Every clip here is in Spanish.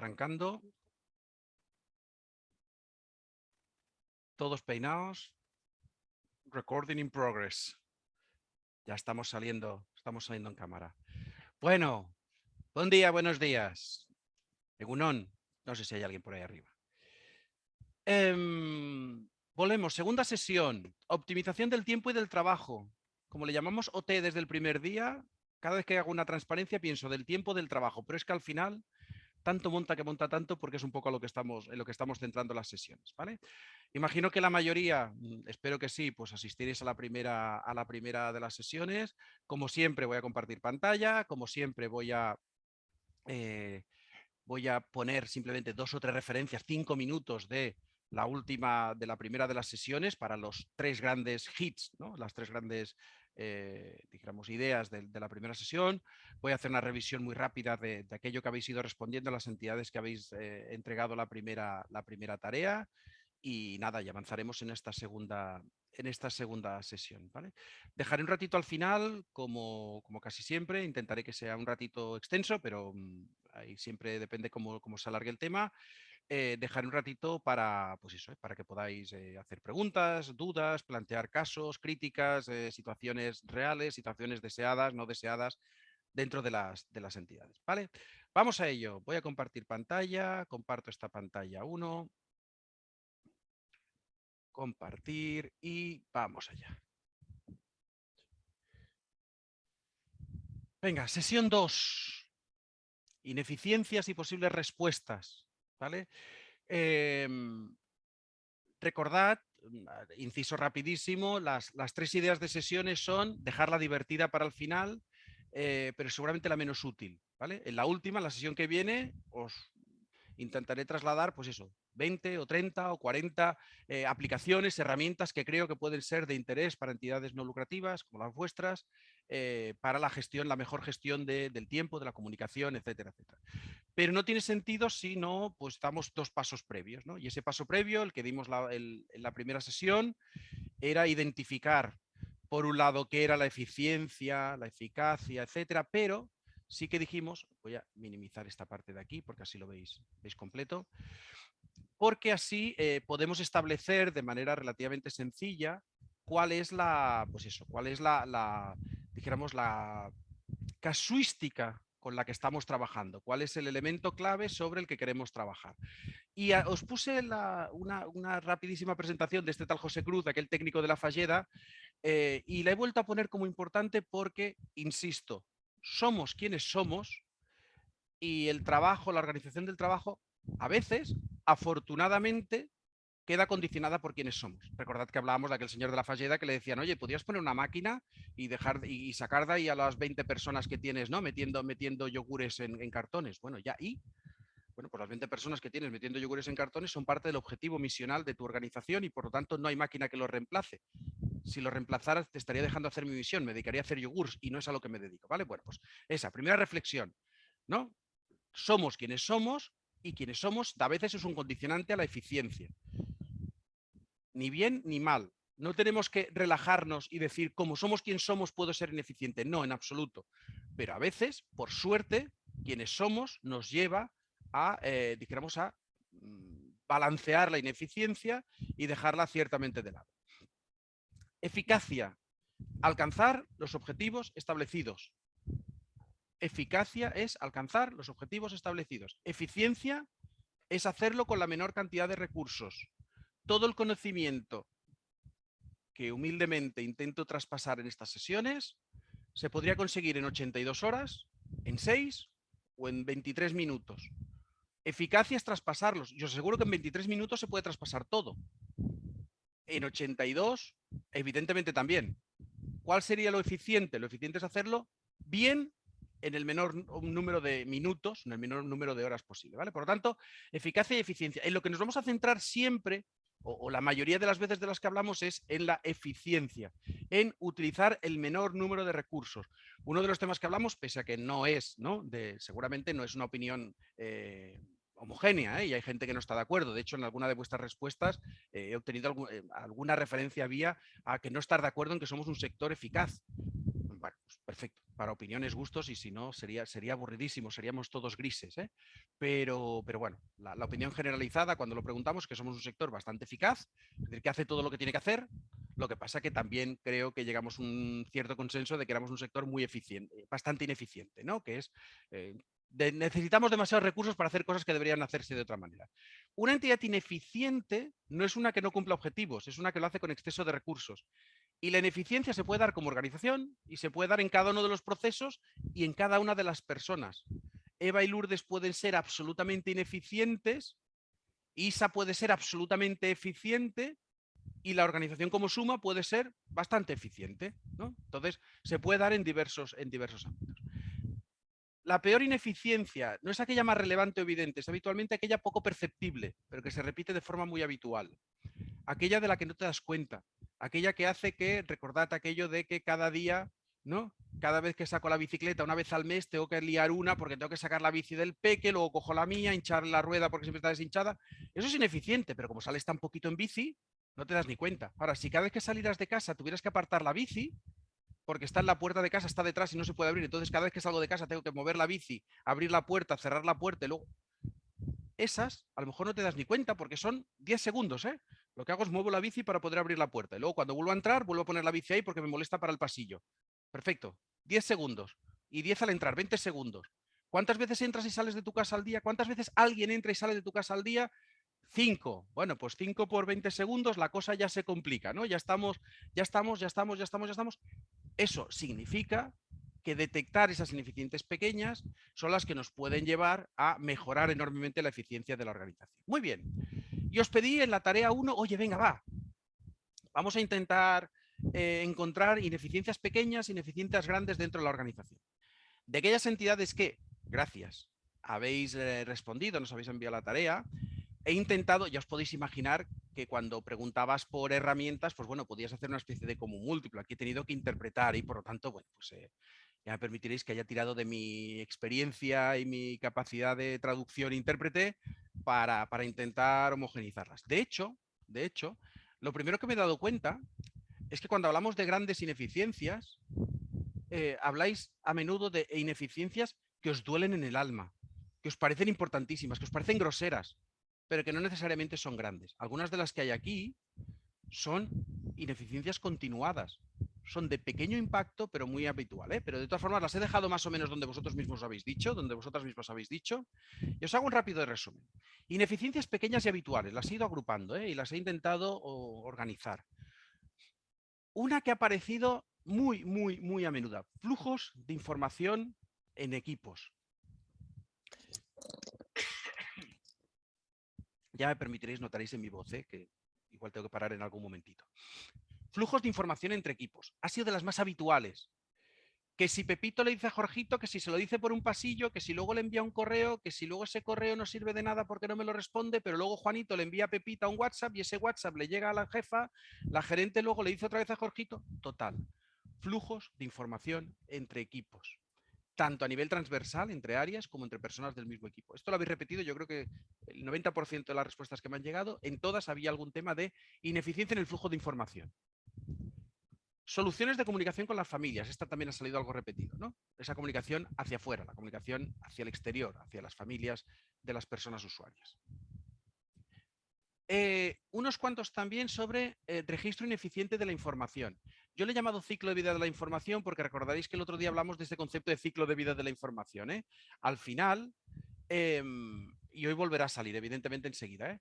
Arrancando. Todos peinados. Recording in progress. Ya estamos saliendo, estamos saliendo en cámara. Bueno, buen día, buenos días. Egunon, no sé si hay alguien por ahí arriba. Em, volvemos, segunda sesión, optimización del tiempo y del trabajo. Como le llamamos OT desde el primer día, cada vez que hago una transparencia pienso del tiempo del trabajo, pero es que al final tanto monta que monta tanto porque es un poco lo que estamos, en lo que estamos centrando las sesiones. ¿vale? Imagino que la mayoría, mm, espero que sí, pues asistiréis a la, primera, a la primera de las sesiones. Como siempre voy a compartir pantalla, como siempre voy a... Eh, voy a poner simplemente dos o tres referencias, cinco minutos de la última, de la primera de las sesiones para los tres grandes hits, ¿no? las tres grandes eh, digamos, ideas de, la primera sesión. Voy a hacer una revisión muy rápida de, aquello que habéis ido respondiendo a las entidades que habéis eh, entregado la primera, la primera tarea y nada, y avanzaremos en esta segunda, en esta segunda sesión. ¿vale? Dejaré un ratito al final, como, como, casi siempre, intentaré que sea un ratito extenso, pero mm, ahí siempre depende cómo, cómo se alargue el tema. Eh, dejar un ratito para, pues eso, para que podáis eh, hacer preguntas, dudas, plantear casos, críticas, eh, situaciones reales, situaciones deseadas, no deseadas dentro de las, de las entidades. ¿vale? Vamos a ello. Voy a compartir pantalla. Comparto esta pantalla 1. Compartir y vamos allá. Venga, sesión 2. Ineficiencias y posibles respuestas. Em, recordad, mm, inciso rapidísimo, las, tres ideas de sesiones son dejarla divertida para el final, eh, pero seguramente la menos útil. ¿vale? En la última, la sesión que viene, os intentaré trasladar, pues eso, 20 o 30 o 40 eh, aplicaciones, herramientas que creo que pueden ser de interés para entidades no lucrativas como las vuestras, eh, para la gestión, la mejor gestión del tiempo, de la comunicación, etcétera, etcétera. Pero no tiene sentido si no, pues estamos dos pasos previos, ¿no? Y ese paso previo, el que dimos en la primera sesión, era identificar, por un lado, qué era la eficiencia, la eficacia, etcétera, pero sí que dijimos, voy a minimizar esta parte de aquí porque así lo veis, veis completo, porque así eh, podemos establecer de manera relativamente sencilla cuál es la, pues eso, cuál es la, la, la casuística con la que estamos trabajando, cuál es el elemento clave sobre el que queremos trabajar. Y os puse una, rapidísima presentación de este tal José Cruz, aquel técnico de la Falleda, eh, y la he vuelto a poner como importante porque, insisto, somos quienes somos y el trabajo, la organización del trabajo, a veces, afortunadamente, queda condicionada por quienes somos. Recordad que hablábamos de aquel señor de la Falleda que le decían, oye, ¿podrías poner una máquina y dejar y sacar de ahí a las 20 personas que tienes, ¿no? Metiendo, metiendo yogures en, cartones. Bueno, ya, ¿y? Bueno, pues las 20 personas que tienes metiendo yogures en cartones son parte del objetivo misional de tu organización y por lo tanto no hay máquina que lo reemplace si lo reemplazaras te estaría dejando hacer mi misión, me dedicaría a hacer yogures y no es a lo que me dedico, ¿vale? Bueno, pues esa, primera reflexión, ¿no? Somos quienes somos y quienes somos a veces es un condicionante a la eficiencia. Ni bien ni mal. No tenemos que relajarnos y decir, como somos quien somos, puedo ser ineficiente. No, en absoluto. Pero a veces, por suerte, quienes somos nos lleva a, eh, a mm, balancear la ineficiencia y dejarla ciertamente de lado. Eficacia, alcanzar los objetivos establecidos. Eficacia es alcanzar los objetivos establecidos. Eficiencia es hacerlo con la menor cantidad de recursos. Todo el conocimiento que humildemente intento traspasar en estas sesiones se podría conseguir en 82 horas, en 6 o en 23 minutos. Eficacia es traspasarlos. Yo aseguro que en 23 minutos se puede traspasar todo. En 82 Evidentemente también. ¿Cuál sería lo eficiente? Lo eficiente es hacerlo bien en el menor número de minutos, en el menor número de horas posible. ¿vale? Por lo tanto, eficacia y eficiencia. En lo que nos vamos a centrar siempre, o, la mayoría de las veces de las que hablamos, es en la eficiencia, en utilizar el menor número de recursos. Uno de los temas que hablamos, pese a que no es, ¿no? De, seguramente no es una opinión eh, homogénea ¿eh? y hay gente que no está de acuerdo. De hecho, en alguna de vuestras respuestas eh, he obtenido alguna referencia vía a que no estar de acuerdo en que somos un sector eficaz. Perfecto. para opiniones, gustos, y si no, sería, sería aburridísimo, seríamos todos grises. ¿eh? Pero, pero bueno, la, opinión generalizada cuando lo preguntamos que somos un sector bastante eficaz, es decir, que hace todo lo que tiene que hacer, lo que pasa que también creo que llegamos a un cierto consenso de que éramos un sector muy eficiente, bastante ineficiente, ¿no? que es eh, necesitamos demasiados recursos para hacer cosas que deberían hacerse de otra manera. Una entidad ineficiente no es una que no cumpla objetivos, es una que lo hace con exceso de recursos. Y la ineficiencia se puede dar como organización y se puede dar en cada uno de los procesos y en cada una de las personas. Eva y Lourdes pueden ser absolutamente ineficientes, Isa puede ser absolutamente eficiente y la organización como suma puede ser bastante eficiente. Entonces, se puede dar en diversos, en diversos ámbitos. La peor ineficiencia no es aquella más relevante o evidente, es habitualmente aquella poco perceptible, pero que se repite de forma muy habitual. Aquella de la que no te das cuenta, aquella que hace que, recordad aquello de que cada día, ¿no? Cada vez que saco la bicicleta, una vez al mes, tengo que liar una porque tengo que sacar la bici del peque, luego cojo la mía, hinchar la rueda porque siempre está deshinchada. Eso es ineficiente, pero como sales tan poquito en bici, no te das ni cuenta. Ahora, si cada vez que salieras de casa tuvieras que apartar la bici, porque está en la puerta de casa, está detrás y no se puede abrir. Entonces, cada vez que salgo de casa tengo que mover la bici, abrir la puerta, cerrar la puerta y luego... Esas, a lo mejor no te das ni cuenta porque son 10 segundos, ¿eh? Lo que hago es muevo la bici para poder abrir la puerta. Y luego cuando vuelvo a entrar, vuelvo a poner la bici ahí porque me molesta para el pasillo. Perfecto. 10 segundos. Y 10 al entrar, 20 segundos. ¿Cuántas veces entras y sales de tu casa al día? ¿Cuántas veces alguien entra y sale de tu casa al día? 5. Bueno, pues 5 por 20 segundos la cosa ya se complica, ¿no? Ya estamos, ya estamos, ya estamos, ya estamos, ya estamos. Eso significa que detectar esas ineficiencias pequeñas son las que nos pueden llevar a mejorar enormemente la eficiencia de la organización. Muy bien. Y os pedí en la tarea 1, oye, venga, va. Vamos a intentar eh, encontrar ineficiencias pequeñas, ineficiencias grandes dentro de la organización. De aquellas entidades que, gracias, habéis eh, respondido, nos habéis enviado la tarea, he intentado, ya os podéis imaginar que cuando preguntabas por herramientas, pues bueno, podías hacer una especie de común múltiplo. Aquí he tenido que interpretar y por lo tanto, bueno, pues eh, ya me permitiréis que haya tirado de mi experiencia y mi capacidad de traducción e intérprete para, para intentar homogenizarlas. De hecho, de hecho, lo primero que me he dado cuenta es que cuando hablamos de grandes ineficiencias, eh, habláis a menudo de ineficiencias que os duelen en el alma, que os parecen importantísimas, que os parecen groseras, pero que no necesariamente son grandes. Algunas de las que hay aquí son ineficiencias continuadas. Son de pequeño impacto, pero muy habitual. ¿eh? Pero de todas formas las he dejado más o menos donde vosotros mismos habéis dicho, donde vosotras mismas habéis dicho. Y os hago un rápido resumen. Ineficiencias pequeñas y habituales. Las he ido agrupando ¿eh? y las he intentado organizar. Una que ha aparecido muy, muy, muy a menudo. Flujos de información en equipos. Ya me permitiréis, notaréis en mi voz, ¿eh? que igual tengo que parar en algún momentito. Flujos de información entre equipos. Ha sido de las más habituales. Que si Pepito le dice a Jorgito, que si se lo dice por un pasillo, que si luego le envía un correo, que si luego ese correo no sirve de nada porque no me lo responde, pero luego Juanito le envía a Pepita un WhatsApp y ese WhatsApp le llega a la jefa, la gerente luego le dice otra vez a Jorgito. Total. Flujos de información entre equipos tanto a nivel transversal entre áreas como entre personas del mismo equipo. Esto lo habéis repetido, yo creo que el 90% de las respuestas que me han llegado, en todas había algún tema de ineficiencia en el flujo de información. Soluciones de comunicación con las familias, esta también ha salido algo repetido, ¿no? Esa comunicación hacia afuera, la comunicación hacia el exterior, hacia las familias de las personas usuarias. Eh, unos cuantos también sobre eh, registro ineficiente de la información. Yo le he llamado ciclo de vida de la información porque recordaréis que el otro día hablamos de este concepto de ciclo de vida de la información. ¿eh? Al final, em, y hoy volverá a salir evidentemente enseguida,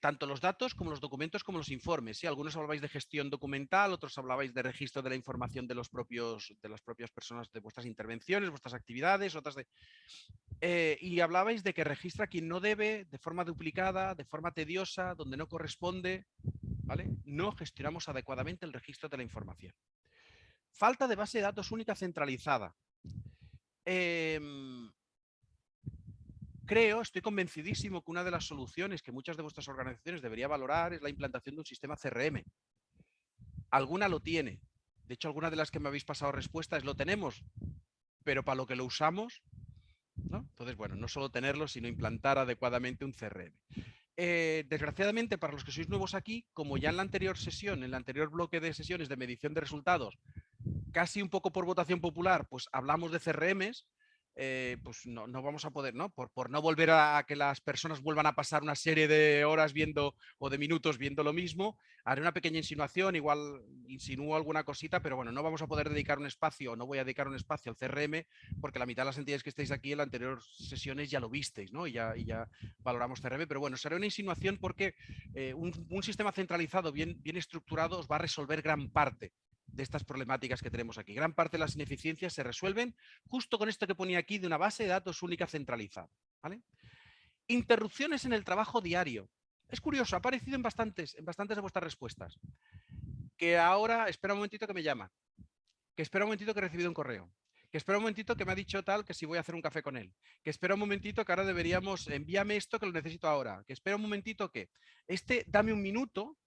tanto los datos como los documentos como los informes. Algunos hablabais de gestión documental, otros hablabais de registro de la información de, los propios, de las propias personas, de vuestras intervenciones, vuestras actividades, otras de... Eh, y hablabais de que registra quien no debe, de forma duplicada, de forma tediosa, donde no corresponde. ¿vale? No gestionamos adecuadamente el registro de la información. Falta de base de datos única centralizada. Em, creo, estoy convencidísimo que una de las soluciones que muchas de vuestras organizaciones debería valorar es la implantación de un sistema CRM. Alguna lo tiene. De hecho, alguna de las que me habéis pasado respuestas lo tenemos, pero para lo que lo usamos entonces, bueno, no solo tenerlo, sino implantar adecuadamente un CRM. Eh, desgraciadamente, para los que sois nuevos aquí, como ya en la anterior sesión, en el anterior bloque de sesiones de medición de resultados, casi un poco por votación popular, pues hablamos de CRMs, eh, pues no, vamos a poder, ¿no? Por, por, no volver a que las personas vuelvan a pasar una serie de horas viendo o de minutos viendo lo mismo, haré una pequeña insinuación, igual insinúo alguna cosita, pero bueno, no vamos a poder dedicar un espacio, no voy a dedicar un espacio al CRM, porque la mitad de las entidades que estáis aquí en las anteriores sesiones ya lo visteis, ¿no? Y ya, y ya valoramos CRM, pero bueno, será una insinuación porque eh, un, un, sistema centralizado bien, bien estructurado os va a resolver gran parte de estas problemáticas que tenemos aquí. Gran parte de las ineficiencias se resuelven justo con esto que ponía aquí de una base de datos única centralizada. Interrupciones en el trabajo diario. Es curioso, ha aparecido en bastantes, en bastantes de vuestras respuestas. Que ahora, espera un momentito que me llama. Que espera un momentito que he recibido un correo. Que espera un momentito que me ha dicho tal que si voy a hacer un café con él. Que espera un momentito que ahora deberíamos, envíame esto que lo necesito ahora. Que espera un momentito que este dame un minuto,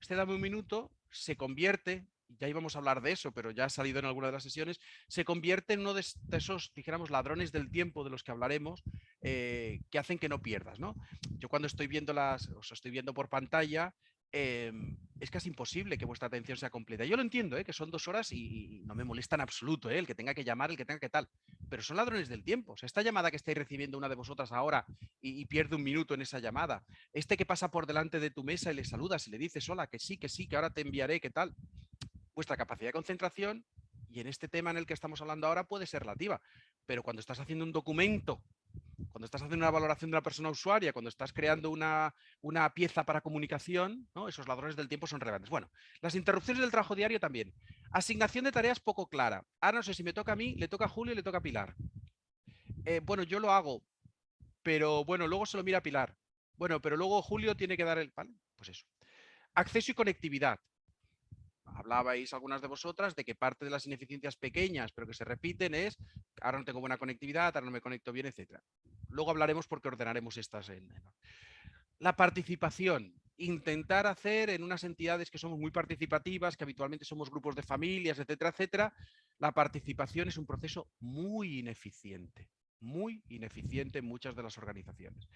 este dame un minuto se convierte ya íbamos a hablar de eso, pero ya ha salido en alguna de las sesiones, se convierte en uno de, esos, dijéramos, ladrones del tiempo de los que hablaremos, eh, que hacen que no pierdas. ¿no? Yo cuando estoy viendo las, os estoy viendo por pantalla, em, es casi imposible que vuestra atención sea completa. Yo lo entiendo, ¿eh? que son dos horas y, no me molesta en absoluto ¿eh? el que tenga que llamar, el que tenga que tal, pero son ladrones del tiempo. esta llamada que estáis recibiendo una de vosotras ahora y, y, pierde un minuto en esa llamada, este que pasa por delante de tu mesa y le saludas y le dices, hola, que sí, que sí, que ahora te enviaré, ¿qué tal? Vuestra capacidad de concentración, y en este tema en el que estamos hablando ahora puede ser relativa, pero cuando estás haciendo un documento, cuando estás haciendo una valoración de una persona usuaria, cuando estás creando una, una pieza para comunicación, ¿no? esos ladrones del tiempo son relevantes. Bueno, las interrupciones del trabajo diario también. Asignación de tareas poco clara. Ah, no sé si me toca a mí, le toca a Julio y le toca a Pilar. Eh, bueno, yo lo hago, pero bueno, luego se lo mira Pilar. Bueno, pero luego Julio tiene que dar el... ¿Vale? Pues eso. Acceso y conectividad hablabais algunas de vosotras de que parte de las ineficiencias pequeñas, pero que se repiten, es ahora no tengo buena conectividad, ahora no me conecto bien, etc. Luego hablaremos porque ordenaremos estas en... La participación, intentar hacer en unas entidades que somos muy participativas, que habitualmente somos grupos de familias, etcétera, etcétera, la participación es un proceso muy ineficiente muy ineficiente en muchas de las organizaciones.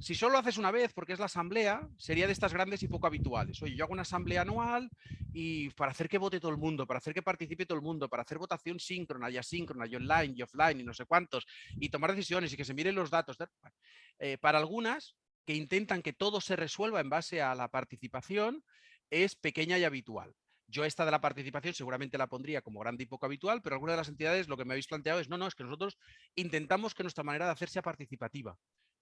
Si solo haces una vez, porque es la asamblea, sería de estas grandes y poco habituales. Oye, yo hago una asamblea anual y para hacer que vote todo el mundo, para hacer que participe todo el mundo, para hacer votación síncrona y asíncrona y online y offline y no sé cuántos, y tomar decisiones y que se miren los datos. Eh, para algunas que intentan que todo se resuelva en base a la participación, es pequeña y habitual. Yo esta de la participación seguramente la pondría como grande y poco habitual, pero algunas de las entidades lo que me habéis planteado es, no, no, es que nosotros intentamos que nuestra manera de hacer sea participativa,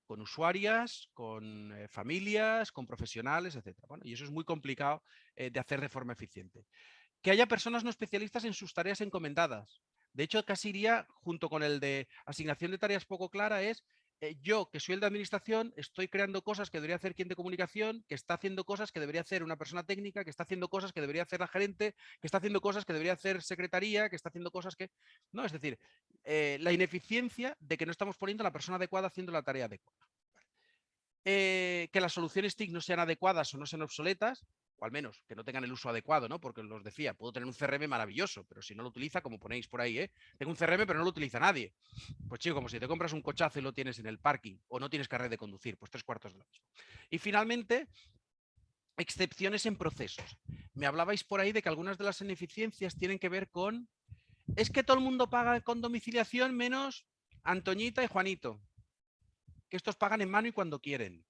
con usuarias, con eh, familias, con profesionales, etc. Bueno, y eso es muy complicado eh, de hacer de forma eficiente. Que haya personas no especialistas en sus tareas encomendadas. De hecho, casi iría junto con el de asignación de tareas poco clara es eh, yo, que soy el de administración, estoy creando cosas que debería hacer quien de comunicación, que está haciendo cosas que debería hacer una persona técnica, que está haciendo cosas que debería hacer la gerente, que está haciendo cosas que debería hacer secretaría, que está haciendo cosas que... No, es decir, eh, la ineficiencia de que no estamos poniendo a la persona adecuada haciendo la tarea adecuada. Eh, que las soluciones TIC no sean adecuadas o no sean obsoletas, o al menos que no tengan el uso adecuado, ¿no? Porque os decía, puedo tener un CRM maravilloso, pero si no lo utiliza, como ponéis por ahí, ¿eh? Tengo un CRM, pero no lo utiliza nadie. Pues chico, como si te compras un cochazo y lo tienes en el parking, o no tienes carrera de conducir, pues tres cuartos de lo mismo. Y finalmente, excepciones en procesos. Me hablabais por ahí de que algunas de las ineficiencias tienen que ver con, es que todo el mundo paga con domiciliación menos Antoñita y Juanito, estos pagan en mano y cuando quieren.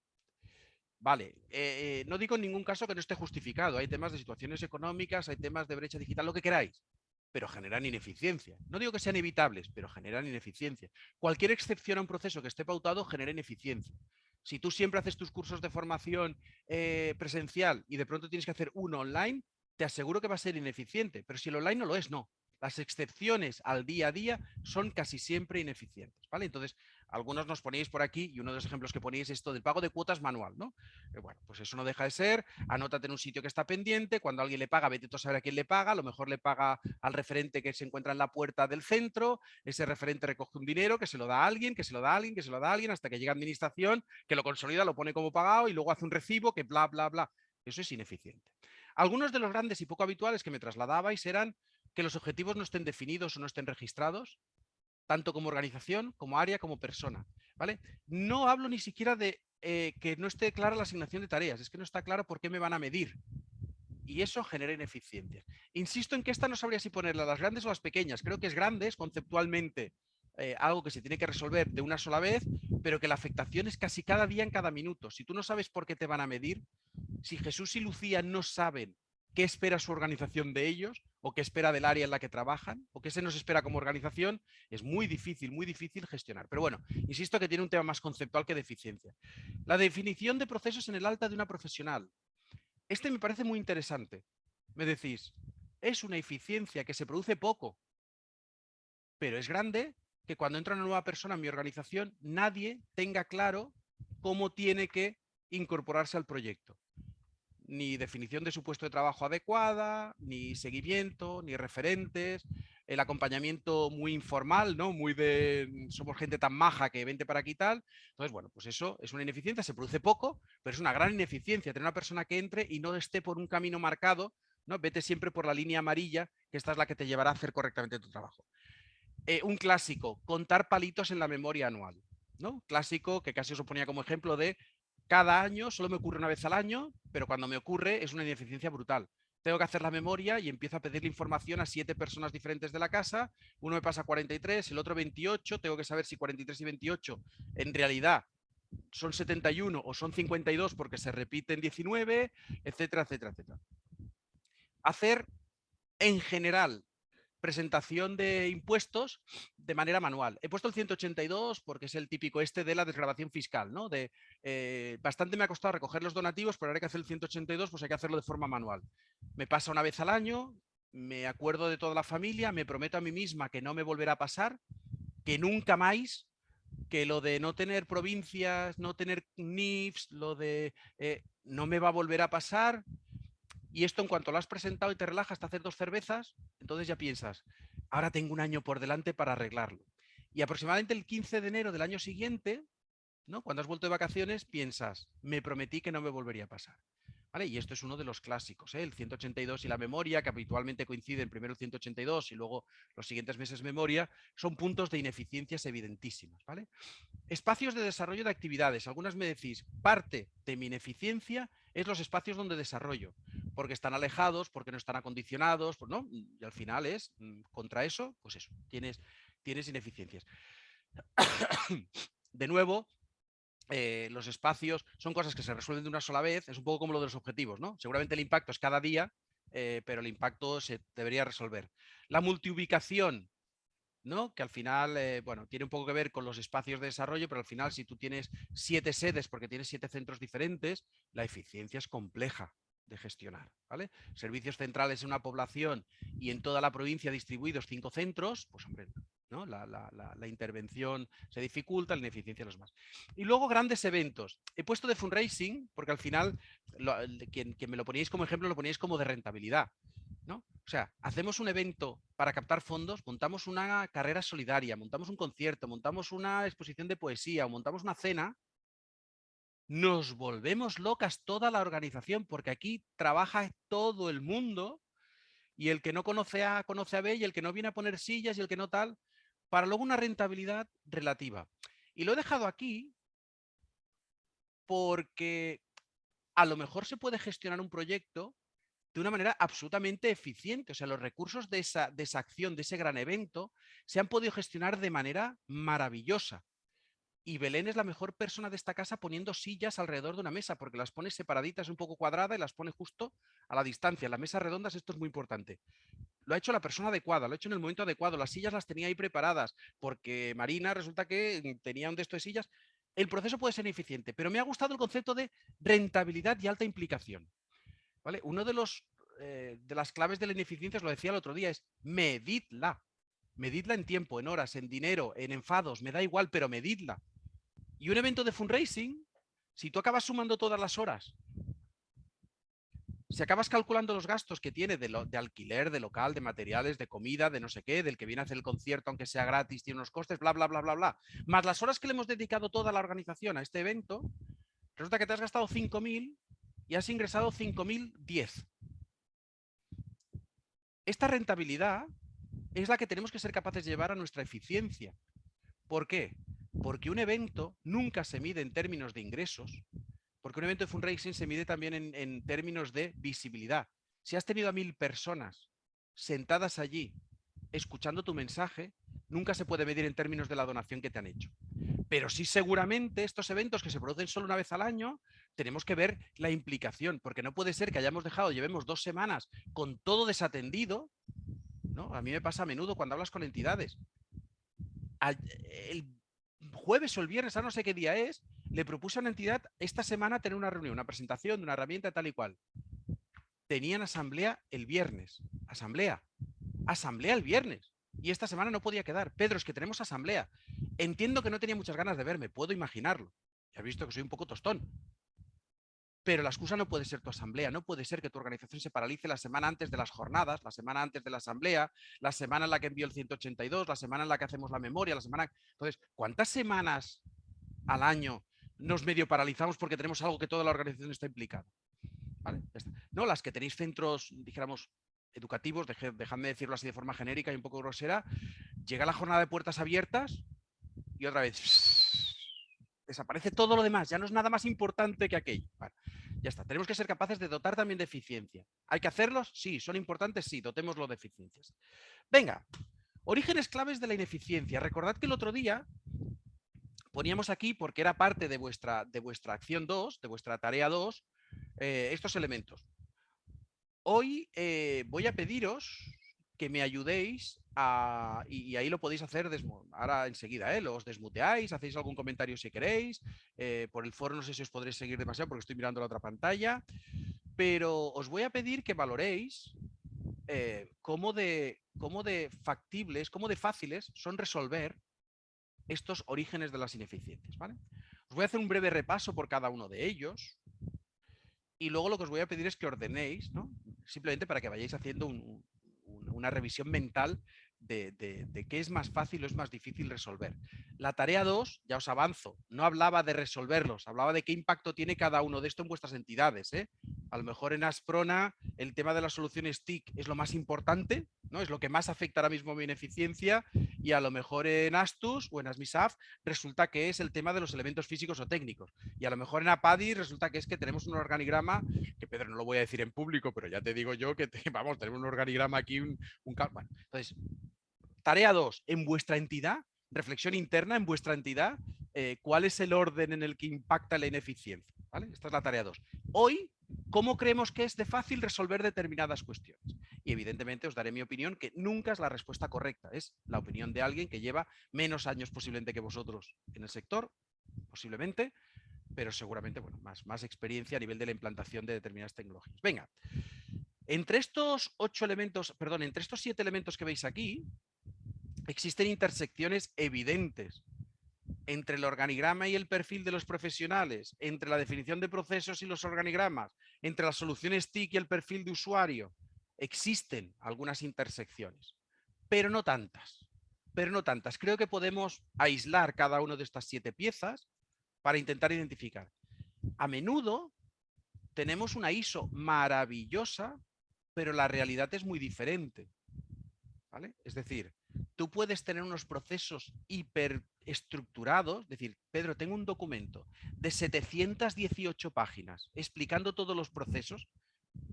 Vale, eh, eh, no digo en ningún caso que no esté justificado. Hay temas de situaciones económicas, hay temas de brecha digital, lo que queráis, pero generan ineficiencia. No digo que sean evitables, pero generan ineficiencia. Cualquier excepción a un proceso que esté pautado genera ineficiencia. Si tú siempre haces tus cursos de formación eh, presencial y de pronto tienes que hacer uno online, te aseguro que va a ser ineficiente. Pero si el online no lo es, no. Las excepciones al día a día son casi siempre ineficientes. ¿vale? Entonces, algunos nos ponéis por aquí, y uno de los ejemplos que ponéis es esto del pago de cuotas manual, ¿no? Eh, bueno, pues eso no deja de ser, anótate en un sitio que está pendiente, cuando alguien le paga, vete tú a saber a quién le paga, a lo mejor le paga al referente que se encuentra en la puerta del centro, ese referente recoge un dinero que se lo da a alguien, que se lo da a alguien, que se lo da a alguien, hasta que llega administración, que lo consolida, lo pone como pagado y luego hace un recibo que bla, bla, bla. Eso es ineficiente. Algunos de los grandes y poco habituales que me trasladabais eran que los objetivos no estén definidos o no estén registrados, tanto como organización, como área, como persona. ¿vale? No hablo ni siquiera de eh, que no esté clara la asignación de tareas, es que no está claro por qué me van a medir. y eso genera ineficiencias. Insisto en que esta no sabría si ponerla las grandes o las pequeñas. Creo que es grandes conceptualmente eh, algo que se tiene que resolver de una sola vez, pero que la afectación es casi cada día en cada minuto. Si tú no sabes por qué te van a medir, si Jesús y Lucía no saben qué espera su organización de ellos, o qué espera del área en la que trabajan, o qué se nos espera como organización, es muy difícil, muy difícil gestionar. Pero bueno, insisto que tiene un tema más conceptual que de eficiencia. La definición de procesos en el alta de una profesional. Este me parece muy interesante. Me decís, es una eficiencia que se produce poco, pero es grande que cuando entra una nueva persona en mi organización, nadie tenga claro cómo tiene que incorporarse al proyecto. Ni definición de su puesto de trabajo adecuada, ni seguimiento, ni referentes, el acompañamiento muy informal, ¿no? Muy de mm, somos gente tan maja que vente para aquí y tal. Entonces, bueno, pues eso es una ineficiencia, se produce poco, pero es una gran ineficiencia tener una persona que entre y no esté por un camino marcado, ¿no? Vete siempre por la línea amarilla, que esta es la que te llevará a hacer correctamente tu trabajo. Eh, un clásico, contar palitos en la memoria anual. ¿no? Clásico que casi os ponía como ejemplo de cada año, solo me ocurre una vez al año, pero cuando me ocurre es una ineficiencia brutal. Tengo que hacer la memoria y empiezo a pedirle información a siete personas diferentes de la casa. Uno me pasa 43, el otro 28. Tengo que saber si 43 y 28 en realidad son 71 o son 52 porque se repiten 19, etcétera, etcétera, etcétera. Hacer en general presentación de impuestos de manera manual. He puesto el 182 porque es el típico este de la desgrabación fiscal, ¿no? De, eh, bastante me ha costado recoger los donativos, pero ahora hay que hacer el 182, pues hay que hacerlo de forma manual. Me pasa una vez al año, me acuerdo de toda la familia, me prometo a mí misma que no me volverá a pasar, que nunca más, que lo de no tener provincias, no tener NIFs, lo de eh, no me va a volver a pasar, y esto en cuanto lo has presentado y te relajas hasta hacer dos cervezas, entonces ya piensas, ahora tengo un año por delante para arreglarlo. Y aproximadamente el 15 de enero del año siguiente, ¿no? cuando has vuelto de vacaciones, piensas, me prometí que no me volvería a pasar. Y esto es uno de los clásicos, ¿eh? el 182 y la memoria, que habitualmente coinciden primero el 182 y luego los siguientes meses memoria, son puntos de ineficiencias evidentísimas. ¿vale? Espacios de desarrollo de actividades. Algunas me decís, parte de mi ineficiencia es los espacios donde desarrollo, porque están alejados, porque no están acondicionados, no, y al final es, mm, contra eso, pues eso, tienes, tienes ineficiencias. De nuevo, eh, los espacios son cosas que se resuelven de una sola vez, es un poco como lo de los objetivos, ¿no? Seguramente el impacto es cada día, eh, pero el impacto se debería resolver. La multiubicación, ¿no? Que al final, eh, bueno, tiene un poco que ver con los espacios de desarrollo, pero al final si tú tienes siete sedes porque tienes siete centros diferentes, la eficiencia es compleja de gestionar, ¿vale? Servicios centrales en una población y en toda la provincia distribuidos cinco centros, pues hombre, la, intervención se dificulta, la ineficiencia los más. Y luego grandes eventos. He puesto de fundraising porque al final, quien, me lo poníais como ejemplo, lo poníais como de rentabilidad. ¿no? O sea, hacemos un evento para captar fondos, montamos una carrera solidaria, montamos un concierto, montamos una exposición de poesía o montamos una cena, nos volvemos locas toda la organización porque aquí trabaja todo el mundo y el que no conoce A, conoce a B y el que no viene a poner sillas y el que no tal, para luego una rentabilidad relativa. Y lo he dejado aquí porque a lo mejor se puede gestionar un proyecto de una manera absolutamente eficiente. O sea, los recursos de esa, de esa acción, de ese gran evento, se han podido gestionar de manera maravillosa. Y Belén es la mejor persona de esta casa poniendo sillas alrededor de una mesa, porque las pone separaditas un poco cuadrada y las pone justo a la distancia. La mesa redondas, esto es muy importante lo ha hecho la persona adecuada, lo ha hecho en el momento adecuado, las sillas las tenía ahí preparadas, porque Marina resulta que mm, tenía un de de sillas. El proceso puede ser eficiente, pero me ha gustado el concepto de rentabilidad y alta implicación. ¿Vale? Uno de, los, eh, de las claves de la ineficiencia, os lo decía el otro día, es medidla. Medidla en tiempo, en horas, en dinero, en enfados, me da igual, pero medidla. Y un evento de fundraising, si tú acabas sumando todas las horas si acabas calculando los gastos que tiene de, alquiler, de local, de materiales, de comida, de no sé qué, del que viene a hacer el concierto, aunque sea gratis, tiene unos costes, bla, bla, bla, bla, bla, más las horas que le hemos dedicado toda la organización a este evento, resulta que te has gastado 5.000 y has ingresado 5.010. Esta rentabilidad es la que tenemos que ser capaces de llevar a nuestra eficiencia. ¿Por qué? Porque un evento nunca se mide en términos de ingresos, porque un evento de fundraising se mide también en, términos de visibilidad. Si has tenido a mil personas sentadas allí escuchando tu mensaje, nunca se puede medir en términos de la donación que te han hecho. Pero sí seguramente estos eventos que se producen solo una vez al año, tenemos que ver la implicación, porque no puede ser que hayamos dejado, llevemos dos semanas con todo desatendido, ¿no? A mí me pasa a menudo cuando hablas con entidades. Jueves o el viernes, a no sé qué día es, le propuse a una entidad esta semana tener una reunión, una presentación de una herramienta tal y cual. Tenían asamblea el viernes. Asamblea. Asamblea el viernes. Y esta semana no podía quedar. Pedro, es que tenemos asamblea. Entiendo que no tenía muchas ganas de verme, puedo imaginarlo. Ya has visto que soy un poco tostón. Pero la excusa no puede ser tu asamblea, no puede ser que tu organización se paralice la semana antes de las jornadas, la semana antes de la asamblea, la semana en la que envió el 182, la semana en la que hacemos la memoria, la semana... Entonces, ¿cuántas semanas al año nos medio paralizamos porque tenemos algo que toda la organización está implicada? No, las que tenéis centros, dijéramos, educativos, dejadme decirlo así de forma genérica y un poco grosera, llega la jornada de puertas abiertas y otra vez desaparece todo lo demás, ya no es nada más importante que aquello. Ya está, tenemos que ser capaces de dotar también de eficiencia. ¿Hay que hacerlos? Sí. ¿Son importantes? Sí, dotémoslo de eficiencias. Venga, orígenes claves de la ineficiencia. Recordad que el otro día poníamos aquí, porque era parte de vuestra, de vuestra acción 2, de vuestra tarea 2, eh, estos elementos. Hoy eh, voy a pediros que me ayudéis y, ahí lo podéis hacer ahora enseguida, ¿eh? los desmuteáis, hacéis algún comentario si queréis, eh, por el foro no sé si os podréis seguir demasiado porque estoy mirando la otra pantalla, pero os voy a pedir que valoréis eh, cómo, de, cómo de factibles, cómo de fáciles son resolver estos orígenes de las ineficiencias. ¿vale? Os voy a hacer un breve repaso por cada uno de ellos y luego lo que os voy a pedir es que ordenéis, ¿no? simplemente para que vayáis haciendo un, una revisión mental de, qué es más fácil o es más difícil resolver. La tarea 2, ya os avanzo, no hablaba de resolverlos, hablaba de qué impacto tiene cada uno de esto en vuestras entidades. ¿eh? A lo mejor en Asprona el tema de las soluciones TIC es lo más importante, ¿no? es lo que más afecta ahora mismo a mi ineficiencia y a lo mejor en Astus o en Asmisaf resulta que es el tema de los elementos físicos o técnicos. Y a lo mejor en Apadi resulta que es que tenemos un organigrama, que Pedro no lo voy a decir en público, pero ya te digo yo que vamos, tenemos un organigrama aquí, un, un bueno, entonces Tarea 2, en vuestra entidad, reflexión interna en vuestra entidad, eh, cuál es el orden en el que impacta la ineficiencia. Esta es la tarea 2. Hoy, ¿cómo creemos que es de fácil resolver determinadas cuestiones? Y evidentemente os daré mi opinión, que nunca es la respuesta correcta, es la opinión de alguien que lleva menos años posiblemente que vosotros en el sector, posiblemente, pero seguramente bueno, más, más experiencia a nivel de la implantación de determinadas tecnologías. Venga, entre estos ocho elementos, perdón, entre estos siete elementos que veis aquí, existen intersecciones evidentes entre el organigrama y el perfil de los profesionales, entre la definición de procesos y los organigramas, entre las soluciones TIC y el perfil de usuario. Existen algunas intersecciones, pero no tantas. Pero no tantas. Creo que podemos aislar cada una de estas siete piezas para intentar identificar. A menudo tenemos una ISO maravillosa, pero la realidad es muy diferente. ¿Vale? Es decir, tú puedes tener unos procesos hiperestructurados, es decir, Pedro, tengo un documento de 718 páginas explicando todos los procesos,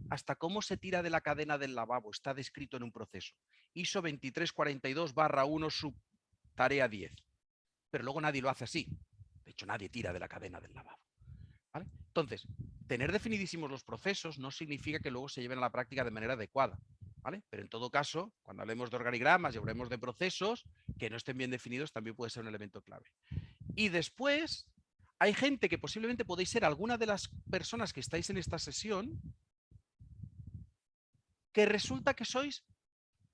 hasta cómo se tira de la cadena del lavabo, está descrito en un proceso. ISO 2342 barra 1 sub tarea 10. Pero luego nadie lo hace así. De hecho, nadie tira de la cadena del lavabo. Entonces, tener definidísimos los procesos no significa que luego se lleven a la práctica de manera adecuada. Pero en todo caso, cuando hablemos de organigramas y hablemos de procesos que no estén bien definidos, también puede ser un elemento clave. Y después, hay gente que posiblemente podéis ser alguna de las personas que estáis en esta sesión que resulta que sois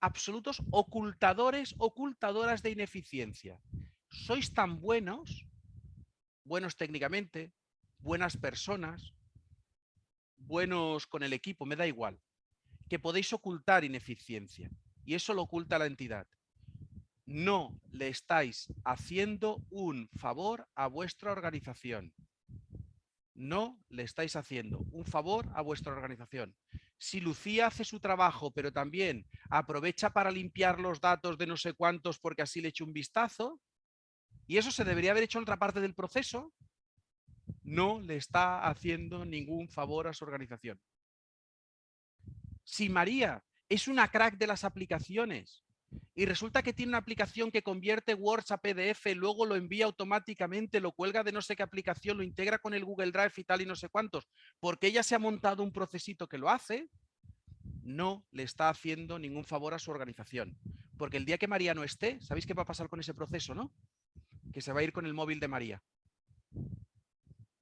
absolutos ocultadores, ocultadoras de ineficiencia. Sois tan buenos, buenos técnicamente, buenas personas, buenos con el equipo, me da igual que podéis ocultar ineficiencia y eso lo oculta la entidad. No le estáis haciendo un favor a vuestra organización. No le estáis haciendo un favor a vuestra organización. Si Lucía hace su trabajo, pero también aprovecha para limpiar los datos de no sé cuántos porque así le echo un vistazo, y eso se debería haber hecho en otra parte del proceso, no le está haciendo ningún favor a su organización. Si María es una crack de las aplicaciones y resulta que tiene una aplicación que convierte Word a PDF, luego lo envía automáticamente, lo cuelga de no sé qué aplicación, lo integra con el Google Drive y tal y no sé cuántos, porque ella se ha montado un procesito que lo hace, no le está haciendo ningún favor a su organización. Porque el día que María no esté, ¿sabéis qué va a pasar con ese proceso, no? Que se va a ir con el móvil de María.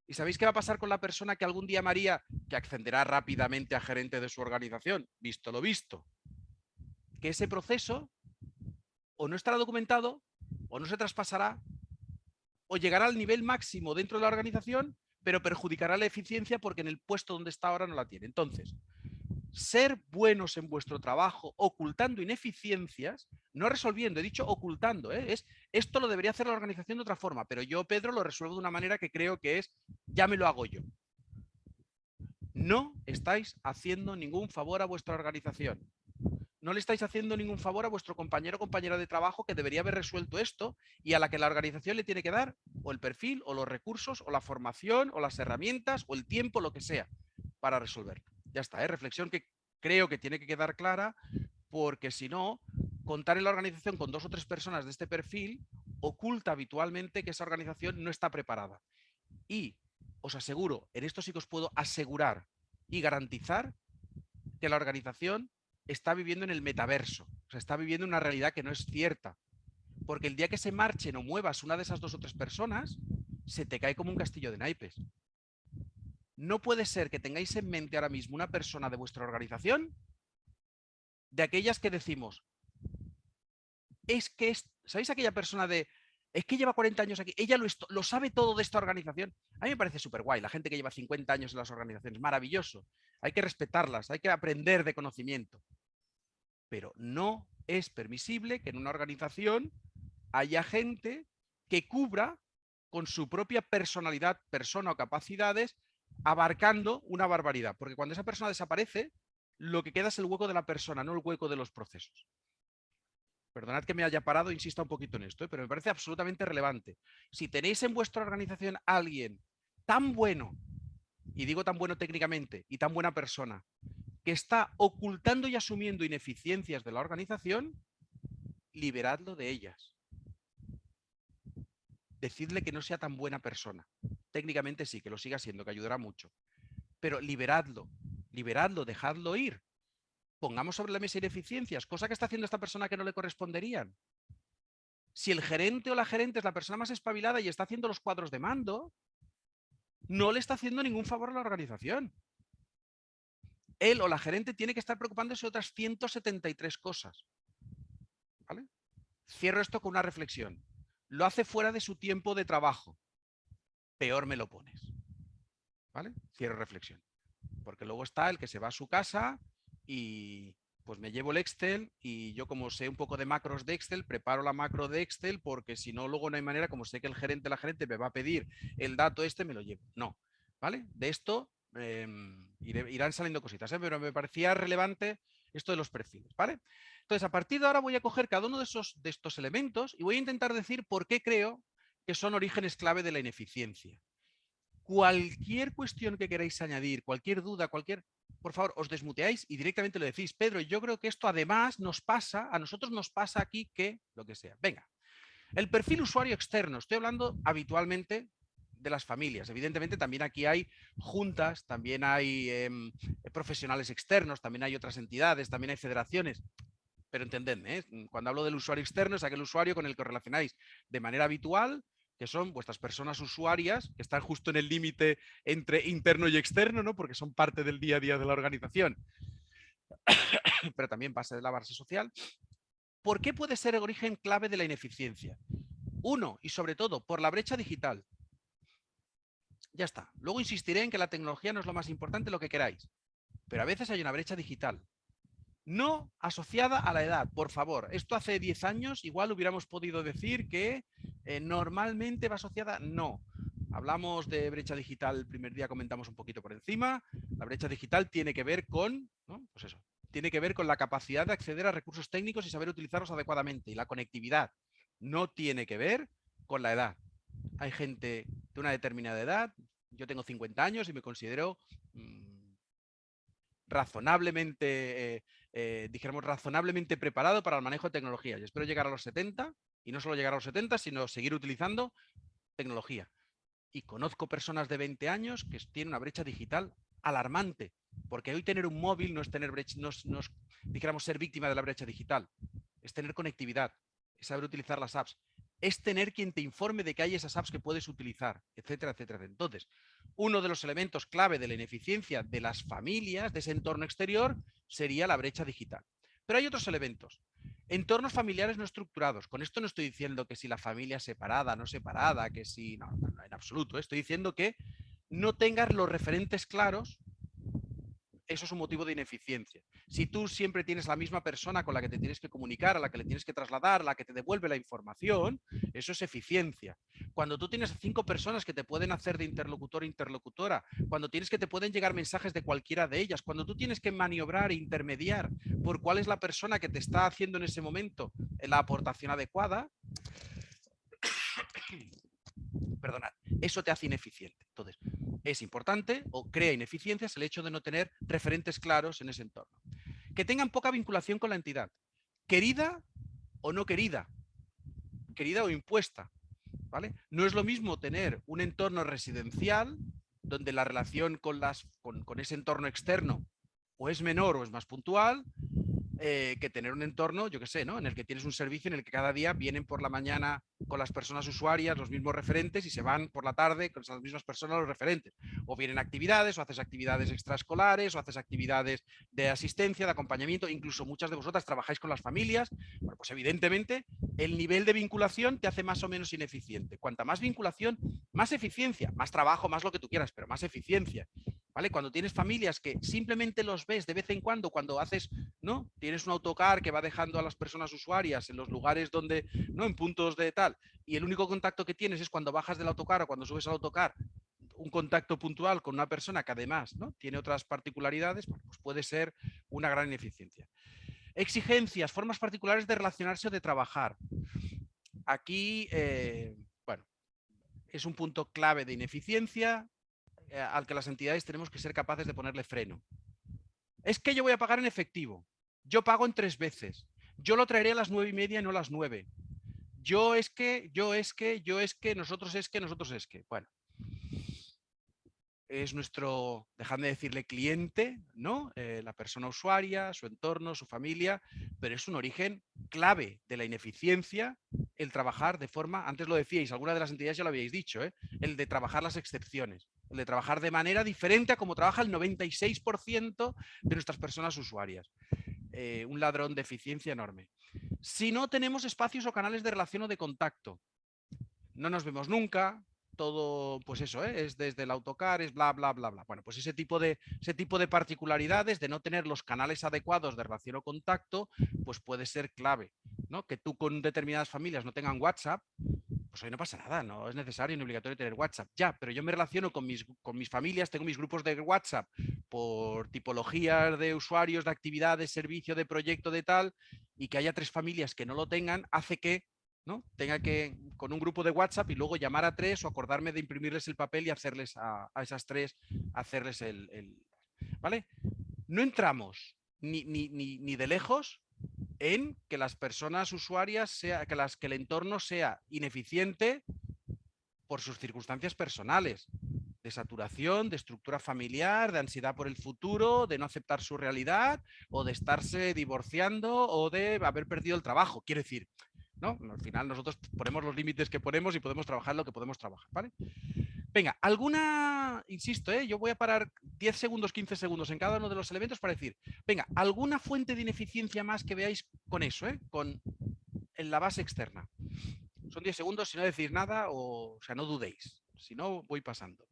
¿Y sabéis qué va a pasar con la persona que algún día María, que accederá rápidamente a gerente de su organización, visto lo visto? Que ese proceso o no estará documentado, o no se traspasará, o llegará al nivel máximo dentro de la organización, pero perjudicará la eficiencia porque en el puesto donde está ahora no la tiene. Entonces, ser buenos en vuestro trabajo ocultando ineficiencias, no resolviendo, he dicho ocultando, ¿eh? es, esto lo debería hacer la organización de otra forma, pero yo, Pedro, lo resuelvo de una manera que creo que es, ya me lo hago yo. No estáis haciendo ningún favor a vuestra organización no le estáis haciendo ningún favor a vuestro compañero o compañera de trabajo que debería haber resuelto esto y a la que la organización le tiene que dar o el perfil o los recursos o la formación o las herramientas o el tiempo, lo que sea, para resolverlo. Ya está, ¿eh? reflexión que creo que tiene que quedar clara porque si no, contar en la organización con dos o tres personas de este perfil oculta habitualmente que esa organización no está preparada. Y os aseguro, en esto sí que os puedo asegurar y garantizar que la organización está viviendo en el metaverso, o sea, está viviendo una realidad que no es cierta. Porque el día que se marchen o muevas una de esas dos o tres personas, se te cae como un castillo de naipes. No puede ser que tengáis en mente ahora mismo una persona de vuestra organización, de aquellas que decimos, es que, es, ¿sabéis aquella persona de, es que lleva 40 años aquí, ella lo, lo sabe todo de esta organización? A mí me parece súper guay, la gente que lleva 50 años en las organizaciones, maravilloso. Hay que respetarlas, hay que aprender de conocimiento. Pero no es permisible que en una organización haya gente que cubra con su propia personalidad, persona o capacidades, abarcando una barbaridad. Porque cuando esa persona desaparece, lo que queda es el hueco de la persona, no el hueco de los procesos. Perdonad que me haya parado, insisto un poquito en esto, ¿eh? pero me parece absolutamente relevante. Si tenéis en vuestra organización a alguien tan bueno, y digo tan bueno técnicamente, y tan buena persona, que está ocultando y asumiendo ineficiencias de la organización, liberadlo de ellas. Decidle que no sea tan buena persona. Técnicamente sí, que lo siga siendo, que ayudará mucho. Pero liberadlo, liberadlo, dejadlo ir. Pongamos sobre la mesa ineficiencias, cosa que está haciendo esta persona que no le corresponderían. Si el gerente o la gerente es la persona más espabilada y está haciendo los cuadros de mando, no le está haciendo ningún favor a la organización él o la gerente tiene que estar preocupándose de otras 173 cosas. ¿Vale? Cierro esto con una reflexión. Lo hace fuera de su tiempo de trabajo. Peor me lo pones. ¿Vale? Cierro reflexión. Porque luego está el que se va a su casa y pues me llevo el Excel y yo como sé un poco de macros de Excel, preparo la macro de Excel porque si no luego no hay manera, como sé que el gerente la gerente me va a pedir el dato este, me lo llevo. No, ¿vale? De esto Em, irán saliendo cositas, ¿eh? pero me parecía relevante esto de los perfiles, ¿vale? Entonces, a partir de ahora voy a coger cada uno de, esos, de estos elementos y voy a intentar decir por qué creo que son orígenes clave de la ineficiencia. Cualquier cuestión que queráis añadir, cualquier duda, cualquier... Por favor, os desmuteáis y directamente lo decís. Pedro, yo creo que esto además nos pasa, a nosotros nos pasa aquí que lo que sea. Venga, el perfil usuario externo. Estoy hablando habitualmente de las familias. Evidentemente también aquí hay juntas, también hay em, profesionales externos, también hay otras entidades, también hay federaciones. Pero entendedme, ¿eh? cuando hablo del usuario externo es aquel usuario con el que os relacionáis de manera habitual, que son vuestras personas usuarias, que están justo en el límite entre interno y externo, ¿no? porque son parte del día a día de la organización. Pero también pasa de la base social. ¿Por qué puede ser el origen clave de la ineficiencia? Uno, y sobre todo, por la brecha digital. Ya está. Luego insistiré en que la tecnología no es lo más importante, lo que queráis. Pero a veces hay una brecha digital. No asociada a la edad, por favor. Esto hace 10 años igual hubiéramos podido decir que eh, normalmente va asociada. No. Hablamos de brecha digital, el primer día comentamos un poquito por encima. La brecha digital tiene que ver con, pues eso, tiene que ver con la capacidad de acceder a recursos técnicos y saber utilizarlos adecuadamente. Y la conectividad no tiene que ver con la edad hay gente de una determinada edad, yo tengo 50 años y me considero mm, razonablemente, eh, dijéramos, razonablemente preparado para el manejo de tecnología. Yo espero llegar a los 70 y no solo llegar a los 70, sino seguir utilizando tecnología. Y conozco personas de 20 años que tienen una brecha digital alarmante, porque hoy tener un móvil no es tener brecha, no dijéramos, ser víctima de la brecha digital, es tener conectividad, es saber utilizar las apps, es tener quien te informe de que hay esas apps que puedes utilizar, etcétera, etcétera. Entonces, uno de los elementos clave de la ineficiencia de las familias, de ese entorno exterior, sería la brecha digital. Pero hay otros elementos. Entornos familiares no estructurados. Con esto no estoy diciendo que si la familia es separada, no separada, que si... No, en absoluto. Estoy diciendo que no tengas los referentes claros eso es un motivo de ineficiencia. Si tú siempre tienes la misma persona con la que te tienes que comunicar, a la que le tienes que trasladar, a la que te devuelve la información, eso es eficiencia. Cuando tú tienes cinco personas que te pueden hacer de interlocutor o interlocutora, cuando tienes que te pueden llegar mensajes de cualquiera de ellas, cuando tú tienes que maniobrar e intermediar por cuál es la persona que te está haciendo en ese momento la aportación adecuada, perdonad, eso te hace ineficiente. Entonces, es importante o crea ineficiencias el hecho de no tener referentes claros en ese entorno. Que tengan poca vinculación con la entidad. Querida o no querida. Querida o impuesta. ¿vale? No es lo mismo tener un entorno residencial donde la relación con, las, con ese entorno externo o es menor o es más puntual, eh, que tener un entorno, yo qué sé, ¿no? En el que tienes un servicio en el que cada día vienen por la mañana con las personas usuarias los mismos referentes y se van por la tarde con las mismas personas los referentes. O vienen actividades, o haces actividades extraescolares, o haces actividades de asistencia, de acompañamiento, incluso muchas de vosotras trabajáis con las familias. Bueno, pues evidentemente el nivel de vinculación te hace más o menos ineficiente. Cuanta más vinculación, más eficiencia, más trabajo, más lo que tú quieras, pero más eficiencia. ¿Vale? Cuando tienes familias que simplemente los ves de vez en cuando, cuando haces, ¿no? Tienes un autocar que va dejando a las personas usuarias en los lugares donde, ¿no? En puntos de tal, y el único contacto que tienes es cuando bajas del autocar o cuando subes al autocar, un contacto puntual con una persona que además, ¿no? Tiene otras particularidades, pues puede ser una gran ineficiencia. Exigencias, formas particulares de relacionarse o de trabajar. Aquí, eh, bueno, es un punto clave de ineficiencia, eh, al que las entidades tenemos que ser capaces de ponerle freno. Es que yo voy a pagar en efectivo. Yo pago en tres veces. Yo lo traeré a las nueve y media y no a las nueve. Yo es que, yo es que, yo es que, nosotros es que, nosotros es que. Bueno, es nuestro, dejadme decirle, cliente, ¿no? Eh, la persona usuaria, su entorno, su familia, pero es un origen clave de la ineficiencia el trabajar de forma, antes lo decíais, alguna de las entidades ya lo habíais dicho, ¿eh? el de trabajar las excepciones el de trabajar de manera diferente a como trabaja el 96% de nuestras personas usuarias. Eh, un ladrón de eficiencia enorme. Si no tenemos espacios o canales de relación o de contacto, no nos vemos nunca, todo, pues eso, ¿eh? es desde el autocar, es bla, bla, bla, bla. Bueno, pues ese tipo, de, ese tipo de particularidades de no tener los canales adecuados de relación o contacto, pues puede ser clave, ¿no? Que tú con determinadas familias no tengan WhatsApp, pues hoy no pasa nada, no es necesario ni obligatorio tener WhatsApp. Ya, pero yo me relaciono con mis, con mis familias, tengo mis grupos de WhatsApp por tipologías de usuarios, de actividades, servicio, de proyecto, de tal, y que haya tres familias que no lo tengan, hace que ¿no? tenga que, con un grupo de WhatsApp y luego llamar a tres o acordarme de imprimirles el papel y hacerles a, esas tres, hacerles el, ¿Vale? No entramos ni, ni, ni, ni de lejos en que las personas usuarias, sea, que, las, que el entorno sea ineficiente por sus circunstancias personales, de saturación, de estructura familiar, de ansiedad por el futuro, de no aceptar su realidad o de estarse divorciando o de haber perdido el trabajo. Quiero decir, ¿no? Al final nosotros ponemos los límites que ponemos y podemos trabajar lo que podemos trabajar, ¿vale? Venga, alguna, insisto, ¿eh? yo voy a parar 10 segundos, 15 segundos en cada uno de los elementos para decir, venga, alguna fuente de ineficiencia más que veáis con eso, ¿eh? con en la base externa. Son 10 segundos, si no decís nada, o, o sea, no dudéis. Si no, voy pasando.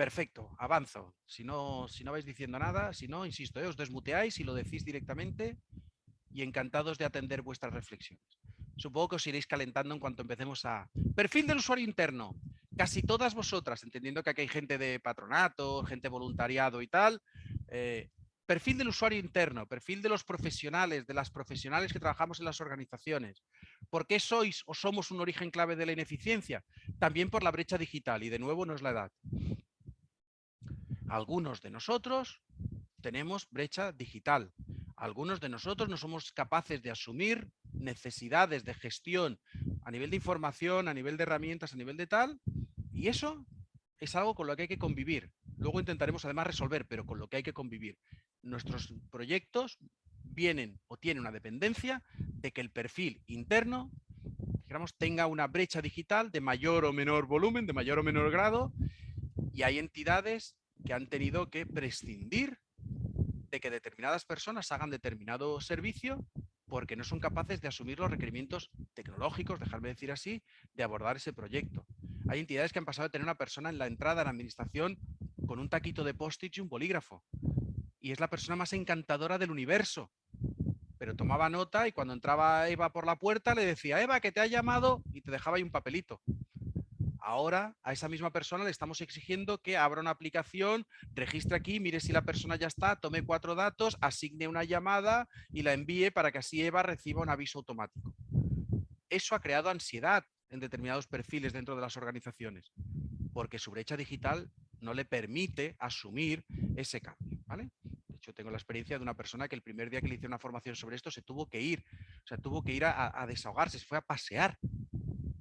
Perfecto, avanzo. Si no, si no vais diciendo nada, si no, insisto, ¿eh? os desmuteáis y lo decís directamente y encantados de atender vuestras reflexiones. Supongo que os iréis calentando en cuanto empecemos a... Perfil del usuario interno. Casi todas vosotras, entendiendo que aquí hay gente de patronato, gente voluntariado y tal. Eh, perfil del usuario interno, perfil de los profesionales, de las profesionales que trabajamos en las organizaciones. ¿Por qué sois o somos un origen clave de la ineficiencia? También por la brecha digital y de nuevo no es la edad. Algunos de nosotros tenemos brecha digital. Algunos de nosotros no somos capaces de asumir necesidades de gestión a nivel de información, a nivel de herramientas, a nivel de tal. Y eso es algo con lo que hay que convivir. Luego intentaremos además resolver, pero con lo que hay que convivir. Nuestros proyectos vienen o tienen una dependencia de que el perfil interno digamos, tenga una brecha digital de mayor o menor volumen, de mayor o menor grado, y hay entidades que han tenido que prescindir de que determinadas personas hagan determinado servicio porque no son capaces de asumir los requerimientos tecnológicos, dejarme decir así, de abordar ese proyecto. Hay entidades que han pasado de tener una persona en la entrada de la administración con un taquito de post y un bolígrafo. Y es la persona más encantadora del universo. Pero tomaba nota y cuando entraba Eva por la puerta le decía, Eva, que te ha llamado y te dejaba ahí un papelito. Ahora a esa misma persona le estamos exigiendo que abra una aplicación, registre aquí, mire si la persona ya está, tome cuatro datos, asigne una llamada y la envíe para que así Eva reciba un aviso automático. Eso ha creado ansiedad en determinados perfiles dentro de las organizaciones, porque su brecha digital no le permite asumir ese cambio. ¿vale? De hecho, tengo la experiencia de una persona que el primer día que le hice una formación sobre esto se tuvo que ir, o sea, tuvo que ir a desahogarse, se fue a pasear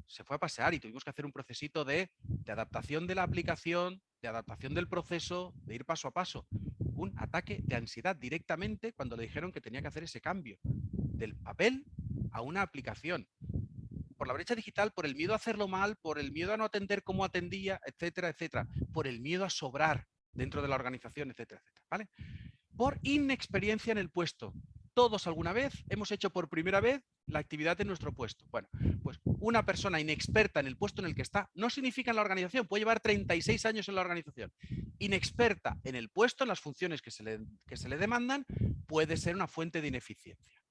se fue a pasear y tuvimos que hacer un procesito de, adaptación de la aplicación, de adaptación del proceso, de ir paso a paso. Un ataque de ansiedad directamente cuando le dijeron que tenía que hacer ese cambio del papel a una aplicación. Por la brecha digital, por el miedo a hacerlo mal, por el miedo a no atender como atendía, etcétera, etcétera. Por el miedo a sobrar dentro de la organización, etcétera, etcétera. Por inexperiencia en el puesto todos alguna vez hemos hecho por primera vez la actividad en nuestro puesto. Bueno, pues una persona inexperta en el puesto en el que está no significa en la organización, puede llevar 36 años en la organización. Inexperta en el puesto, en las funciones que se le, que se le demandan, puede ser una fuente de ineficiencia.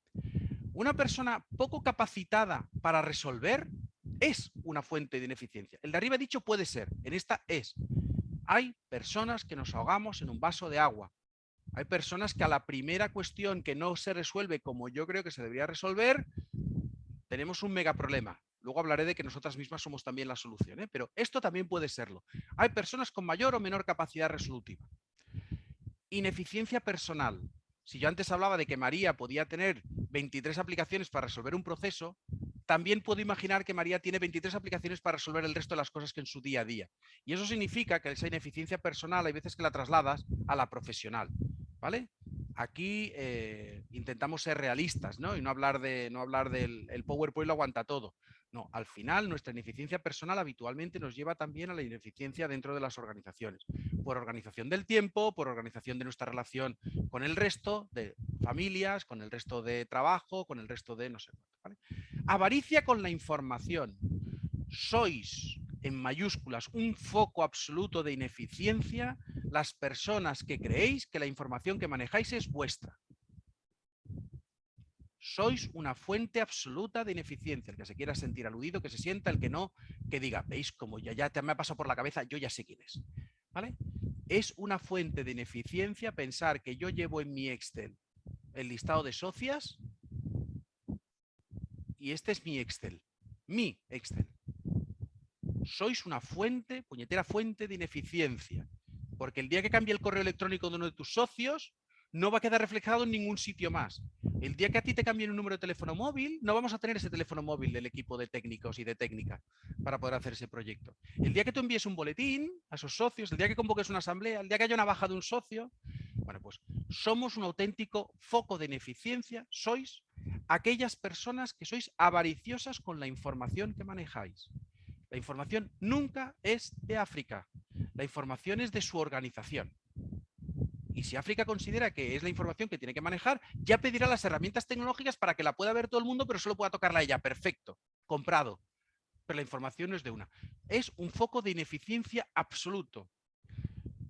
Una persona poco capacitada para resolver es una fuente de ineficiencia. El de arriba dicho puede ser, en esta es. Hay personas que nos ahogamos en un vaso de agua. Hay personas que a la primera cuestión que no se resuelve como yo creo que se debería resolver, tenemos un mega problema. Luego hablaré de que nosotras mismas somos también la solución, ¿eh? pero esto también puede serlo. Hay personas con mayor o menor capacidad resolutiva. Ineficiencia personal. Si yo antes hablaba de que María podía tener 23 aplicaciones para resolver un proceso, también puedo imaginar que María tiene 23 aplicaciones para resolver el resto de las cosas que en su día a día. Y eso significa que esa ineficiencia personal hay veces que la trasladas a la profesional. ¿Vale? Aquí eh, intentamos ser realistas ¿no? y no hablar, de, no hablar del el PowerPoint lo aguanta todo. No, al final nuestra ineficiencia personal habitualmente nos lleva también a la ineficiencia dentro de las organizaciones. Por organización del tiempo, por organización de nuestra relación con el resto de familias, con el resto de trabajo, con el resto de no sé Avaricia con la información. Sois en mayúsculas un foco absoluto de ineficiencia las personas que creéis que la información que manejáis es vuestra. Sois una fuente absoluta de ineficiencia. El que se quiera sentir aludido, que se sienta, el que no, que diga, veis como ya, ya te me ha pasado por la cabeza, yo ya sé quién es. ¿Vale? Es una fuente de ineficiencia pensar que yo llevo en mi Excel el listado de socias y este es mi Excel. Mi Excel sois una fuente, puñetera fuente de ineficiencia. Porque el día que cambie el correo electrónico de uno de tus socios, no va a quedar reflejado en ningún sitio más. El día que a ti te cambien un número de teléfono móvil, no vamos a tener ese teléfono móvil del equipo de técnicos y de técnica para poder hacer ese proyecto. El día que tú envíes un boletín a esos socios, el día que convoques una asamblea, el día que haya una baja de un socio, bueno, pues somos un auténtico foco de ineficiencia, sois aquellas personas que sois avariciosas con la información que manejáis. La información nunca es de África. La información es de su organización. Y si África considera que es la información que tiene que manejar, ya pedirá las herramientas tecnológicas para que la pueda ver todo el mundo, pero solo pueda tocarla ella. Perfecto, comprado. Pero la información no es de una. Es un foco de ineficiencia absoluto.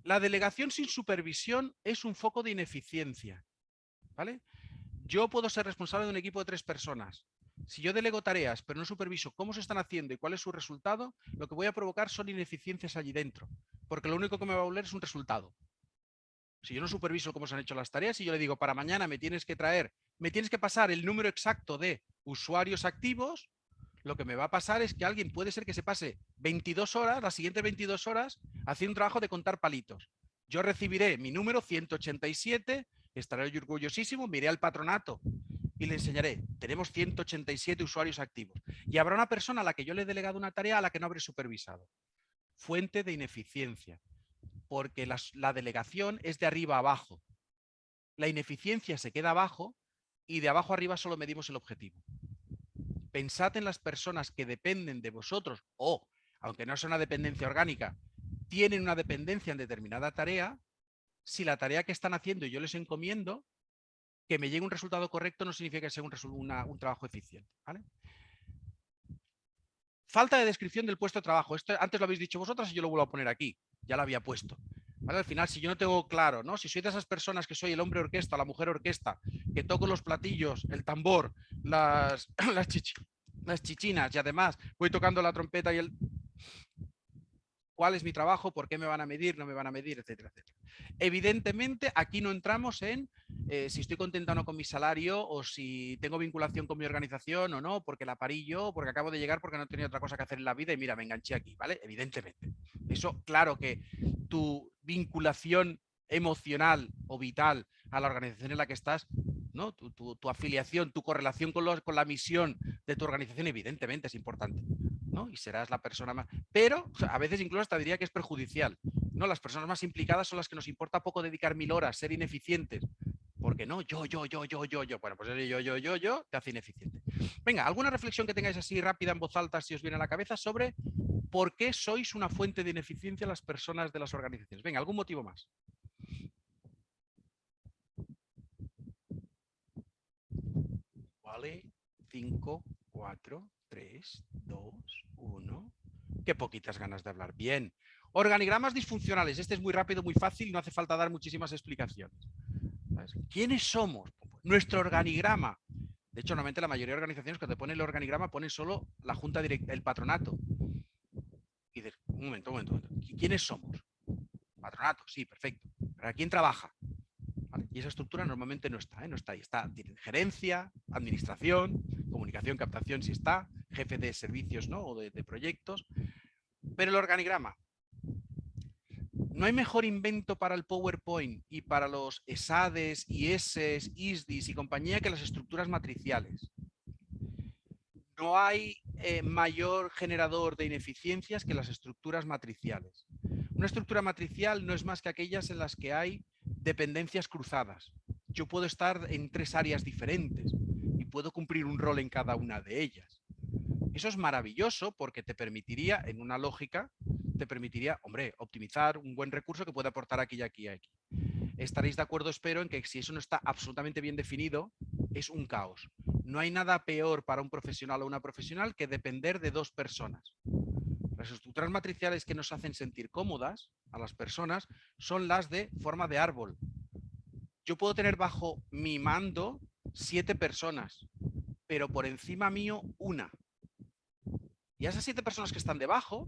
La delegación sin supervisión es un foco de ineficiencia. ¿Vale? Yo puedo ser responsable de un equipo de tres personas. Si yo delego tareas, pero no superviso cómo se están haciendo y cuál es su resultado, lo que voy a provocar son ineficiencias allí dentro. Porque lo único que me va a volver es un resultado. Si yo no superviso cómo se han hecho las tareas y yo le digo, para mañana me tienes que traer, me tienes que pasar el número exacto de usuarios activos, lo que me va a pasar es que alguien puede ser que se pase 22 horas, las siguientes 22 horas, haciendo un trabajo de contar palitos. Yo recibiré mi número 187, estaré orgullosísimo, miré al patronato y le enseñaré, tenemos 187 usuarios activos. Y habrá una persona a la que yo le he delegado una tarea a la que no habré supervisado. Fuente de ineficiencia, porque la, delegación es de arriba a abajo. La ineficiencia se queda abajo y de abajo arriba solo medimos el objetivo. Pensad en las personas que dependen de vosotros o, aunque no sea una dependencia orgánica, tienen una dependencia en determinada tarea, si la tarea que están haciendo y yo les encomiendo, que me llegue un resultado correcto no significa que sea un, un trabajo eficiente. Falta de descripción del puesto de trabajo. Esto antes lo habéis dicho vosotras y yo lo vuelvo a poner aquí. Ya lo había puesto. Al final, si yo no tengo claro, ¿no? Si soy de esas personas que soy el hombre orquesta, la mujer orquesta, que toco los platillos, el tambor, las, las, las chichinas y además voy tocando la trompeta y el cuál es mi trabajo, por qué me van a medir, no me van a medir, etcétera, etcétera. Evidentemente, aquí no entramos en eh, si estoy contenta o no con mi salario o si tengo vinculación con mi organización o no, porque la parí yo, porque acabo de llegar, porque no tenía otra cosa que hacer en la vida y mira, me enganché aquí, ¿vale? Evidentemente. Eso, claro que tu vinculación emocional o vital a la organización en la que estás, ¿no? tu, afiliación, tu correlación con, con la misión de tu organización, evidentemente es importante y serás la persona más... Pero a veces incluso hasta diría que es perjudicial. ¿no? Las personas más implicadas son las que nos importa poco dedicar mil horas, ser ineficientes. Porque no, yo, yo, yo, yo, yo, yo. Bueno, pues yo, yo, yo, yo, te hace ineficiente. Venga, ¿alguna reflexión que tengáis así rápida en voz alta si os viene a la cabeza sobre por qué sois una fuente de ineficiencia las personas de las organizaciones? Venga, ¿algún motivo más? Vale, cinco, cuatro, 3, 2, 1. Qué poquitas ganas de hablar. Bien. Organigramas disfuncionales. Este es muy rápido, muy fácil, no hace falta dar muchísimas explicaciones. ¿Quiénes somos? Nuestro organigrama. De hecho, normalmente la mayoría de organizaciones cuando ponen el organigrama ponen solo la junta directa, el patronato. Y dices, un momento, un momento, un momento. ¿Quiénes somos? Patronato, sí, perfecto. ¿Para quién trabaja? Y esa estructura normalmente no está, ¿eh? no está ahí. Está gerencia, administración, comunicación, captación si está, jefe de servicios ¿no? o de, proyectos. Pero el organigrama. No hay mejor invento para el PowerPoint y para los ESADES, IESES, ISDIS y compañía que las estructuras matriciales. No hay eh, mayor generador de ineficiencias que las estructuras matriciales. Una estructura matricial no es más que aquellas en las que hay dependencias cruzadas. Yo puedo estar en tres áreas diferentes y puedo cumplir un rol en cada una de ellas. Eso es maravilloso porque te permitiría, en una lógica, te permitiría, hombre, optimizar un buen recurso que puede aportar aquí y aquí y aquí. Estaréis de acuerdo, espero, en que si eso no está absolutamente bien definido, es un caos. No hay nada peor para un profesional o una profesional que depender de dos personas. Las estructuras matriciales que nos hacen sentir cómodas a las personas son las de forma de árbol. Yo puedo tener bajo mi mando siete personas, pero por encima mío una. Y esas siete personas que están debajo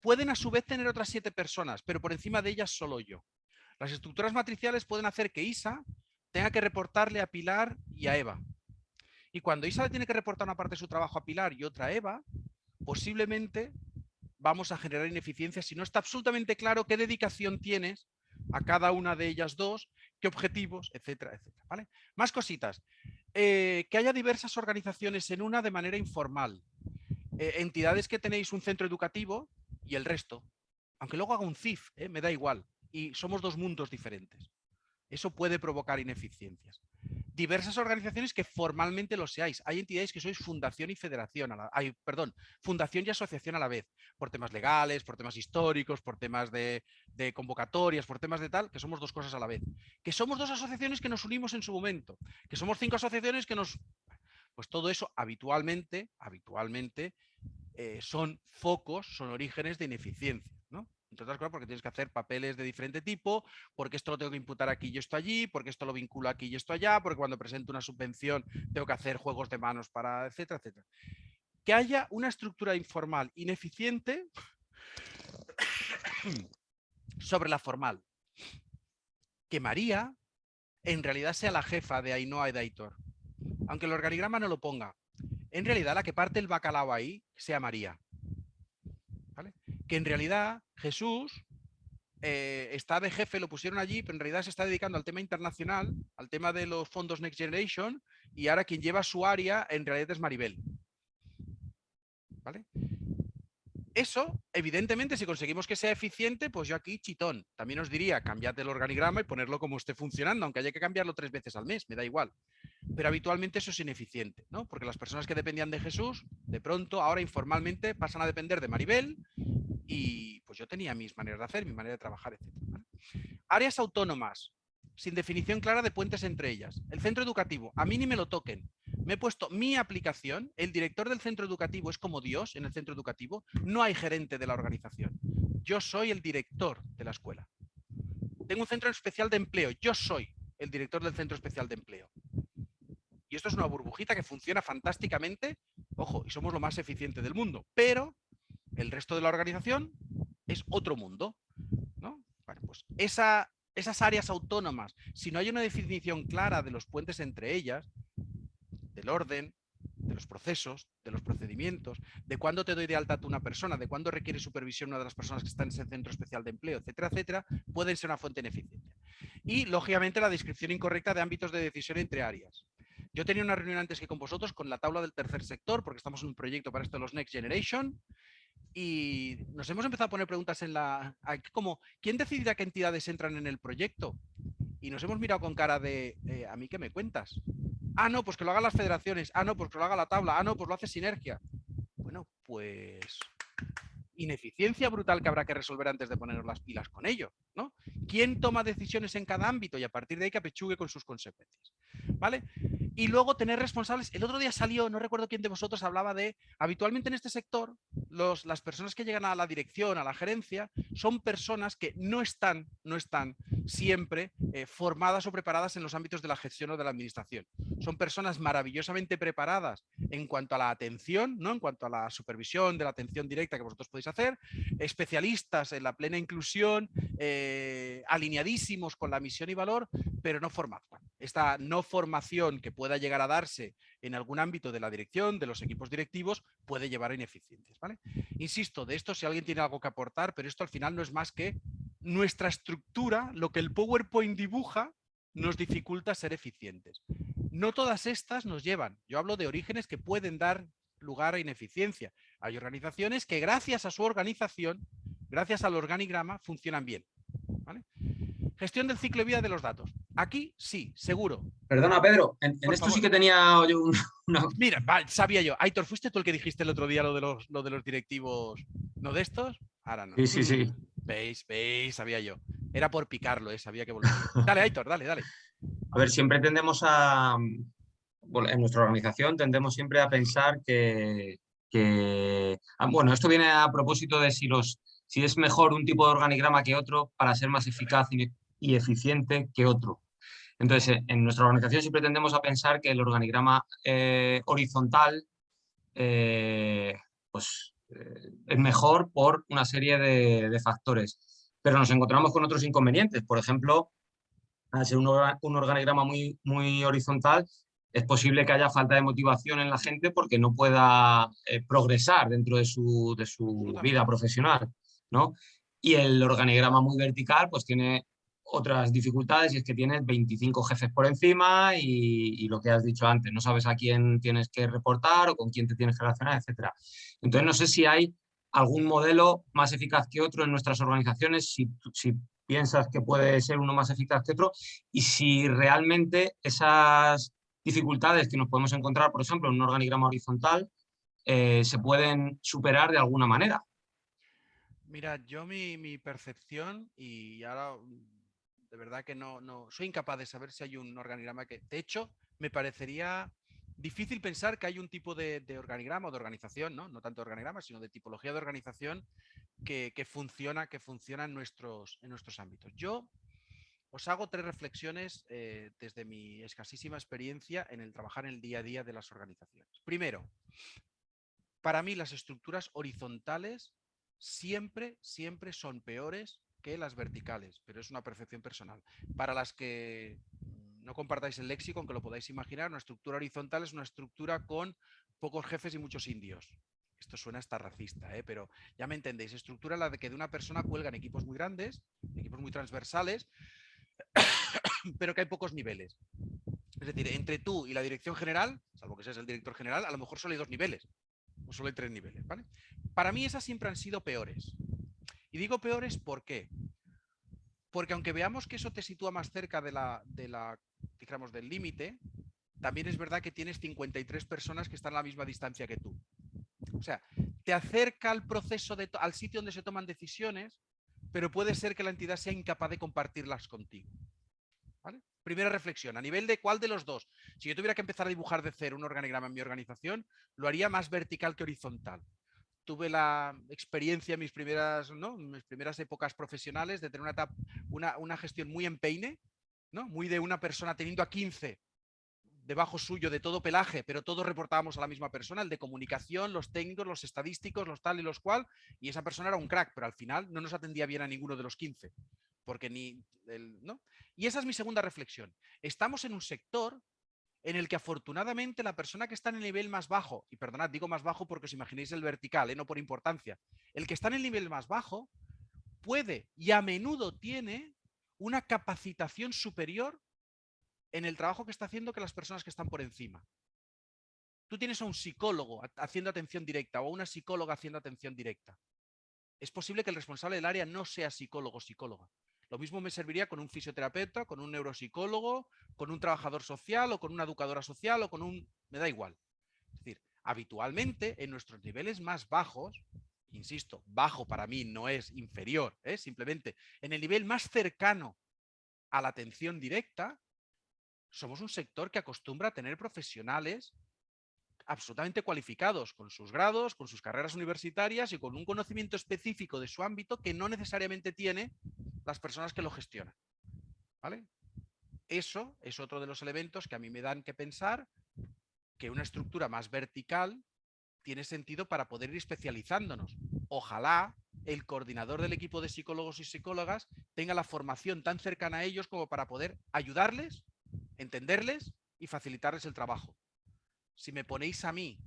pueden a su vez tener otras siete personas, pero por encima de ellas solo yo. Las estructuras matriciales pueden hacer que Isa tenga que reportarle a Pilar y a Eva. Y cuando Isa le tiene que reportar una parte de su trabajo a Pilar y otra a Eva, posiblemente vamos a generar ineficiencias si no está absolutamente claro qué dedicación tienes a cada una de ellas dos, qué objetivos, etcétera, etcétera. ¿vale? Más cositas. Eh, que haya diversas organizaciones en una de manera informal. Eh, entidades que tenéis un centro educativo y el resto. Aunque luego haga un CIF, ¿eh? me da igual. Y somos dos mundos diferentes. Eso puede provocar ineficiencias diversas organizaciones que formalmente lo seáis. Hay entidades que sois fundación y federación, hay, perdón, fundación y asociación a la vez, por temas legales, por temas históricos, por temas de, convocatorias, por temas de tal, que somos dos cosas a la vez. Que somos dos asociaciones que nos unimos en su momento, que somos cinco asociaciones que nos... Pues todo eso habitualmente, habitualmente, eh, son focos, son orígenes de ineficiencia. ¿no? entre otras cosas porque tienes que hacer papeles de diferente tipo, porque esto lo tengo que imputar aquí y esto allí, porque esto lo vinculo aquí y esto allá, porque cuando presento una subvención tengo que hacer juegos de manos para, etcétera, etcétera. Que haya una estructura informal ineficiente sobre la formal. Que María en realidad sea la jefa de Ainhoa y de. Aunque el organigrama no lo ponga. En realidad la que parte el bacalao ahí sea María que en realidad Jesús eh, está de jefe, lo pusieron allí, pero en realidad se está dedicando al tema internacional, al tema de los fondos Next Generation, y ahora quien lleva su área en realidad es Maribel. ¿Vale? Eso, evidentemente, si conseguimos que sea eficiente, pues yo aquí chitón. También os diría, cambiad el organigrama y ponerlo como esté funcionando, aunque haya que cambiarlo tres veces al mes, me da igual. Pero habitualmente eso es ineficiente, ¿no? Porque las personas que dependían de Jesús, de pronto, ahora informalmente pasan a depender de Maribel y pues yo tenía mis maneras de hacer, mi manera de trabajar, etc. Áreas autónomas, sin definición clara de puentes entre ellas. El centro educativo, a mí ni me lo toquen. Me he puesto mi aplicación, el director del centro educativo es como Dios en el centro educativo, no hay gerente de la organización. Yo soy el director de la escuela. Tengo un centro especial de empleo, yo soy el director del centro especial de empleo. Y esto es una burbujita que funciona fantásticamente, ojo, y somos lo más eficiente del mundo, pero el resto de la organización es otro mundo. ¿no? pues esa, esas áreas autónomas, si no hay una definición clara de los puentes entre ellas, del orden, de los procesos, de los procedimientos, de cuándo te doy de alta a una persona, de cuándo requiere supervisión una de las personas que está en ese centro especial de empleo, etcétera, etcétera, pueden ser una fuente ineficiente. Y, lógicamente, la descripción incorrecta de ámbitos de decisión entre áreas. Yo tenía una reunión antes que con vosotros con la tabla del tercer sector, porque estamos en un proyecto para esto de los Next Generation, y nos hemos empezado a poner preguntas en la... como, ¿quién decidirá qué entidades entran en el proyecto? Y nos hemos mirado con cara de, eh, ¿a mí qué me cuentas? Ah, no, pues que lo hagan las federaciones. Ah, no, pues que lo haga la tabla. Ah, no, pues lo hace Sinergia. Bueno, pues ineficiencia brutal que habrá que resolver antes de ponernos las pilas con ello, ¿no? ¿Quién toma decisiones en cada ámbito y a partir de ahí que apechugue con sus consecuencias? ¿Vale? Y luego tener responsables. El otro día salió, no recuerdo quién de vosotros hablaba de, habitualmente en este sector, los, las personas que llegan a la dirección, a la gerencia, son personas que no están, no están siempre eh, formadas o preparadas en los ámbitos de la gestión o de la administración. Son personas maravillosamente preparadas en cuanto a la atención, ¿no? en cuanto a la supervisión de la atención directa que vosotros podéis hacer, especialistas en la plena inclusión, eh, alineadísimos con la misión y valor, pero no formados. Esta no formación que pueda llegar a darse en algún ámbito de la dirección, de los equipos directivos, puede llevar a ineficiencias. ¿vale? Insisto, de esto si alguien tiene algo que aportar, pero esto al final no es más que nuestra estructura, lo que el PowerPoint dibuja, nos dificulta ser eficientes. No todas estas nos llevan. Yo hablo de orígenes que pueden dar lugar a ineficiencia. Hay organizaciones que gracias a su organización, gracias al organigrama, funcionan bien. Gestión del ciclo de vida de los datos. Aquí sí, seguro. Perdona, Pedro, en, esto sí que tenía yo un... Mira, sabía yo. Aitor, ¿fuiste tú el que dijiste el otro día lo de los, lo de los directivos no de estos? Ahora no. Sí, sí, sí. Veis, veis, sabía yo. Era por picarlo, ¿eh? sabía que volvía. Dale, Aitor, dale, dale. A ver, siempre tendemos a... En nuestra organización tendemos siempre a pensar que... Ah, bueno, esto viene a propósito de si, los, si es mejor un tipo de organigrama que otro para ser más eficaz y, eficiente que otro. Entonces, en nuestra organización siempre tendemos a pensar que el organigrama eh, horizontal eh, pues, eh, es mejor por una serie de, factores. Pero nos encontramos con otros inconvenientes. Por ejemplo, al ser un, organigrama muy, muy horizontal, es posible que haya falta de motivación en la gente porque no pueda eh, progresar dentro de su, de su vida profesional. ¿no? Y el organigrama muy vertical pues tiene otras dificultades y es que tienes 25 jefes por encima y, lo que has dicho antes, no sabes a quién tienes que reportar o con quién te tienes que relacionar, etc. Entonces no sé si hay algún modelo más eficaz que otro en nuestras organizaciones, si, piensas que puede ser uno más eficaz que otro y si realmente esas dificultades que nos podemos encontrar, por ejemplo, en un organigrama horizontal, eh, se pueden superar de alguna manera. Mira, yo mi, mi percepción, y ahora de verdad que no, no, soy incapaz de saber si hay un organigrama que, de hecho, me parecería difícil pensar que hay un tipo de, organigrama o de organización, ¿no? no tanto organigrama, sino de tipología de organización que, funciona, que funciona en, nuestros, en nuestros ámbitos. Yo os hago tres reflexiones eh, desde mi escasísima experiencia en el trabajar en el día a día de las organizaciones. Primero, para mí las estructuras horizontales siempre, siempre son peores que las verticales, pero es una percepción personal. Para las que no compartáis el léxico, aunque lo podáis imaginar, una estructura horizontal es una estructura con pocos jefes y muchos indios. esto suena hasta racista, ¿eh? pero ya me entendéis, estructura la de que de una persona cuelgan equipos muy grandes, equipos muy transversales, pero que hay pocos niveles. Es decir, entre tú y la dirección general, salvo que seas el director general, a lo mejor solo hay dos niveles, o solo hay tres niveles. ¿vale? Para mí esas siempre han sido peores. Y digo peores ¿por qué? Porque aunque veamos que eso te sitúa más cerca de la, digamos, del límite, también es verdad que tienes 53 personas que están a la misma distancia que tú. O sea, te acerca al proceso, al sitio donde se toman decisiones, pero puede ser que la entidad sea incapaz de compartirlas contigo. Primera reflexión, a nivel de cuál de los dos. Si yo tuviera que empezar a dibujar de cero un organigrama en mi organización, lo haría más vertical que horizontal. Tuve la experiencia en mis primeras, ¿no? mis primeras épocas profesionales de tener una, una, una gestión muy en peine, ¿no? muy de una persona teniendo a 15 debajo suyo de todo pelaje, pero todos reportábamos a la misma persona, el de comunicación, los técnicos, los estadísticos, los tal y los cual, y esa persona era un crack, pero al final no nos atendía bien a ninguno de los 15, porque ni, ¿no? Y esa es mi segunda reflexión. Estamos en un sector en el que afortunadamente la persona que está en el nivel más bajo, y perdonad, digo más bajo porque os imaginéis el vertical, ¿eh? no por importancia, el que está en el nivel más bajo puede y a menudo tiene una capacitación superior en el trabajo que está haciendo que las personas que están por encima. Tú tienes a un psicólogo haciendo atención directa o a una psicóloga haciendo atención directa. Es posible que el responsable del área no sea psicólogo o psicóloga. Lo mismo me serviría con un fisioterapeuta, con un neuropsicólogo, con un trabajador social o con una educadora social o con un... me da igual. Es decir, habitualmente en nuestros niveles más bajos, insisto, bajo para mí no es inferior, ¿eh? simplemente en el nivel más cercano a la atención directa, somos un sector que acostumbra a tener profesionales absolutamente cualificados, con sus grados, con sus carreras universitarias y con un conocimiento específico de su ámbito que no necesariamente tiene las personas que lo gestionan. ¿Vale? Eso es otro de los elementos que a mí me dan que pensar que una estructura más vertical tiene sentido para poder ir especializándonos. Ojalá el coordinador del equipo de psicólogos y psicólogas tenga la formación tan cercana a ellos como para poder ayudarles entenderles y facilitarles el trabajo. Si me ponéis a mí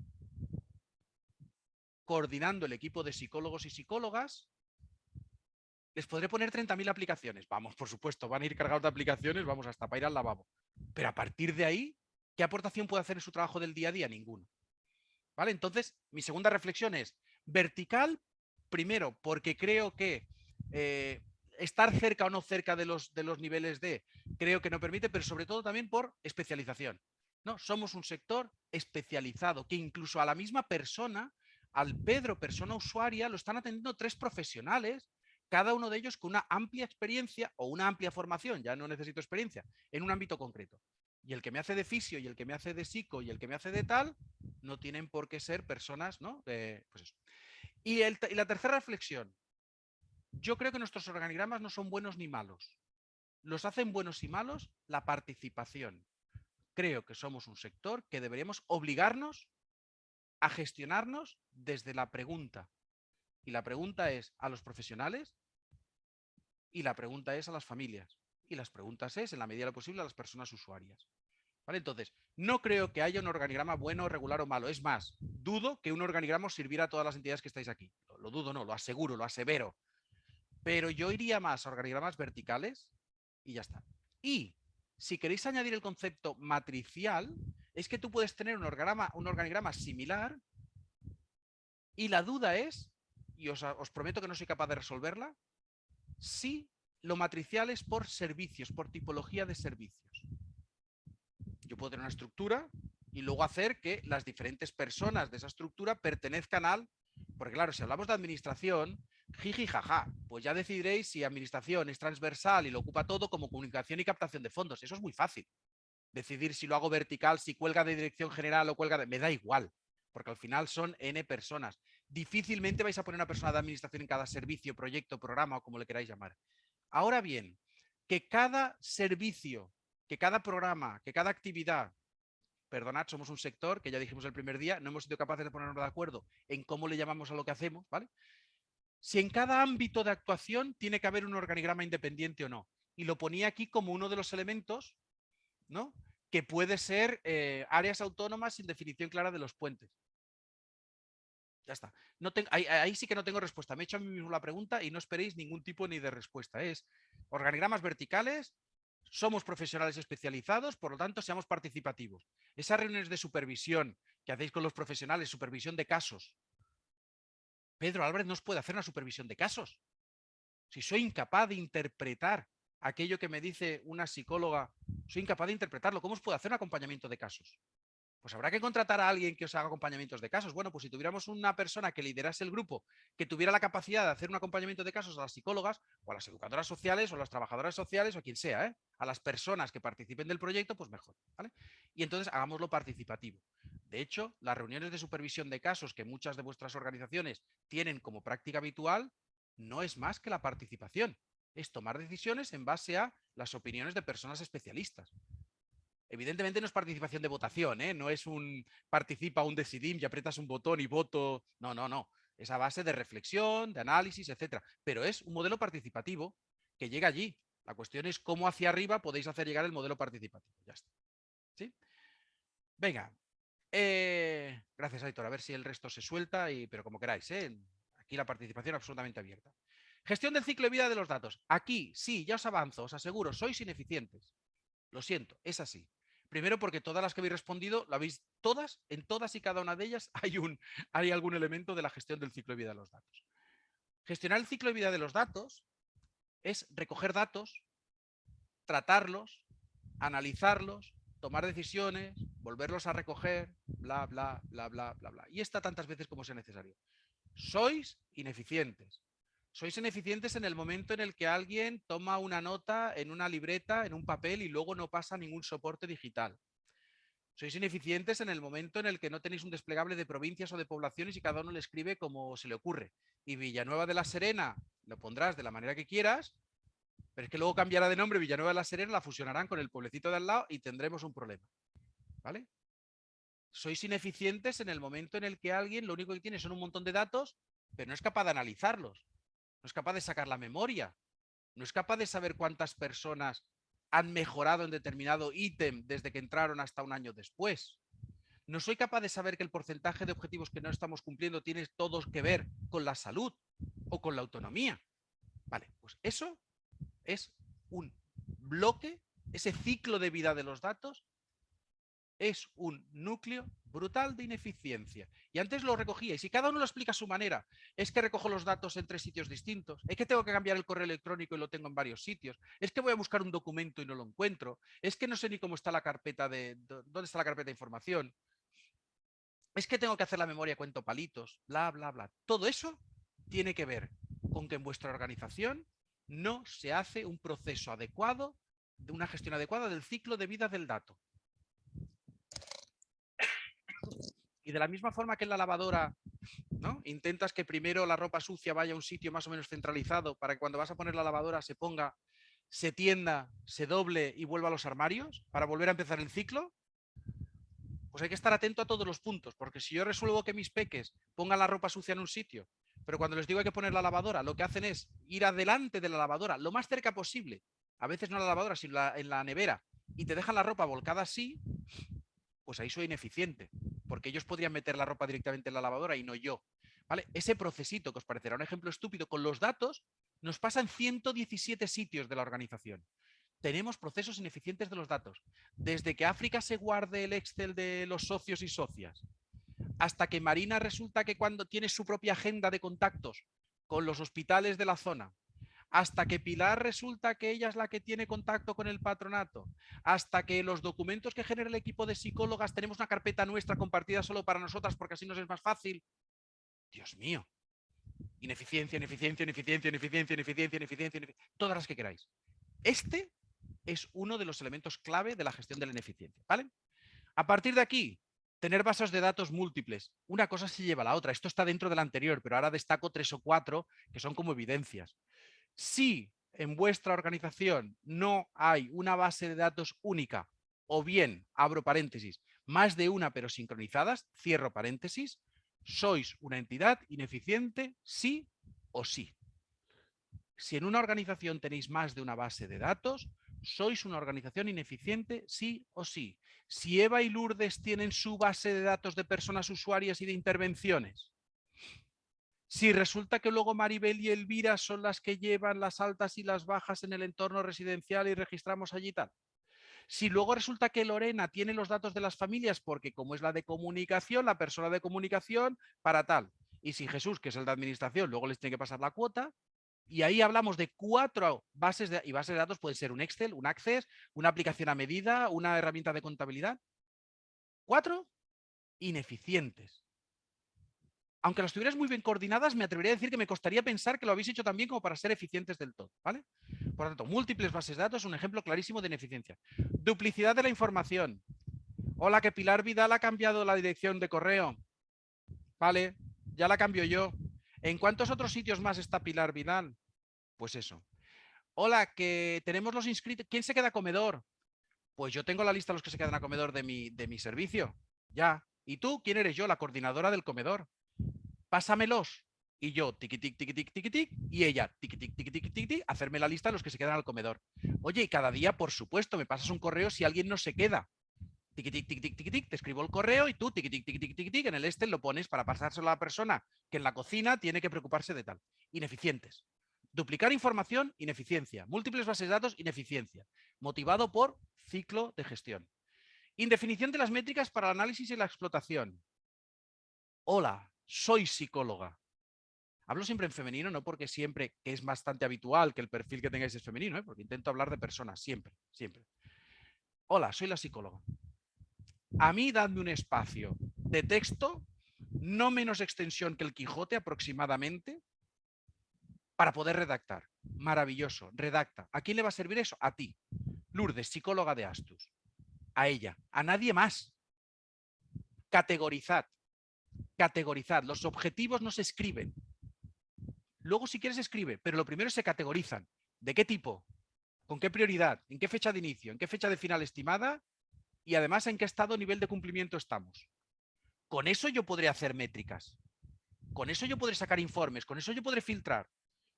coordinando el equipo de psicólogos y psicólogas, les podré poner 30.000 aplicaciones. Vamos, por supuesto, van a ir cargados de aplicaciones, vamos hasta para ir al lavabo. Pero a partir de ahí, ¿qué aportación puede hacer en su trabajo del día a día? Ninguno. ¿Vale? Entonces, mi segunda reflexión es vertical, primero, porque creo que eh, estar cerca o no cerca de los, de los niveles de, creo que no permite, pero sobre todo también por especialización. ¿no? Somos un sector especializado, que incluso a la misma persona, al Pedro, persona usuaria, lo están atendiendo tres profesionales, cada uno de ellos con una amplia experiencia o una amplia formación, ya no necesito experiencia, en un ámbito concreto. Y el que me hace de fisio y el que me hace de psico y el que me hace de tal, no tienen por qué ser personas, ¿no? pues y, y la tercera reflexión, yo creo que nuestros organigramas no son buenos ni malos. Los hacen buenos y malos la participación. Creo que somos un sector que deberíamos obligarnos a gestionarnos desde la pregunta. Y la pregunta es a los profesionales y la pregunta es a las familias. Y las preguntas es, en la medida de lo posible, a las personas usuarias. ¿Vale? Entonces, no creo que haya un organigrama bueno, regular o malo. Es más, dudo que un organigrama sirviera a todas las entidades que estáis aquí. lo dudo, no, lo aseguro, lo asevero. Pero yo iría más a organigramas verticales y ya está. Y si queréis añadir el concepto matricial, es que tú puedes tener un organigrama, un organigrama similar y la duda es, y os, prometo que no soy capaz de resolverla, si lo matricial es por servicios, por tipología de servicios. Yo puedo tener una estructura y luego hacer que las diferentes personas de esa estructura pertenezcan al... Porque claro, si hablamos de administración, Jiji, jaja, pues ya decidiréis si administración es transversal y lo ocupa todo como comunicación y captación de fondos. Eso es muy fácil. Decidir si lo hago vertical, si cuelga de dirección general o cuelga de... Me da igual, porque al final son N personas. Difícilmente vais a poner una persona de administración en cada servicio, proyecto, programa o como le queráis llamar. Ahora bien, que cada servicio, que cada programa, que cada actividad, perdonad, somos un sector que ya dijimos el primer día, no hemos sido capaces de ponernos de acuerdo en cómo le llamamos a lo que hacemos, ¿vale? si en cada ámbito de actuación tiene que haber un organigrama independiente o no. Y lo ponía aquí como uno de los elementos ¿no? que puede ser eh, áreas autónomas sin definición clara de los puentes. Ya está. No ahí, ahí, sí que no tengo respuesta. Me he hecho a mí mismo la pregunta y no esperéis ningún tipo ni de respuesta. Es organigramas verticales, somos profesionales especializados, por lo tanto, seamos participativos. Esas reuniones de supervisión que hacéis con los profesionales, supervisión de casos. Pedro Álvarez no os puede hacer una supervisión de casos. Si soy incapaz de interpretar aquello que me dice una psicóloga, soy incapaz de interpretarlo, ¿cómo os puedo hacer un acompañamiento de casos? Pues habrá que contratar a alguien que os haga acompañamientos de casos. Bueno, pues si tuviéramos una persona que liderase el grupo, que tuviera la capacidad de hacer un acompañamiento de casos a las psicólogas o a las educadoras sociales o a las trabajadoras sociales o a quien sea, ¿eh? a las personas que participen del proyecto, pues mejor. Y entonces hagámoslo participativo. De hecho, las reuniones de supervisión de casos que muchas de vuestras organizaciones tienen como práctica habitual, no es más que la participación. Es tomar decisiones en base a las opiniones de personas especialistas. Evidentemente no es participación de votación, ¿eh? no es un participa un decidim y aprietas un botón y voto. No, no, no. Es a base de reflexión, de análisis, etcétera. Pero es un modelo participativo que llega allí. La cuestión es cómo hacia arriba podéis hacer llegar el modelo participativo. Ya está. ¿Sí? Venga. Eh, gracias, Aitor. A ver si el resto se suelta, y, pero como queráis. ¿eh? Aquí la participación absolutamente abierta. Gestión del ciclo de vida de los datos. Aquí, sí, ya os avanzo, os aseguro, sois ineficientes. Lo siento, es así. Primero porque todas las que habéis respondido, la veis todas, en todas y cada una de ellas hay, un, hay algún elemento de la gestión del ciclo de vida de los datos. Gestionar el ciclo de vida de los datos es recoger datos, tratarlos, analizarlos, tomar decisiones, volverlos a recoger, bla, bla, bla, bla, bla, bla. Y esta tantas veces como sea necesario. Sois ineficientes. Sois ineficientes en el momento en el que alguien toma una nota en una libreta, en un papel y luego no pasa ningún soporte digital. Sois ineficientes en el momento en el que no tenéis un desplegable de provincias o de poblaciones y cada uno le escribe como se le ocurre. Y Villanueva de la Serena lo pondrás de la manera que quieras, pero es que luego cambiará de nombre Villanueva de la Serena, la fusionarán con el pueblecito de al lado y tendremos un problema. ¿Vale? Sois ineficientes en el momento en el que alguien lo único que tiene son un montón de datos, pero no es capaz de analizarlos no es capaz de sacar la memoria, no es capaz de saber cuántas personas han mejorado en determinado ítem desde que entraron hasta un año después. No soy capaz de saber que el porcentaje de objetivos que no estamos cumpliendo tiene todo que ver con la salud o con la autonomía. Vale, pues eso es un bloque, ese ciclo de vida de los datos es un núcleo brutal de ineficiencia. Y antes lo recogía, y si cada uno lo explica a su manera, es que recojo los datos en tres sitios distintos, es que tengo que cambiar el correo electrónico y lo tengo en varios sitios, es que voy a buscar un documento y no lo encuentro, es que no sé ni cómo está la carpeta de, dónde está la carpeta de información, es que tengo que hacer la memoria cuento palitos, bla, bla, bla. Todo eso tiene que ver con que en vuestra organización no se hace un proceso adecuado, de una gestión adecuada del ciclo de vida del dato. Y de la misma forma que en la lavadora, ¿no? Intentas que primero la ropa sucia vaya a un sitio más o menos centralizado para que cuando vas a poner la lavadora se ponga, se tienda, se doble y vuelva a los armarios para volver a empezar el ciclo. Pues hay que estar atento a todos los puntos, porque si yo resuelvo que mis peques pongan la ropa sucia en un sitio, pero cuando les digo hay que poner la lavadora, lo que hacen es ir adelante de la lavadora, lo más cerca posible, a veces no en la lavadora, sino en la nevera, y te dejan la ropa volcada así, pues ahí soy ineficiente, porque ellos podrían meter la ropa directamente en la lavadora y no yo. ¿Vale? Ese procesito, que os parecerá un ejemplo estúpido, con los datos, nos pasa en 117 sitios de la organización. Tenemos procesos ineficientes de los datos. Desde que África se guarde el Excel de los socios y socias, hasta que Marina resulta que cuando tiene su propia agenda de contactos con los hospitales de la zona, hasta que Pilar resulta que ella es la que tiene contacto con el patronato, hasta que los documentos que genera el equipo de psicólogas tenemos una carpeta nuestra compartida solo para nosotras porque así nos es más fácil. Dios mío. Ineficiencia, ineficiencia, ineficiencia, ineficiencia, ineficiencia, ineficiencia, ineficiencia todas las que queráis. Este es uno de los elementos clave de la gestión de la ineficiencia. ¿vale? A partir de aquí, tener bases de datos múltiples. Una cosa se lleva a la otra. Esto está dentro del anterior, pero ahora destaco tres o cuatro que son como evidencias. Si en vuestra organización no hay una base de datos única o bien, abro paréntesis, más de una pero sincronizadas, cierro paréntesis, sois una entidad ineficiente sí o sí. Si en una organización tenéis más de una base de datos, sois una organización ineficiente sí o sí. Si Eva y Lourdes tienen su base de datos de personas usuarias y de intervenciones, Si resulta que luego Maribel y Elvira son las que llevan las altas y las bajas en el entorno residencial y registramos allí tal. Si luego resulta que Lorena tiene los datos de las familias porque como es la de comunicación, la persona de comunicación para tal. Y si Jesús, que es el de administración, luego les tiene que pasar la cuota, y ahí hablamos de cuatro bases de, y bases de datos, puede ser un Excel, un Access, una aplicación a medida, una herramienta de contabilidad. Cuatro ineficientes. Aunque las tuvieras muy bien coordinadas, me atrevería a decir que me costaría pensar que lo habéis hecho también como para ser eficientes del todo. ¿vale? Por lo tanto, múltiples bases de datos es un ejemplo clarísimo de ineficiencia. Duplicidad de la información. Hola, que Pilar Vidal ha cambiado la dirección de correo. Vale, ya la cambio yo. ¿En cuántos otros sitios más está Pilar Vidal? Pues eso. Hola, que tenemos los inscritos. ¿Quién se queda a comedor? Pues yo tengo la lista de los que se quedan a comedor de mi, de mi servicio. Ya. ¿Y tú? ¿Quién eres yo? La coordinadora del comedor. Pásamelos. Y yo, tiqui, tic, tiqui, tic, tiqui, tic, y ella, tiqui, tic, tiqui, tiqui, tiqui, hacerme la lista de los que se quedan al comedor. Oye, y cada día, por supuesto, me pasas un correo si alguien no se queda. Tiqui, tic, tic, tic, tic, te escribo el correo y tú, tiqui, tic, tic, tiqui, tic, en el este lo pones para pasárselo a la persona que en la cocina tiene que preocuparse de tal. Ineficientes. Duplicar información, ineficiencia. Múltiples bases de datos, ineficiencia. Motivado por ciclo de gestión. Indefinición de las métricas para el análisis y la explotación. Hola, soy psicóloga. Hablo siempre en femenino, no porque siempre, que es bastante habitual que el perfil que tengáis es femenino, ¿eh? porque intento hablar de personas, siempre, siempre. Hola, soy la psicóloga. A mí dadme un espacio de texto, no menos extensión que el Quijote aproximadamente, para poder redactar. Maravilloso, redacta. ¿A quién le va a servir eso? A ti. Lourdes, psicóloga de Astus. A ella, a nadie más. Categorizad. Categorizad. Los objetivos no se escriben. Luego, si quieres, escribe, pero lo primero se categorizan. ¿De qué tipo? ¿Con qué prioridad? ¿En qué fecha de inicio? ¿En qué fecha de final estimada? Y además, ¿en qué estado nivel de cumplimiento estamos? Con eso yo podré hacer métricas. Con eso yo podré sacar informes. Con eso yo podré filtrar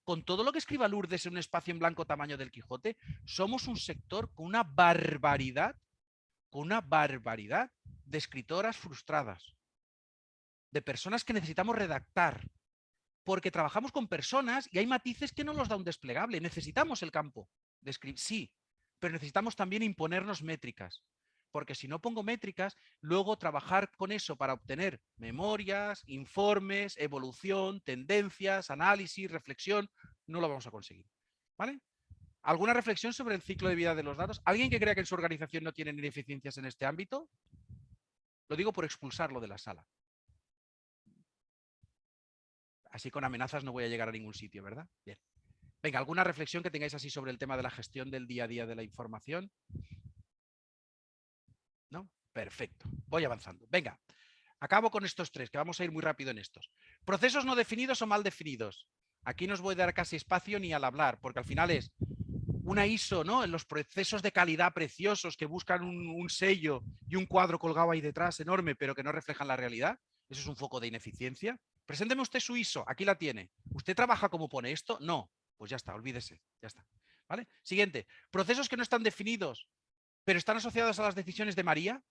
con todo lo que escriba Lourdes en un espacio en blanco tamaño del Quijote, somos un sector con una barbaridad, con una barbaridad de escritoras frustradas, de personas que necesitamos redactar, porque trabajamos con personas y hay matices que no los da un desplegable. Necesitamos el campo de escribir, sí, pero necesitamos también imponernos métricas porque si no pongo métricas, luego trabajar con eso para obtener memorias, informes, evolución, tendencias, análisis, reflexión, no lo vamos a conseguir. ¿Vale? ¿Alguna reflexión sobre el ciclo de vida de los datos? ¿Alguien que crea que en su organización no tienen ineficiencias en este ámbito? Lo digo por expulsarlo de la sala. Así con amenazas no voy a llegar a ningún sitio, ¿verdad? Bien. Venga, ¿alguna reflexión que tengáis así sobre el tema de la gestión del día a día de la información? ¿no? Perfecto. Voy avanzando. Venga, acabo con estos tres, que vamos a ir muy rápido en estos. Procesos no definidos o mal definidos. Aquí no os voy a dar casi espacio ni al hablar, porque al final es una ISO, ¿no? En los procesos de calidad preciosos que buscan un, sello y un cuadro colgado ahí detrás enorme, pero que no reflejan la realidad. Eso es un foco de ineficiencia. Presénteme usted su ISO, aquí la tiene. ¿Usted trabaja como pone esto? No. Pues ya está, olvídese, ya está. ¿Vale? Siguiente, procesos que no están definidos pero están asociadas a las decisiones de María,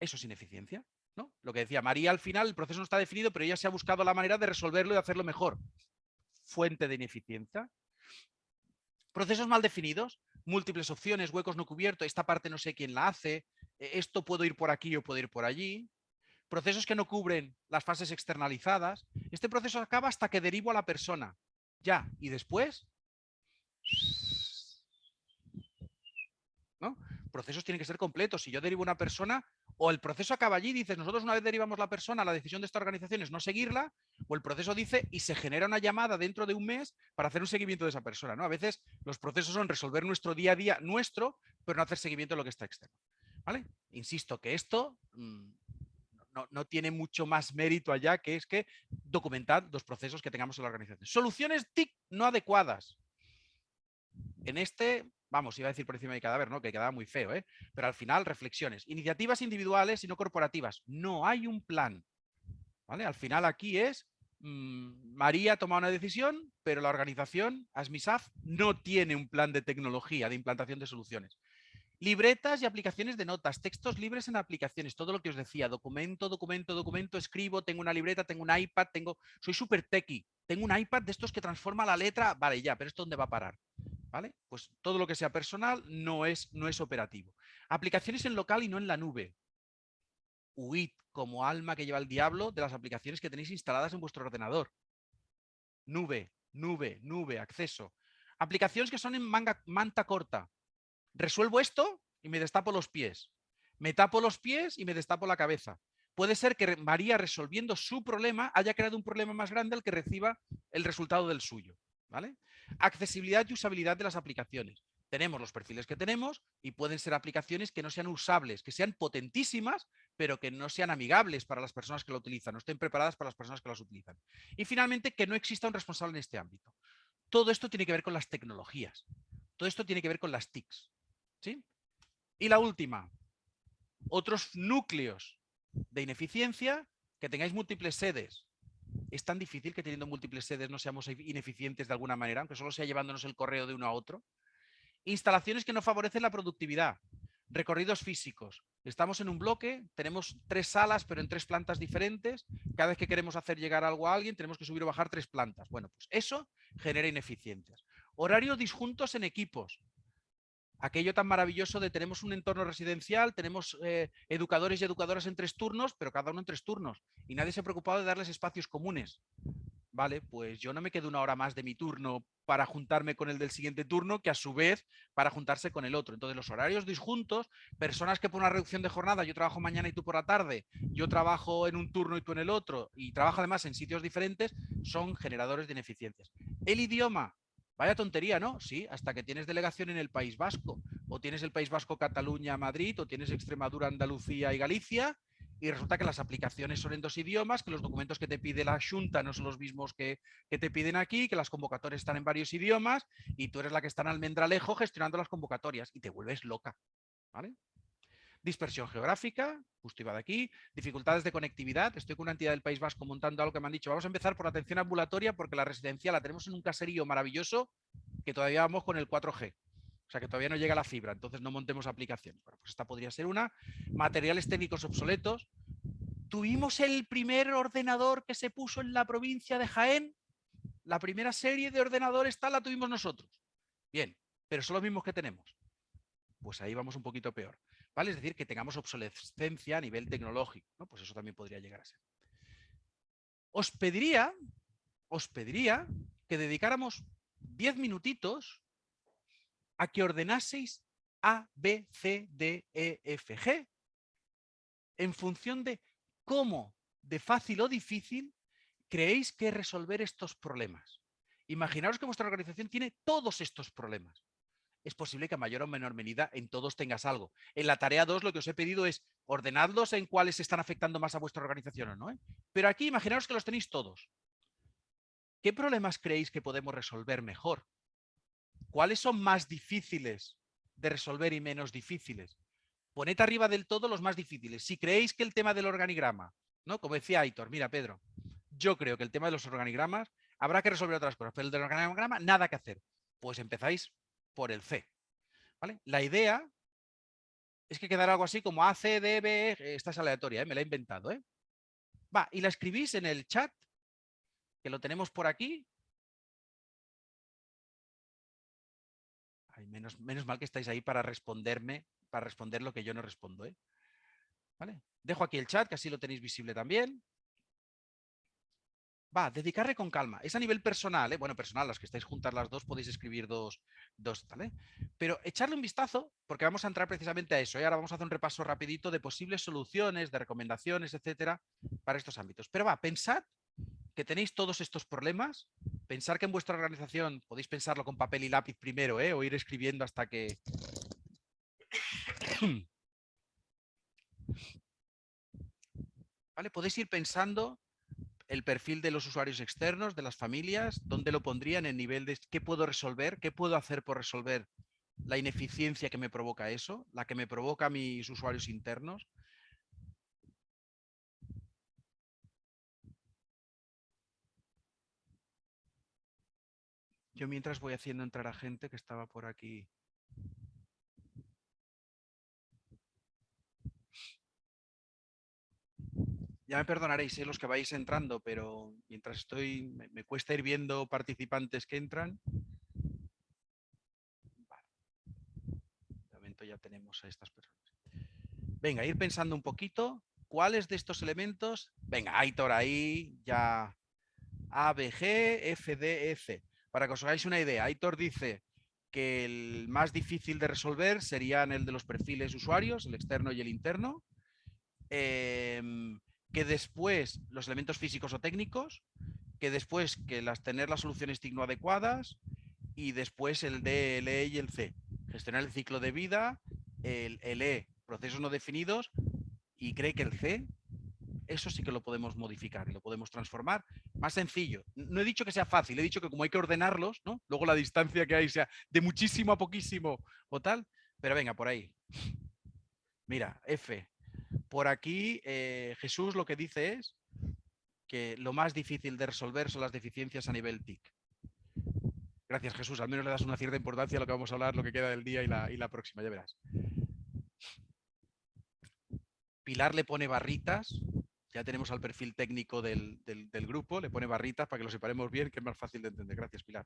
eso es ineficiencia. ¿no? Lo que decía, María al final el proceso no está definido, pero ella se ha buscado la manera de resolverlo y hacerlo mejor. Fuente de ineficiencia. Procesos mal definidos, múltiples opciones, huecos no cubiertos, esta parte no sé quién la hace, e, esto puedo ir por aquí o puedo ir por allí. Procesos que no cubren las fases externalizadas. Este proceso acaba hasta que derivo a la persona. Ya, y después Procesos tienen que ser completos. Si yo derivo una persona, o el proceso acaba allí, dices, nosotros una vez derivamos la persona, la decisión de esta organización es no seguirla, o el proceso dice y se genera una llamada dentro de un mes para hacer un seguimiento de esa persona. ¿no? A veces los procesos son resolver nuestro día a día nuestro, pero no hacer seguimiento de lo que está externo. ¿Vale? Insisto que esto mm, no, no, tiene mucho más mérito allá, que es que documentar los procesos que tengamos en la organización. Soluciones TIC no adecuadas. En este vamos, iba a decir por encima de cadáver, ¿no? Que quedaba muy feo, ¿eh? Pero al final, reflexiones. Iniciativas individuales y no corporativas. No hay un plan. ¿Vale? Al final aquí es mm, María toma una decisión, pero la organización, ASMISAF, no tiene un plan de tecnología, de implantación de soluciones. Libretas y aplicaciones de notas, textos libres en aplicaciones, todo lo que os decía, documento, documento, documento, escribo, tengo una libreta, tengo un iPad, tengo, soy súper techie, tengo un iPad de estos que transforma la letra, vale, ya, pero ¿esto dónde va a parar? ¿Vale? Pues todo lo que sea personal no es, no es operativo. Aplicaciones en local y no en la nube. Huid como alma que lleva el diablo de las aplicaciones que tenéis instaladas en vuestro ordenador. Nube, nube, nube, acceso. Aplicaciones que son en manga, manta corta resuelvo esto y me destapo los pies. Me tapo los pies y me destapo la cabeza. Puede ser que María resolviendo su problema haya creado un problema más grande al que reciba el resultado del suyo. ¿vale? Accesibilidad y usabilidad de las aplicaciones. Tenemos los perfiles que tenemos y pueden ser aplicaciones que no sean usables, que sean potentísimas, pero que no sean amigables para las personas que lo utilizan, no estén preparadas para las personas que las utilizan. Y finalmente, que no exista un responsable en este ámbito. Todo esto tiene que ver con las tecnologías. Todo esto tiene que ver con las TICs. Y la última, otros núcleos de ineficiencia, que tengáis múltiples sedes. Es tan difícil que teniendo múltiples sedes no seamos ineficientes de alguna manera, aunque solo sea llevándonos el correo de uno a otro. Instalaciones que no favorecen la productividad. Recorridos físicos. Estamos en un bloque, tenemos tres salas, pero en tres plantas diferentes. Cada vez que queremos hacer llegar algo a alguien, tenemos que subir o bajar tres plantas. Bueno, pues eso genera ineficiencias. Horarios disjuntos en equipos aquello tan maravilloso de tenemos un entorno residencial, tenemos eh, educadores y educadoras en tres turnos, pero cada uno en tres turnos. Y nadie se ha preocupado de darles espacios comunes. Vale, pues yo no me quedo una hora más de mi turno para juntarme con el del siguiente turno, que a su vez para juntarse con el otro. Entonces los horarios disjuntos, personas que por una reducción de jornada, yo trabajo mañana y tú por la tarde, yo trabajo en un turno y tú en el otro, y trabajo además en sitios diferentes, son generadores de ineficiencias. El idioma, Vaya tontería, ¿no? Sí, hasta que tienes delegación en el País Vasco. O tienes el País Vasco, Cataluña, Madrid, o tienes Extremadura, Andalucía y Galicia, y resulta que las aplicaciones son en dos idiomas, que los documentos que te pide la Junta no son los mismos que, que, te piden aquí, que las convocatorias están en varios idiomas, y tú eres la que está en almendralejo gestionando las convocatorias, y te vuelves loca. ¿Vale? Dispersión geográfica, justo iba de aquí, dificultades de conectividad, estoy con una entidad del País Vasco montando algo que me han dicho, vamos a empezar por la atención ambulatoria porque la residencia la tenemos en un caserío maravilloso que todavía vamos con el 4G. O sea que todavía no llega la fibra, entonces no montemos aplicación. Bueno, pues esta podría ser una. Materiales técnicos obsoletos. Tuvimos el primer ordenador que se puso en la provincia de Jaén. La primera serie de ordenadores tal la tuvimos nosotros. Bien, pero son los mismos que tenemos. Pues ahí vamos un poquito peor. ¿Vale? Es decir, que tengamos obsolescencia a nivel tecnológico, ¿no? Pues eso también podría llegar a ser. Os pediría, os pediría que dedicáramos 10 minutitos a que ordenaseis A, B, C, D, E, F, G en función de cómo, de fácil o difícil, creéis que resolver estos problemas. Imaginaos que vuestra organización tiene todos estos problemas es posible que a mayor o menor medida en todos tengas algo. En la tarea 2 lo que os he pedido es ordenadlos en cuáles están afectando más a vuestra organización o no. ¿eh? Pero aquí imaginaos que los tenéis todos. ¿Qué problemas creéis que podemos resolver mejor? ¿Cuáles son más difíciles de resolver y menos difíciles? Poned arriba del todo los más difíciles. Si creéis que el tema del organigrama, ¿no? como decía Aitor, mira Pedro, yo creo que el tema de los organigramas habrá que resolver otras cosas, pero el del organigrama nada que hacer. Pues empezáis por el C. ¿vale? La idea es que quedará algo así como A, C, D, B, e, esta es aleatoria, ¿eh? me la he inventado. ¿eh? Va, y la escribís en el chat, que lo tenemos por aquí. menos, menos mal que estáis ahí para responderme, para responder lo que yo no respondo. ¿eh? ¿Vale? Dejo aquí el chat, que así lo tenéis visible también. Va, dedicarle con calma. Es a nivel personal, ¿eh? bueno, personal, las que estáis juntas las dos podéis escribir dos, dos ¿vale? Pero echarle un vistazo, porque vamos a entrar precisamente a eso. Y ¿eh? ahora vamos a hacer un repaso rapidito de posibles soluciones, de recomendaciones, etcétera, para estos ámbitos. Pero va, pensad que tenéis todos estos problemas, pensar que en vuestra organización podéis pensarlo con papel y lápiz primero, ¿eh? o ir escribiendo hasta que... ¿Vale? Podéis ir pensando el perfil de los usuarios externos, de las familias, dónde lo pondrían en nivel de qué puedo resolver, qué puedo hacer por resolver la ineficiencia que me provoca eso, la que me provoca mis usuarios internos. Yo mientras voy haciendo entrar a gente que estaba por aquí ya me perdonaréis ¿eh? los que vais entrando, pero mientras estoy, me, cuesta ir viendo participantes que entran. De momento ya tenemos a estas personas. Venga, ir pensando un poquito. ¿Cuáles de estos elementos? Venga, Aitor ahí, ya A, B, G, F, D, e, C. Para que os hagáis una idea, Aitor dice que el más difícil de resolver serían el de los perfiles usuarios, el externo y el interno. Em, que después los elementos físicos o técnicos, que después que las tener las soluciones TIC no adecuadas y después el D, el E y el C. Gestionar el ciclo de vida, el, el E, procesos no definidos y cree que el C, eso sí que lo podemos modificar lo podemos transformar. Más sencillo. No he dicho que sea fácil, he dicho que como hay que ordenarlos, ¿no? Luego la distancia que hay sea de muchísimo a poquísimo o tal, pero venga, por ahí. Mira, F, por aquí eh, Jesús lo que dice es que lo más difícil de resolver son las deficiencias a nivel TIC. Gracias Jesús, al menos le das una cierta importancia a lo que vamos a hablar, lo que queda del día y la, próxima, ya verás. Pilar le pone barritas, ya tenemos al perfil técnico del, del, grupo, le pone barritas para que lo separemos bien, que es más fácil de entender. Gracias, Pilar.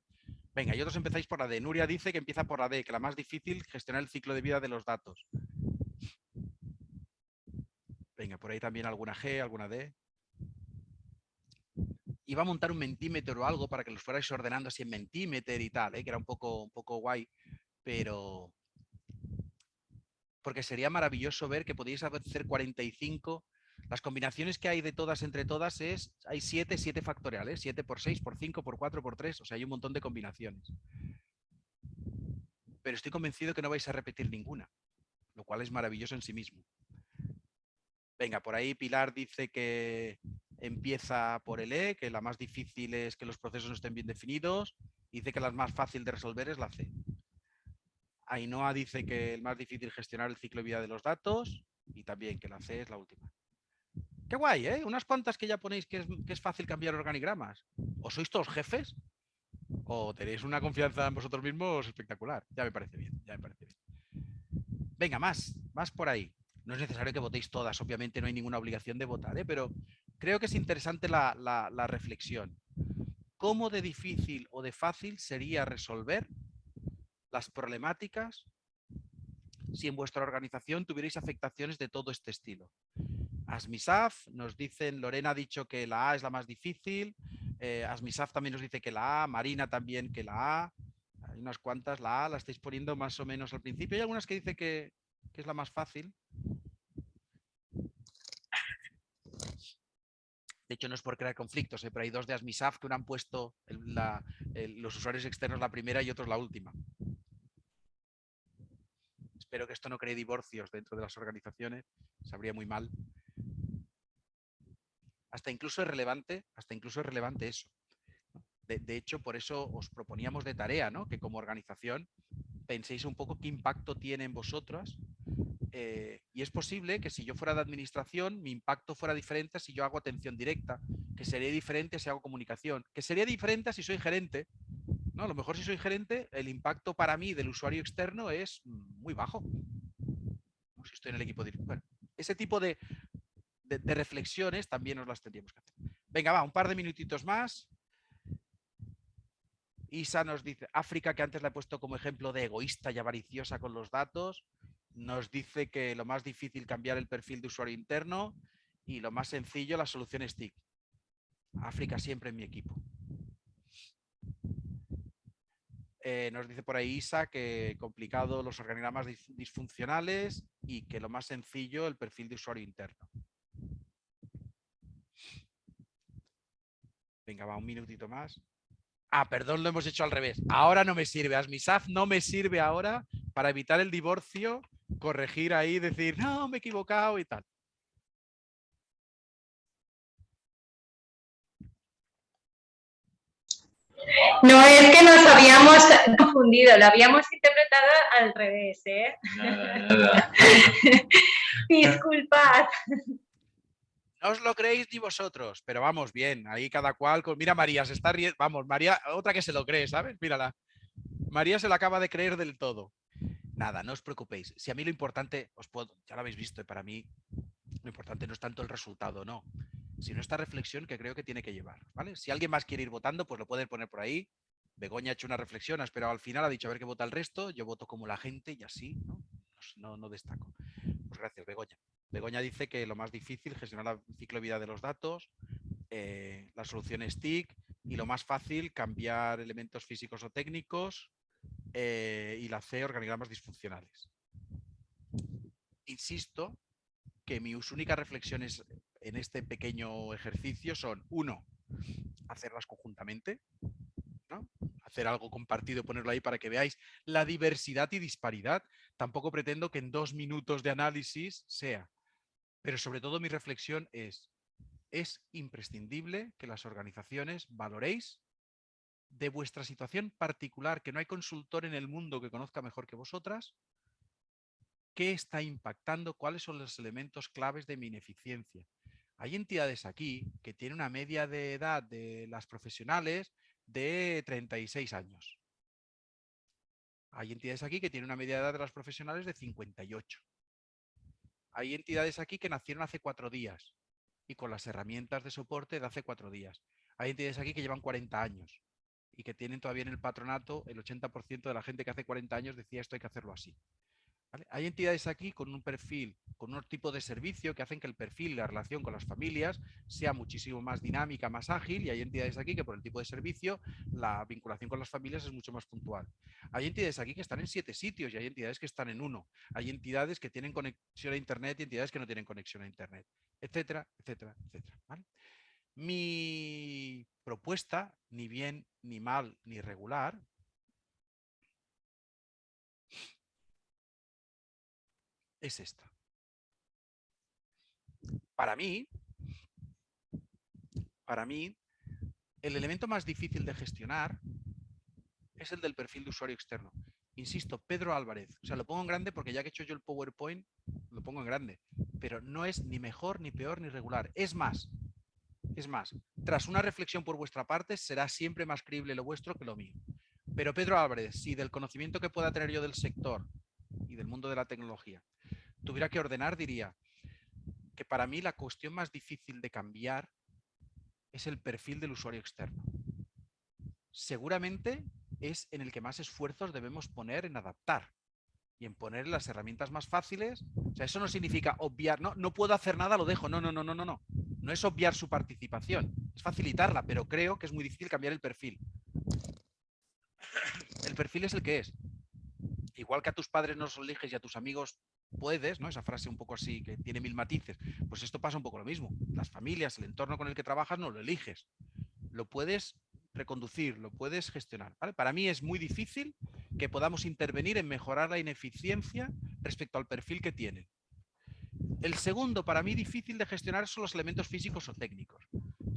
Venga, y otros empezáis por la D. Nuria dice que empieza por la D, que la más difícil, gestionar el ciclo de vida de los datos. Por ahí también alguna G, alguna D. Iba a montar un mentímetro o algo para que los fuerais ordenando así en mentímetro y tal, ¿eh? que era un poco, un poco guay, pero... Porque sería maravilloso ver que podíais hacer 45 las combinaciones que hay de todas entre todas es, hay 7, 7 factoriales, 7 por 6, por 5, por 4, por 3, o sea, hay un montón de combinaciones. Pero estoy convencido que no vais a repetir ninguna, lo cual es maravilloso en sí mismo. Venga, por ahí Pilar dice que empieza por el E, que la más difícil es que los procesos no estén bien definidos. Dice que la más fácil de resolver es la C. Ainhoa dice que el más difícil es gestionar el ciclo de vida de los datos y también que la C es la última. Qué guay, ¿eh? Unas cuantas que ya ponéis que es, que es fácil cambiar organigramas. ¿O sois todos jefes? ¿O tenéis una confianza en vosotros mismos espectacular? Ya me parece bien, ya me parece bien. Venga, más, más por ahí. No es necesario que votéis todas, obviamente no hay ninguna obligación de votar, ¿eh? pero creo que es interesante la, la reflexión. ¿Cómo de difícil o de fácil sería resolver las problemáticas si en vuestra organización tuvierais afectaciones de todo este estilo? Asmisaf, nos dicen, Lorena ha dicho que la A es la más difícil, eh, Asmisaf también nos dice que la A, Marina también que la A, hay unas cuantas, la A la estáis poniendo más o menos al principio, hay algunas que dice que, que es la más fácil. Hecho, no es por crear conflictos, ¿eh? pero hay dos de Asmisaf que uno han puesto los usuarios externos la primera y otros la última. Espero que esto no cree divorcios dentro de las organizaciones, sabría muy mal. Hasta incluso es relevante, hasta incluso es relevante eso. De, hecho, por eso os proponíamos de tarea, ¿no? que como organización penséis un poco qué impacto tiene en vosotras eh, y es posible que si yo fuera de administración, mi impacto fuera diferente si yo hago atención directa, que sería diferente si hago comunicación, que sería diferente si soy gerente. ¿no? A lo mejor si soy gerente, el impacto para mí del usuario externo es muy bajo. Si estoy en el equipo de... Bueno, ese tipo de, de, reflexiones también nos las tendríamos que hacer. Venga, va, un par de minutitos más. Isa nos dice, África, que antes la he puesto como ejemplo de egoísta y avariciosa con los datos, nos dice que lo más difícil cambiar el perfil de usuario interno y lo más sencillo las soluciones TIC. África siempre en mi equipo. Eh, nos dice por ahí Isa que complicado los organigramas disfuncionales y que lo más sencillo el perfil de usuario interno. Venga, va un minutito más. Ah, perdón, lo hemos hecho al revés. Ahora no me sirve. Asmisaf no me sirve ahora para evitar el divorcio, corregir ahí, decir, no, me he equivocado y tal. No, es que nos habíamos confundido, lo habíamos interpretado al revés, ¿eh? Disculpad. No os lo creéis ni vosotros, pero vamos bien, ahí cada cual con... Mira María, se está riendo, vamos, María, otra que se lo cree, ¿sabes? Mírala. María se lo acaba de creer del todo. Nada, no os preocupéis. Si a mí lo importante, os puedo, ya lo habéis visto, para mí lo importante no es tanto el resultado, no. sino esta reflexión que creo que tiene que llevar. ¿vale? Si alguien más quiere ir votando, pues lo puede poner por ahí. Begoña ha hecho una reflexión, ha esperado al final, ha dicho a ver qué vota el resto, yo voto como la gente y así, ¿no? Pues no, destaco. Pues gracias, Begoña. Begoña dice que lo más difícil, gestionar la ciclo de vida de los datos, eh, la solución es TIC y lo más fácil, cambiar elementos físicos o técnicos eh, y la C, organigramas disfuncionales. Insisto que mis únicas reflexiones en este pequeño ejercicio son, uno, hacerlas conjuntamente, hacer algo compartido, ponerlo ahí para que veáis la diversidad y disparidad. Tampoco pretendo que en dos minutos de análisis sea, pero sobre todo mi reflexión es, es imprescindible que las organizaciones valoréis de vuestra situación particular, que no hay consultor en el mundo que conozca mejor que vosotras, qué está impactando, cuáles son los elementos claves de mi ineficiencia. Hay entidades aquí que tienen una media de edad de las profesionales de 36 años. Hay entidades aquí que tienen una media de edad de las profesionales de 58. Hay entidades aquí que nacieron hace cuatro días y con las herramientas de soporte de hace cuatro días. Hay entidades aquí que llevan 40 años y que tienen todavía en el patronato el 80% de la gente que hace 40 años decía esto hay que hacerlo así. Hay entidades aquí con un perfil, con un tipo de servicio que hacen que el perfil la relación con las familias sea muchísimo más dinámica, más ágil y hay entidades aquí que por el tipo de servicio la vinculación con las familias es mucho más puntual. Hay entidades aquí que están en siete sitios y hay entidades que están en uno. Hay entidades que tienen conexión a Internet y entidades que no tienen conexión a Internet, etcétera, etcétera, etcétera. Mi propuesta, ni bien, ni mal, ni regular, es esta. Para mí, para mí, el elemento más difícil de gestionar es el del perfil de usuario externo. Insisto, Pedro Álvarez. O sea, lo pongo en grande porque ya que he hecho yo el PowerPoint, lo pongo en grande. Pero no es ni mejor, ni peor, ni regular. Es más, es más, tras una reflexión por vuestra parte, será siempre más creíble lo vuestro que lo mío. Pero Pedro Álvarez, si del conocimiento que pueda tener yo del sector y del mundo de la tecnología tuviera que ordenar, diría que para mí la cuestión más difícil de cambiar es el perfil del usuario externo. Seguramente es en el que más esfuerzos debemos poner en adaptar y en poner las herramientas más fáciles. O sea, eso no significa obviar, no, no puedo hacer nada, lo dejo. No, no, no, no, no, no. No es obviar su participación, es facilitarla, pero creo que es muy difícil cambiar el perfil. El perfil es el que es. Igual que a tus padres no los eliges y a tus amigos puedes, ¿no? Esa frase un poco así que tiene mil matices. Pues esto pasa un poco lo mismo. Las familias, el entorno con el que trabajas no lo eliges. Lo puedes reconducir, lo puedes gestionar. Para mí es muy difícil que podamos intervenir en mejorar la ineficiencia respecto al perfil que tienen. El segundo, para mí difícil de gestionar, son los elementos físicos o técnicos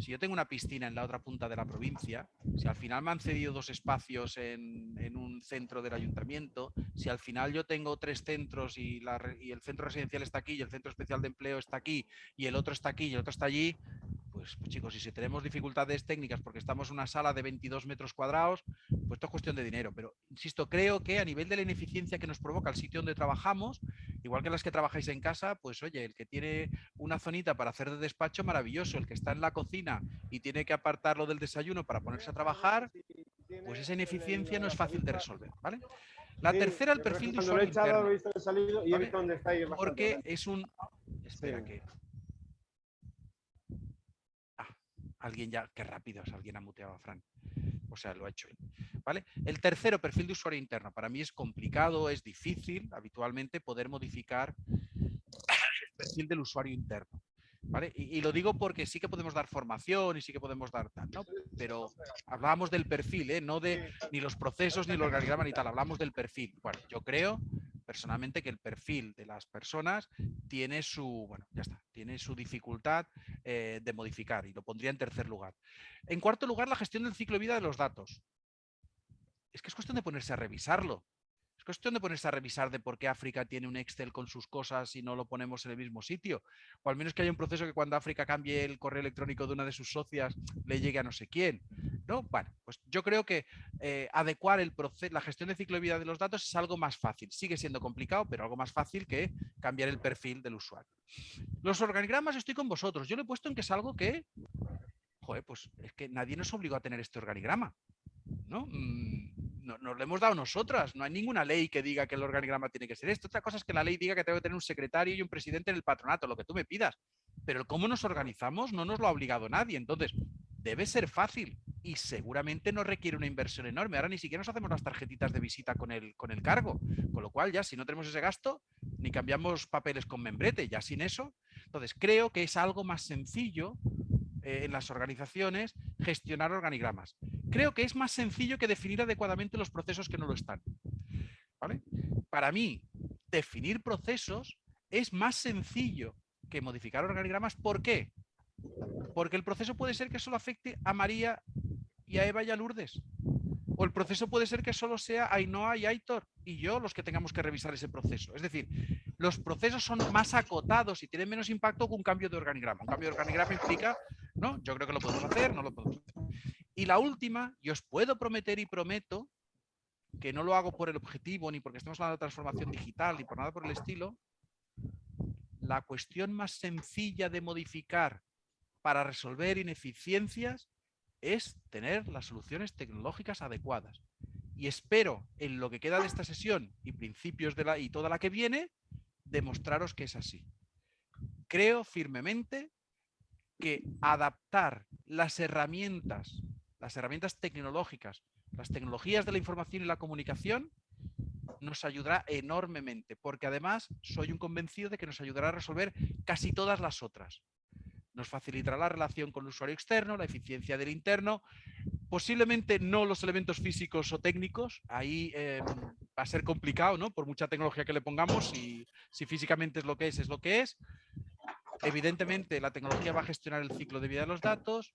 si yo tengo una piscina en la otra punta de la provincia, si al final me han cedido dos espacios en, un centro del ayuntamiento, si al final yo tengo tres centros y, el centro residencial está aquí y el centro especial de empleo está aquí y el otro está aquí y el otro está allí, pues, pues, chicos, y si tenemos dificultades técnicas porque estamos en una sala de 22 metros cuadrados, pues esto es cuestión de dinero. Pero, insisto, creo que a nivel de la ineficiencia que nos provoca el sitio donde trabajamos, igual que las que trabajáis en casa, pues oye, el que tiene una zonita para hacer de despacho, maravilloso. El que está en la cocina y tiene que apartarlo del desayuno para ponerse a trabajar, pues esa ineficiencia no es fácil de resolver, ¿vale? La tercera, el perfil de usuario interno. Porque es un... Espera que alguien ya, qué rápido, alguien ha muteado a Frank. O sea, lo ha hecho él. ¿Vale? El tercero, perfil de usuario interno. Para mí es complicado, es difícil habitualmente poder modificar el perfil del usuario interno. ¿Vale? Y, lo digo porque sí que podemos dar formación y sí que podemos dar tal, ¿no? Pero hablábamos del perfil, ¿eh? no de ni los procesos ni los organigramas ni tal, hablamos del perfil. Bueno, yo creo personalmente que el perfil de las personas tiene su, bueno, ya está, tiene su dificultad eh, de modificar y lo pondría en tercer lugar. En cuarto lugar, la gestión del ciclo de vida de los datos. Es que es cuestión de ponerse a revisarlo. Es cuestión de ponerse a revisar de por qué África tiene un Excel con sus cosas y no lo ponemos en el mismo sitio. O al menos que haya un proceso que cuando África cambie el correo electrónico de una de sus socias le llegue a no sé quién. ¿no? Bueno, pues yo creo que eh, adecuar el la gestión de ciclo de vida de los datos es algo más fácil. Sigue siendo complicado, pero algo más fácil que cambiar el perfil del usuario. Los organigramas estoy con vosotros. Yo lo he puesto en que es algo que, joder, pues es que nadie nos obligó a tener este organigrama. ¿no? Mm, nos lo hemos dado nosotras. No hay ninguna ley que diga que el organigrama tiene que ser esto. Otra cosa es que la ley diga que tengo que tener un secretario y un presidente en el patronato, lo que tú me pidas. Pero el cómo nos organizamos no nos lo ha obligado nadie. Entonces, debe ser fácil y seguramente no requiere una inversión enorme. Ahora ni siquiera nos hacemos las tarjetitas de visita con el, con el cargo, con lo cual ya si no tenemos ese gasto, ni cambiamos papeles con membrete, ya sin eso. Entonces creo que es algo más sencillo eh, en las organizaciones gestionar organigramas. Creo que es más sencillo que definir adecuadamente los procesos que no lo están. Para mí, definir procesos es más sencillo que modificar organigramas. ¿Por qué? Porque el proceso puede ser que solo afecte a María y a Eva y a Lourdes. O el proceso puede ser que solo sea Ainhoa y Aitor y yo los que tengamos que revisar ese proceso. Es decir, los procesos son más acotados y tienen menos impacto que un cambio de organigrama. Un cambio de organigrama implica, ¿no? Yo creo que lo podemos hacer, no lo podemos hacer. Y la última, yo os puedo prometer y prometo que no lo hago por el objetivo, ni porque estemos hablando de transformación digital, ni por nada por el estilo, la cuestión más sencilla de modificar para resolver ineficiencias es tener las soluciones tecnológicas adecuadas. Y espero en lo que queda de esta sesión y principios de la y toda la que viene, demostraros que es así. Creo firmemente que adaptar las herramientas, las herramientas tecnológicas, las tecnologías de la información y la comunicación nos ayudará enormemente, porque además soy un convencido de que nos ayudará a resolver casi todas las otras nos facilitará la relación con el usuario externo, la eficiencia del interno, posiblemente no los elementos físicos o técnicos, ahí em, va a ser complicado, ¿no? Por mucha tecnología que le pongamos, si físicamente es lo que es, es lo que es. Evidentemente la tecnología va a gestionar el ciclo de vida de los datos,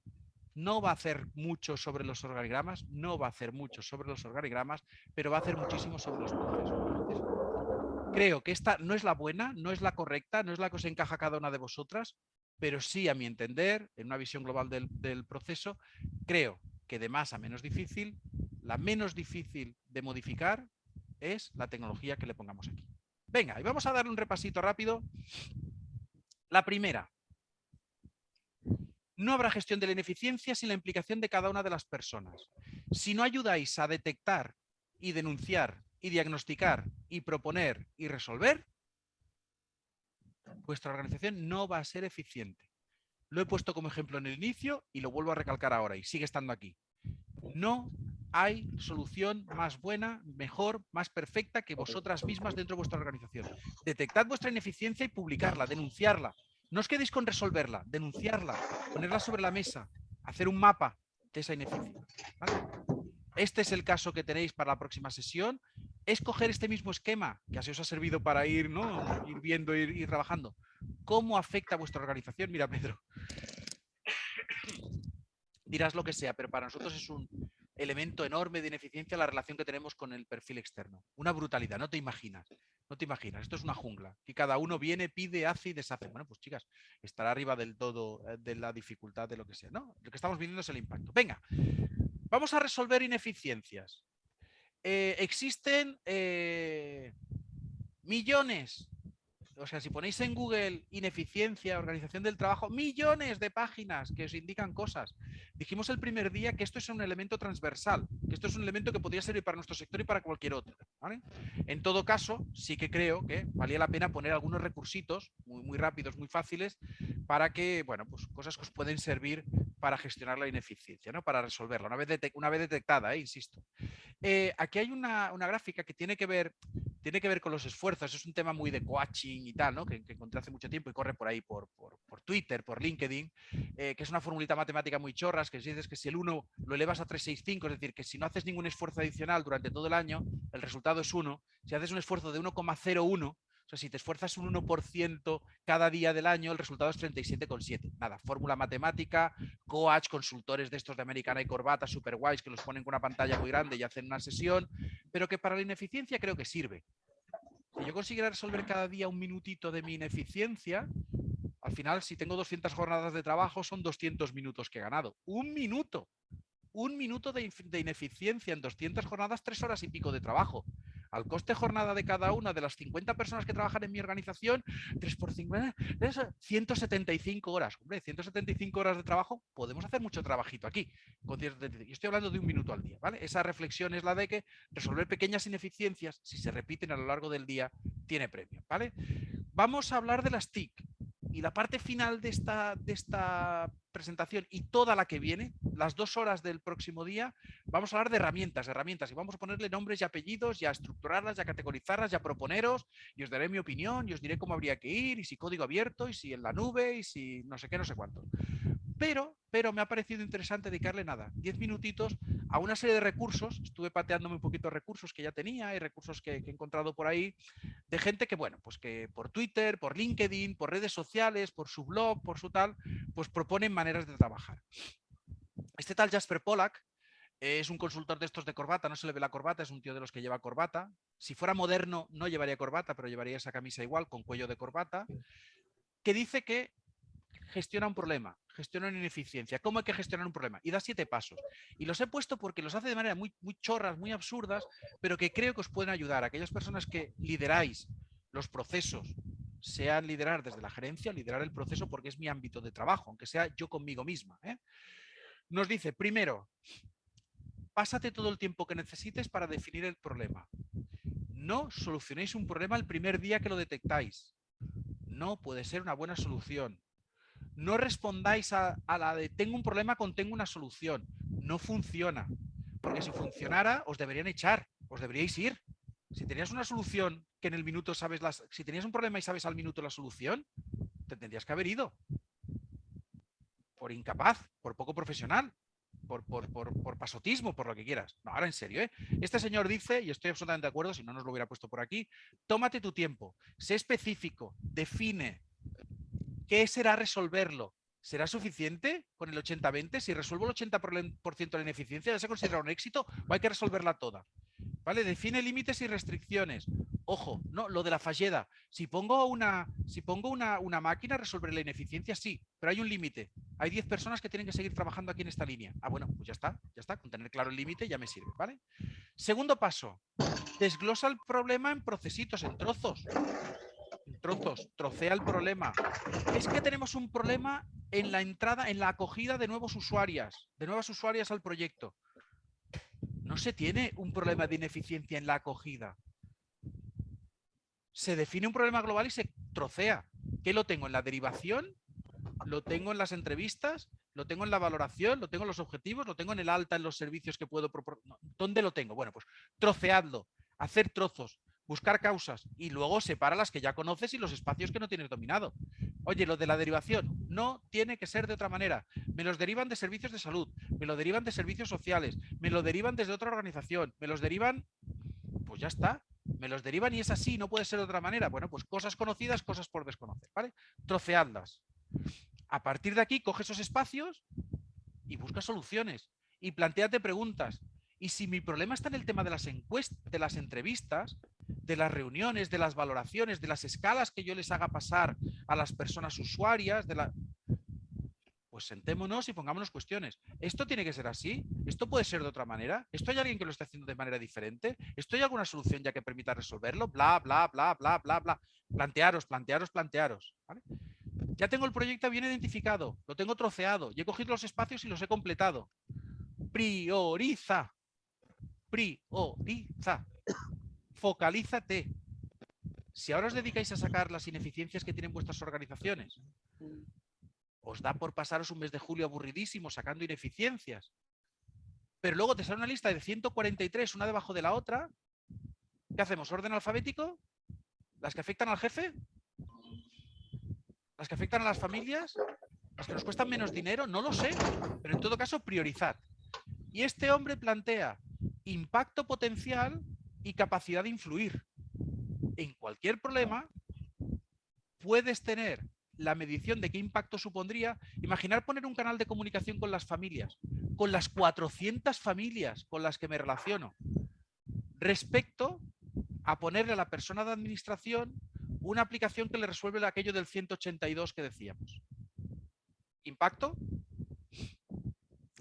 no va a hacer mucho sobre los organigramas, no va a hacer mucho sobre los organigramas, pero va a hacer muchísimo sobre los procesos. Creo que esta no es la buena, no es la correcta, no es la que os encaja cada una de vosotras, pero sí, a mi entender, en una visión global del, proceso, creo que de más a menos difícil, la menos difícil de modificar es la tecnología que le pongamos aquí. Venga, y vamos a darle un repasito rápido. La primera, no habrá gestión de la ineficiencia sin la implicación de cada una de las personas. Si no ayudáis a detectar y denunciar y diagnosticar y proponer y resolver, vuestra organización no va a ser eficiente. Lo he puesto como ejemplo en el inicio y lo vuelvo a recalcar ahora y sigue estando aquí. No hay solución más buena, mejor, más perfecta que vosotras mismas dentro de vuestra organización. Detectad vuestra ineficiencia y publicarla, denunciarla. No os quedéis con resolverla, denunciarla, ponerla sobre la mesa, hacer un mapa de esa ineficiencia. Este es el caso que tenéis para la próxima sesión es coger este mismo esquema, que así os ha servido para ir, ¿no? ir viendo, ir, ir trabajando. ¿Cómo afecta a vuestra organización? Mira, Pedro. Dirás lo que sea, pero para nosotros es un elemento enorme de ineficiencia la relación que tenemos con el perfil externo. Una brutalidad, no te imaginas. No te imaginas, esto es una jungla. Y cada uno viene, pide, hace y deshace. Bueno, pues chicas, estará arriba del todo eh, de la dificultad de lo que sea. ¿no? Lo que estamos viendo es el impacto. Venga, vamos a resolver ineficiencias. Eh, existen eh, millones, o sea, si ponéis en Google ineficiencia, organización del trabajo, millones de páginas que os indican cosas. Dijimos el primer día que esto es un elemento transversal, que esto es un elemento que podría servir para nuestro sector y para cualquier otro. En todo caso, sí que creo que valía la pena poner algunos recursitos muy, muy rápidos, muy fáciles, para que, bueno, pues cosas que os pueden servir para gestionar la ineficiencia, ¿no? para resolverla, una vez, una vez detectada, ¿eh? insisto. Eh, aquí hay una, gráfica que tiene que, ver, tiene que ver con los esfuerzos, es un tema muy de coaching y tal, ¿no? que, encontré hace mucho tiempo y corre por ahí, por, Twitter, por LinkedIn, eh, que es una formulita matemática muy chorras, que dices que si el 1 lo elevas a 365, es decir, que si no haces ningún esfuerzo adicional durante todo el año, el resultado es 1. Si haces un esfuerzo de 1,01, o sea, si te esfuerzas un 1% cada día del año, el resultado es 37,7. Nada, fórmula matemática, coach, consultores de estos de americana y corbata, super guays, que los ponen con una pantalla muy grande y hacen una sesión, pero que para la ineficiencia creo que sirve. Si yo consiguiera resolver cada día un minutito de mi ineficiencia, al final, si tengo 200 jornadas de trabajo, son 200 minutos que he ganado. ¡Un minuto! un minuto de, de ineficiencia en 200 jornadas, tres horas y pico de trabajo al coste jornada de cada una de las 50 personas que trabajan en mi organización, 3 por 50, 175 horas. Hombre, 175 horas de trabajo, podemos hacer mucho trabajito aquí. Yo estoy hablando de un minuto al día, ¿vale? Esa reflexión es la de que resolver pequeñas ineficiencias, si se repiten a lo largo del día, tiene premio, ¿vale? Vamos a hablar de las TIC. Y la parte final de esta, de esta presentación y toda la que viene, las dos horas del próximo día, vamos a hablar de herramientas, herramientas, y vamos a ponerle nombres y apellidos, y a estructurarlas, y a categorizarlas, y a proponeros, y os daré mi opinión, y os diré cómo habría que ir, y si código abierto, y si en la nube, y si no sé qué, no sé cuánto. Pero, pero me ha parecido interesante dedicarle nada, 10 minutitos a una serie de recursos, estuve pateándome un poquito recursos que ya tenía y recursos que, que, he encontrado por ahí, de gente que, bueno, pues que por Twitter, por LinkedIn, por redes sociales, por su blog, por su tal, pues proponen maneras de trabajar. Este tal Jasper Pollack es un consultor de estos de corbata, no se le ve la corbata, es un tío de los que lleva corbata. Si fuera moderno no llevaría corbata, pero llevaría esa camisa igual, con cuello de corbata, que dice que gestiona un problema, gestiona una ineficiencia. ¿Cómo hay que gestionar un problema? Y da siete pasos. Y los he puesto porque los hace de manera muy, muy chorras, muy absurdas, pero que creo que os pueden ayudar. Aquellas personas que lideráis los procesos, sean liderar desde la gerencia, liderar el proceso porque es mi ámbito de trabajo, aunque sea yo conmigo misma. ¿eh? Nos dice, primero, pásate todo el tiempo que necesites para definir el problema. No solucionéis un problema el primer día que lo detectáis. No puede ser una buena solución. No respondáis a, la de tengo un problema con tengo una solución. No funciona. Porque si funcionara, os deberían echar, os deberíais ir. Si tenías una solución que en el minuto sabes las... Si tenías un problema y sabes al minuto la solución, te tendrías que haber ido. Por incapaz, por poco profesional, por, pasotismo, por lo que quieras. No, ahora en serio, ¿eh? Este señor dice, y estoy absolutamente de acuerdo, si no nos lo hubiera puesto por aquí, tómate tu tiempo, sé específico, define qué será resolverlo. ¿Será suficiente con el 80-20? Si resuelvo el 80% de la ineficiencia, ¿ya se considera un éxito o hay que resolverla toda? ¿Vale? Define límites y restricciones. Ojo, no, lo de la falleda. Si pongo una, si pongo una, una máquina, resolver la ineficiencia, sí, pero hay un límite. Hay 10 personas que tienen que seguir trabajando aquí en esta línea. Ah, bueno, pues ya está, ya está. Con tener claro el límite ya me sirve, ¿vale? Segundo paso, desglosa el problema en procesitos, en trozos. En trozos, trocea el problema. Es que tenemos un problema en la entrada, en la acogida de nuevos usuarias, de nuevas usuarias al proyecto no se tiene un problema de ineficiencia en la acogida. Se define un problema global y se trocea. ¿Qué lo tengo? ¿En la derivación? ¿Lo tengo en las entrevistas? ¿Lo tengo en la valoración? ¿Lo tengo en los objetivos? ¿Lo tengo en el alta en los servicios que puedo proporcionar? ¿Dónde lo tengo? Bueno, pues troceadlo, hacer trozos, buscar causas y luego separa las que ya conoces y los espacios que no tienes dominado. Oye, lo de la derivación no tiene que ser de otra manera. Me los derivan de servicios de salud, me lo derivan de servicios sociales, me lo derivan desde otra organización, me los derivan, pues ya está. Me los derivan y es así, no puede ser de otra manera. Bueno, pues cosas conocidas, cosas por desconocer, ¿vale? Troceadlas. A partir de aquí, coge esos espacios y busca soluciones. Y planteate preguntas. Y si mi problema está en el tema de las encuestas, de las entrevistas, de las reuniones, de las valoraciones, de las escalas que yo les haga pasar a las personas usuarias, de la... pues sentémonos y pongámonos cuestiones. ¿Esto tiene que ser así? ¿Esto puede ser de otra manera? ¿Esto hay alguien que lo esté haciendo de manera diferente? ¿Esto hay alguna solución ya que permita resolverlo? Bla, bla, bla, bla, bla, bla. Plantearos, plantearos, plantearos. Ya tengo el proyecto bien identificado, lo tengo troceado y he cogido los espacios y los he completado. Prioriza. Prioriza focalízate. Si ahora os dedicáis a sacar las ineficiencias que tienen vuestras organizaciones, os da por pasaros un mes de julio aburridísimo sacando ineficiencias. Pero luego te sale una lista de 143, una debajo de la otra. ¿Qué hacemos? ¿Orden alfabético? ¿Las que afectan al jefe? ¿Las que afectan a las familias? ¿Las que nos cuestan menos dinero? No lo sé. Pero en todo caso, priorizad. Y este hombre plantea impacto potencial y capacidad de influir. En cualquier problema puedes tener la medición de qué impacto supondría. Imaginar poner un canal de comunicación con las familias, con las 400 familias con las que me relaciono, respecto a ponerle a la persona de administración una aplicación que le resuelve aquello del 182 que decíamos. ¿Impacto?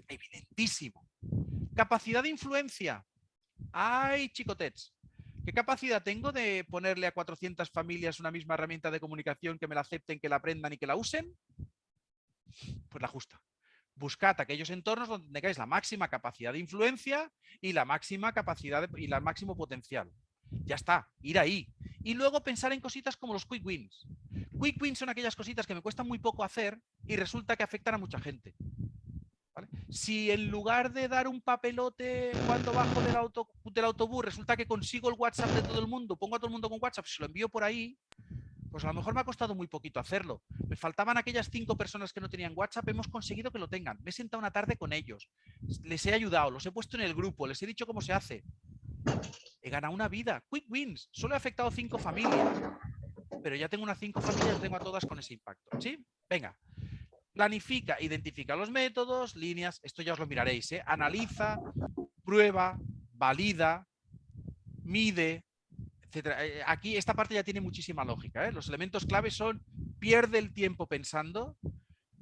Evidentísimo. Capacidad de influencia. ¡Ay, chicotets! ¿Qué capacidad tengo de ponerle a 400 familias una misma herramienta de comunicación que me la acepten, que la aprendan y que la usen? Pues la justa. Buscad aquellos entornos donde tengáis la máxima capacidad de influencia y la máxima capacidad y el máximo potencial. Ya está, ir ahí. Y luego pensar en cositas como los quick wins. Quick wins son aquellas cositas que me cuestan muy poco hacer y resulta que afectan a mucha gente. Si en lugar de dar un papelote cuando bajo del, auto, del autobús resulta que consigo el WhatsApp de todo el mundo, pongo a todo el mundo con WhatsApp, se lo envío por ahí, pues a lo mejor me ha costado muy poquito hacerlo. Me faltaban aquellas cinco personas que no tenían WhatsApp, hemos conseguido que lo tengan. Me he sentado una tarde con ellos, les he ayudado, los he puesto en el grupo, les he dicho cómo se hace. He ganado una vida. Quick wins. Solo he afectado cinco familias. Pero ya tengo unas cinco familias, tengo a todas con ese impacto. ¿Sí? Venga. Planifica, identifica los métodos, líneas, esto ya os lo miraréis, ¿eh? analiza, prueba, valida, mide, etc. Eh, aquí esta parte ya tiene muchísima lógica. ¿eh? Los elementos claves son pierde el tiempo pensando,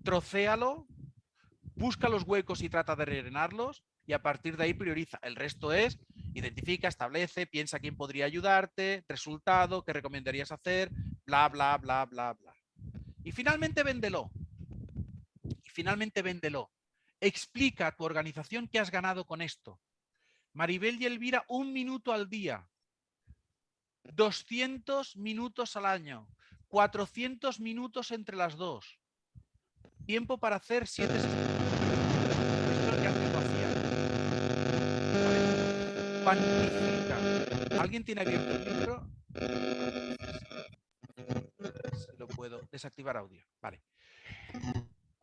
trocéalo, busca los huecos y trata de rellenarlos y a partir de ahí prioriza. El resto es identifica, establece, piensa quién podría ayudarte, resultado, qué recomendarías hacer, bla, bla, bla, bla, bla. Y finalmente véndelo finalmente véndelo. Explica a tu organización qué has ganado con esto. Maribel y Elvira, un minuto al día. 200 minutos al año. 400 minutos entre las dos. Tiempo para hacer siete Cuantifica. ¿Alguien tiene abierto el micro? lo puedo desactivar audio. Vale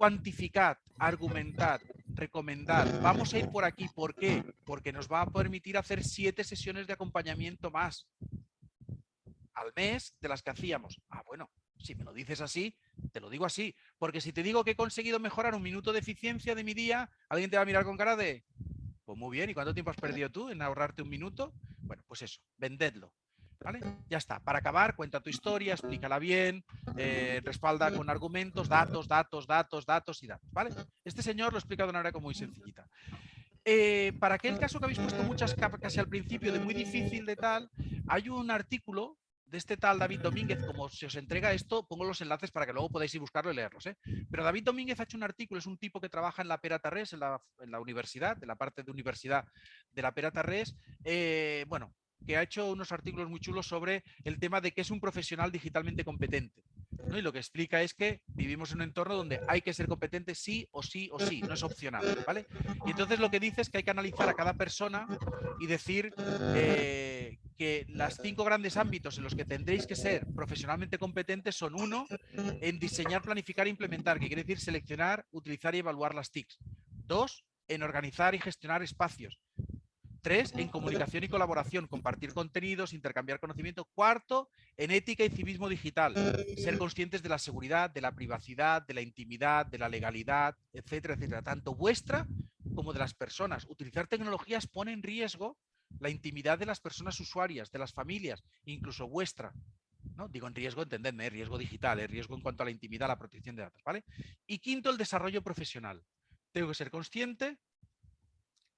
cuantificad, argumentad, recomendad. Vamos a ir por aquí. ¿Por qué? Porque nos va a permitir hacer siete sesiones de acompañamiento más al mes de las que hacíamos. Ah, bueno, si me lo dices así, te lo digo así. Porque si te digo que he conseguido mejorar un minuto de eficiencia de mi día, alguien te va a mirar con cara de, pues muy bien, ¿y cuánto tiempo has perdido tú en ahorrarte un minuto? Bueno, pues eso, vendedlo. Ya está. Para acabar, cuenta tu historia, explícala bien, eh, respalda con argumentos, datos, datos, datos, datos y datos, ¿vale? Este señor lo explica de una manera muy sencillita. Eh, para aquel caso que habéis puesto muchas capas casi al principio de muy difícil de tal, hay un artículo de este tal David Domínguez, como se os entrega esto, pongo los enlaces para que luego podáis ir buscarlo y leerlos. ¿eh? Pero David Domínguez ha hecho un artículo, es un tipo que trabaja en la Pera Tarrés, en la, en la universidad, de la parte de universidad de la Pera Tarrés. bueno, que ha hecho unos artículos muy chulos sobre el tema de qué es un profesional digitalmente competente. Y lo que explica es que vivimos en un entorno donde hay que ser competente sí o sí o sí, no es opcional. ¿vale? Y entonces lo que dice es que hay que analizar a cada persona y decir eh, que los cinco grandes ámbitos en los que tendréis que ser profesionalmente competentes son uno, en diseñar, planificar e implementar, que quiere decir seleccionar, utilizar y evaluar las TICs. Dos, en organizar y gestionar espacios. Tres, en comunicación y colaboración, compartir contenidos, intercambiar conocimiento. Cuarto, en ética y civismo digital, ser conscientes de la seguridad, de la privacidad, de la intimidad, de la legalidad, etcétera, etcétera, tanto vuestra como de las personas. Utilizar tecnologías pone en riesgo la intimidad de las personas usuarias, de las familias, incluso vuestra. ¿no? Digo en riesgo, entendedme, riesgo digital, ¿eh? riesgo en cuanto a la intimidad, la protección de datos. ¿vale? Y quinto, el desarrollo profesional. Tengo que ser consciente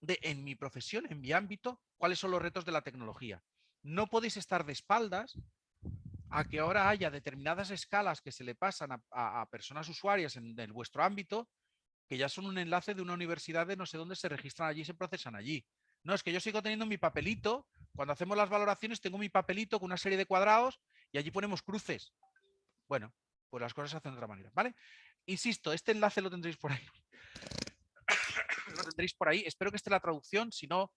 de en mi profesión, en mi ámbito, cuáles son los retos de la tecnología. No podéis estar de espaldas a que ahora haya determinadas escalas que se le pasan a, personas usuarias en, vuestro ámbito, que ya son un enlace de una universidad de no sé dónde se registran allí y se procesan allí. No, es que yo sigo teniendo mi papelito, cuando hacemos las valoraciones tengo mi papelito con una serie de cuadrados y allí ponemos cruces. Bueno, pues las cosas se hacen de otra manera, ¿vale? Insisto, este enlace lo tendréis por ahí tendréis por ahí. Espero que esté la traducción, si no,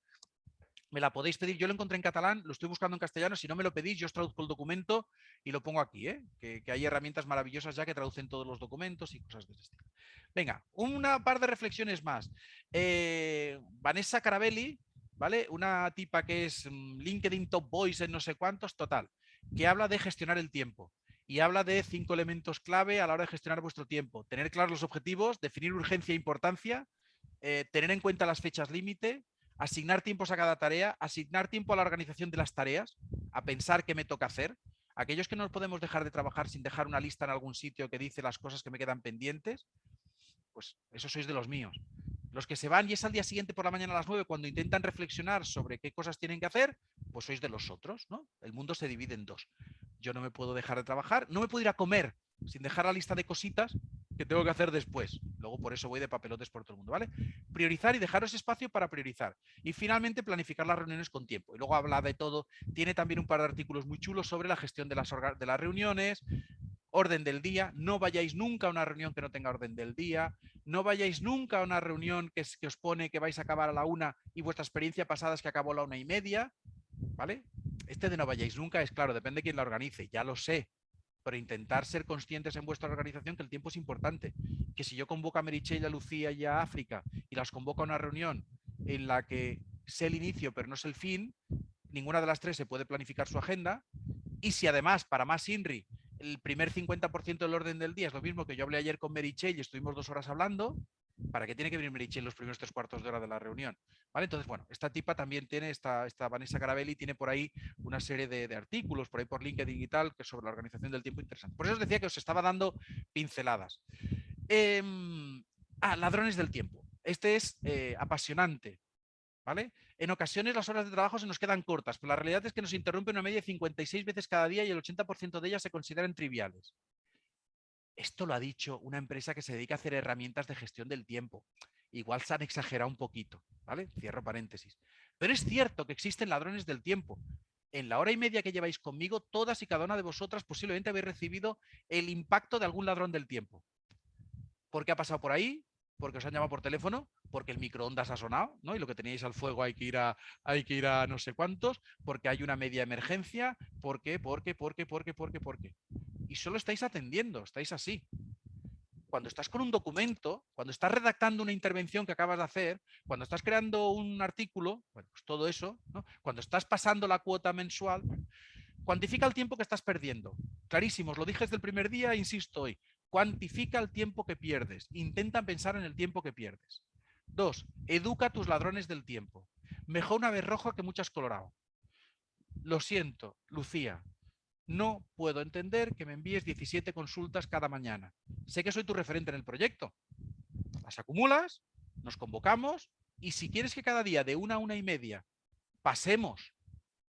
me la podéis pedir. Yo lo encontré en catalán, lo estoy buscando en castellano. Si no me lo pedís, yo os traduzco el documento y lo pongo aquí, ¿eh? que, hay herramientas maravillosas ya que traducen todos los documentos y cosas de ese estilo. Venga, una par de reflexiones más. Eh, Vanessa Carabelli, ¿vale? Una tipa que es mm, LinkedIn Top Voice en no sé cuántos, total, que habla de gestionar el tiempo y habla de cinco elementos clave a la hora de gestionar vuestro tiempo. Tener claros los objetivos, definir urgencia e importancia, eh, tener en cuenta las fechas límite, asignar tiempos a cada tarea, asignar tiempo a la organización de las tareas, a pensar qué me toca hacer. Aquellos que no podemos dejar de trabajar sin dejar una lista en algún sitio que dice las cosas que me quedan pendientes, pues eso sois de los míos. Los que se van y es al día siguiente por la mañana a las 9 cuando intentan reflexionar sobre qué cosas tienen que hacer, pues sois de los otros, ¿no? El mundo se divide en dos. Yo no me puedo dejar de trabajar, no me puedo ir a comer sin dejar la lista de cositas que tengo que hacer después. Luego por eso voy de papelotes por todo el mundo, ¿vale? Priorizar y dejaros espacio para priorizar. Y finalmente planificar las reuniones con tiempo. Y luego habla de todo. Tiene también un par de artículos muy chulos sobre la gestión de las, de las reuniones, orden del día. No vayáis nunca a una reunión que no tenga orden del día. No vayáis nunca a una reunión que, que os pone que vais a acabar a la una y vuestra experiencia pasada es que acabó a la una y media. ¿Vale? Este de no vayáis nunca es claro, depende de quién la organice. Ya lo sé pero intentar ser conscientes en vuestra organización que el tiempo es importante. Que si yo convoco a Merichelle, a Lucía y a África y las convoco a una reunión en la que sé el inicio pero no sé el fin, ninguna de las tres se puede planificar su agenda. Y si además, para más INRI, el primer 50% del orden del día es lo mismo que yo hablé ayer con Merichelle y estuvimos dos horas hablando, ¿Para qué tiene que venir Merichel los primeros tres cuartos de hora de la reunión? ¿Vale? Entonces, bueno, esta tipa también tiene, esta, esta Vanessa Carabelli tiene por ahí una serie de, artículos, por ahí por LinkedIn y tal, que sobre la organización del tiempo interesante. Por eso os decía que os estaba dando pinceladas. Em, ah, ladrones del tiempo. Este es eh, apasionante. ¿Vale? En ocasiones las horas de trabajo se nos quedan cortas, pero la realidad es que nos interrumpen una media de 56 veces cada día y el 80% de ellas se consideran triviales. Esto lo ha dicho una empresa que se dedica a hacer herramientas de gestión del tiempo. Igual se han exagerado un poquito, ¿vale? Cierro paréntesis. Pero es cierto que existen ladrones del tiempo. En la hora y media que lleváis conmigo, todas y cada una de vosotras posiblemente habéis recibido el impacto de algún ladrón del tiempo. ¿Por qué ha pasado por ahí? Porque os han llamado por teléfono, porque el microondas ha sonado, ¿no? Y lo que teníais al fuego hay que ir a, hay que ir a no sé cuántos, porque hay una media emergencia, ¿por qué? ¿Por qué? ¿Por qué? ¿Por y solo estáis atendiendo, estáis así. Cuando estás con un documento, cuando estás redactando una intervención que acabas de hacer, cuando estás creando un artículo, bueno, pues todo eso, cuando estás pasando la cuota mensual, cuantifica el tiempo que estás perdiendo. Clarísimo, os lo dije desde el primer día, insisto hoy, cuantifica el tiempo que pierdes, intenta pensar en el tiempo que pierdes. Dos, educa a tus ladrones del tiempo. Mejor una vez rojo que muchas colorado. Lo siento, Lucía, no puedo entender que me envíes 17 consultas cada mañana. Sé que soy tu referente en el proyecto. Las acumulas, nos convocamos y si quieres que cada día de una a una y media pasemos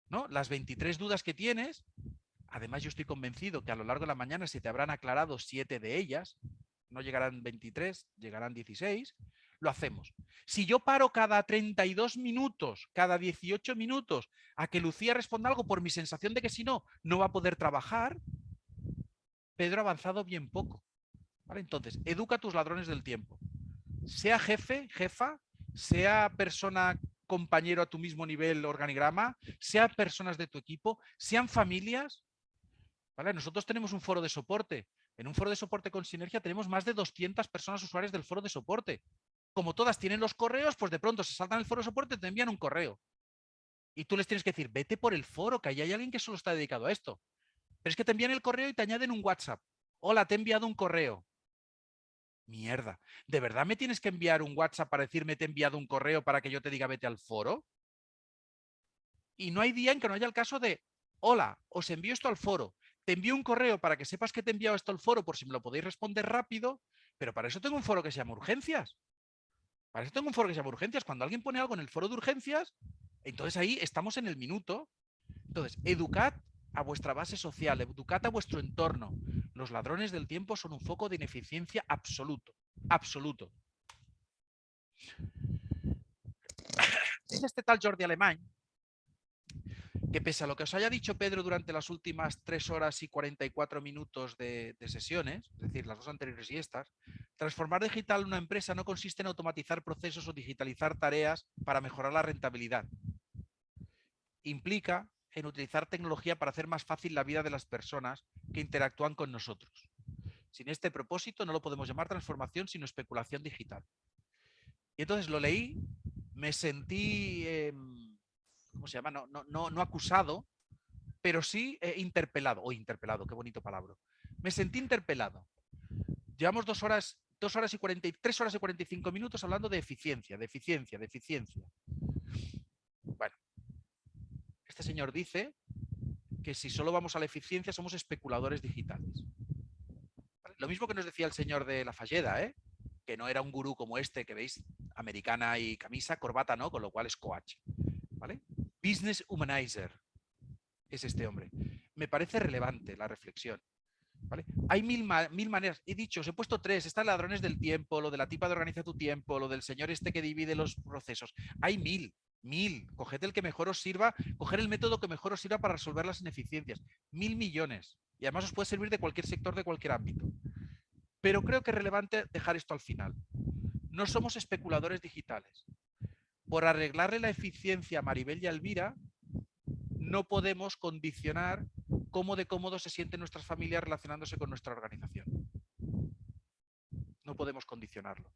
¿no? las 23 dudas que tienes, además yo estoy convencido que a lo largo de la mañana se te habrán aclarado 7 de ellas, no llegarán 23, llegarán 16, lo hacemos. Si yo paro cada 32 minutos, cada 18 minutos, a que Lucía responda algo por mi sensación de que si no, no va a poder trabajar, Pedro ha avanzado bien poco. Entonces, educa a tus ladrones del tiempo. Sea jefe, jefa, sea persona compañero a tu mismo nivel organigrama, sea personas de tu equipo, sean familias. ¿vale? Nosotros tenemos un foro de soporte. En un foro de soporte con Sinergia tenemos más de 200 personas usuarias del foro de soporte como todas tienen los correos, pues de pronto se saltan el foro soporte y te envían un correo. Y tú les tienes que decir, vete por el foro, que ahí hay alguien que solo está dedicado a esto. Pero es que te envían el correo y te añaden un WhatsApp. Hola, te he enviado un correo. Mierda, ¿de verdad me tienes que enviar un WhatsApp para decirme te he enviado un correo para que yo te diga vete al foro? Y no hay día en que no haya el caso de, hola, os envío esto al foro. Te envío un correo para que sepas que te he enviado esto al foro por si me lo podéis responder rápido, pero para eso tengo un foro que se llama urgencias. Para eso tengo un foro que se llama urgencias. Cuando alguien pone algo en el foro de urgencias, entonces ahí estamos en el minuto. Entonces, educad a vuestra base social, educad a vuestro entorno. Los ladrones del tiempo son un foco de ineficiencia absoluto. Absoluto. Este tal Jordi Alemán que pese a lo que os haya dicho Pedro durante las últimas 3 horas y 44 minutos de, sesiones, es decir, las dos anteriores y estas, transformar digital una empresa no consiste en automatizar procesos o digitalizar tareas para mejorar la rentabilidad. Implica en utilizar tecnología para hacer más fácil la vida de las personas que interactúan con nosotros. Sin este propósito no lo podemos llamar transformación, sino especulación digital. Y entonces lo leí, me sentí... Em, ¿cómo se llama? No, no, no, acusado, pero sí eh, interpelado, o interpelado, qué bonito palabra. Me sentí interpelado. Llevamos dos horas, dos horas y 43 horas y 45 minutos hablando de eficiencia, de eficiencia, de eficiencia. Bueno, este señor dice que si solo vamos a la eficiencia somos especuladores digitales. Lo mismo que nos decía el señor de la Falleda, ¿eh? que no era un gurú como este que veis americana y camisa, corbata no, con lo cual es coach. Business Humanizer es este hombre. Me parece relevante la reflexión. ¿vale? Hay mil, mil maneras. He dicho, os he puesto tres. Están ladrones del tiempo, lo de la tipa de organiza tu tiempo, lo del señor este que divide los procesos. Hay mil, mil. Coged el que mejor os sirva, coger el método que mejor os sirva para resolver las ineficiencias. Mil millones. Y además os puede servir de cualquier sector, de cualquier ámbito. Pero creo que es relevante dejar esto al final. No somos especuladores digitales. Por arreglarle la eficiencia a Maribel y a Elvira, no podemos condicionar cómo de cómodo se sienten nuestras familias relacionándose con nuestra organización. No podemos condicionarlo.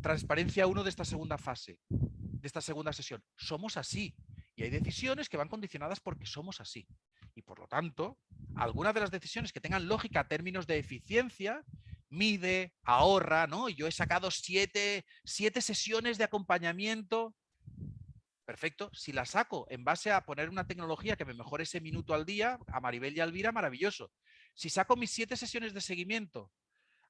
Transparencia 1 de esta segunda fase, de esta segunda sesión. Somos así. Y hay decisiones que van condicionadas porque somos así. Y por lo tanto, algunas de las decisiones que tengan lógica a términos de eficiencia, mide, ahorra, ¿no? Yo he sacado siete, siete sesiones de acompañamiento Perfecto. Si la saco en base a poner una tecnología que me mejore ese minuto al día, a Maribel y a Elvira, maravilloso. Si saco mis siete sesiones de seguimiento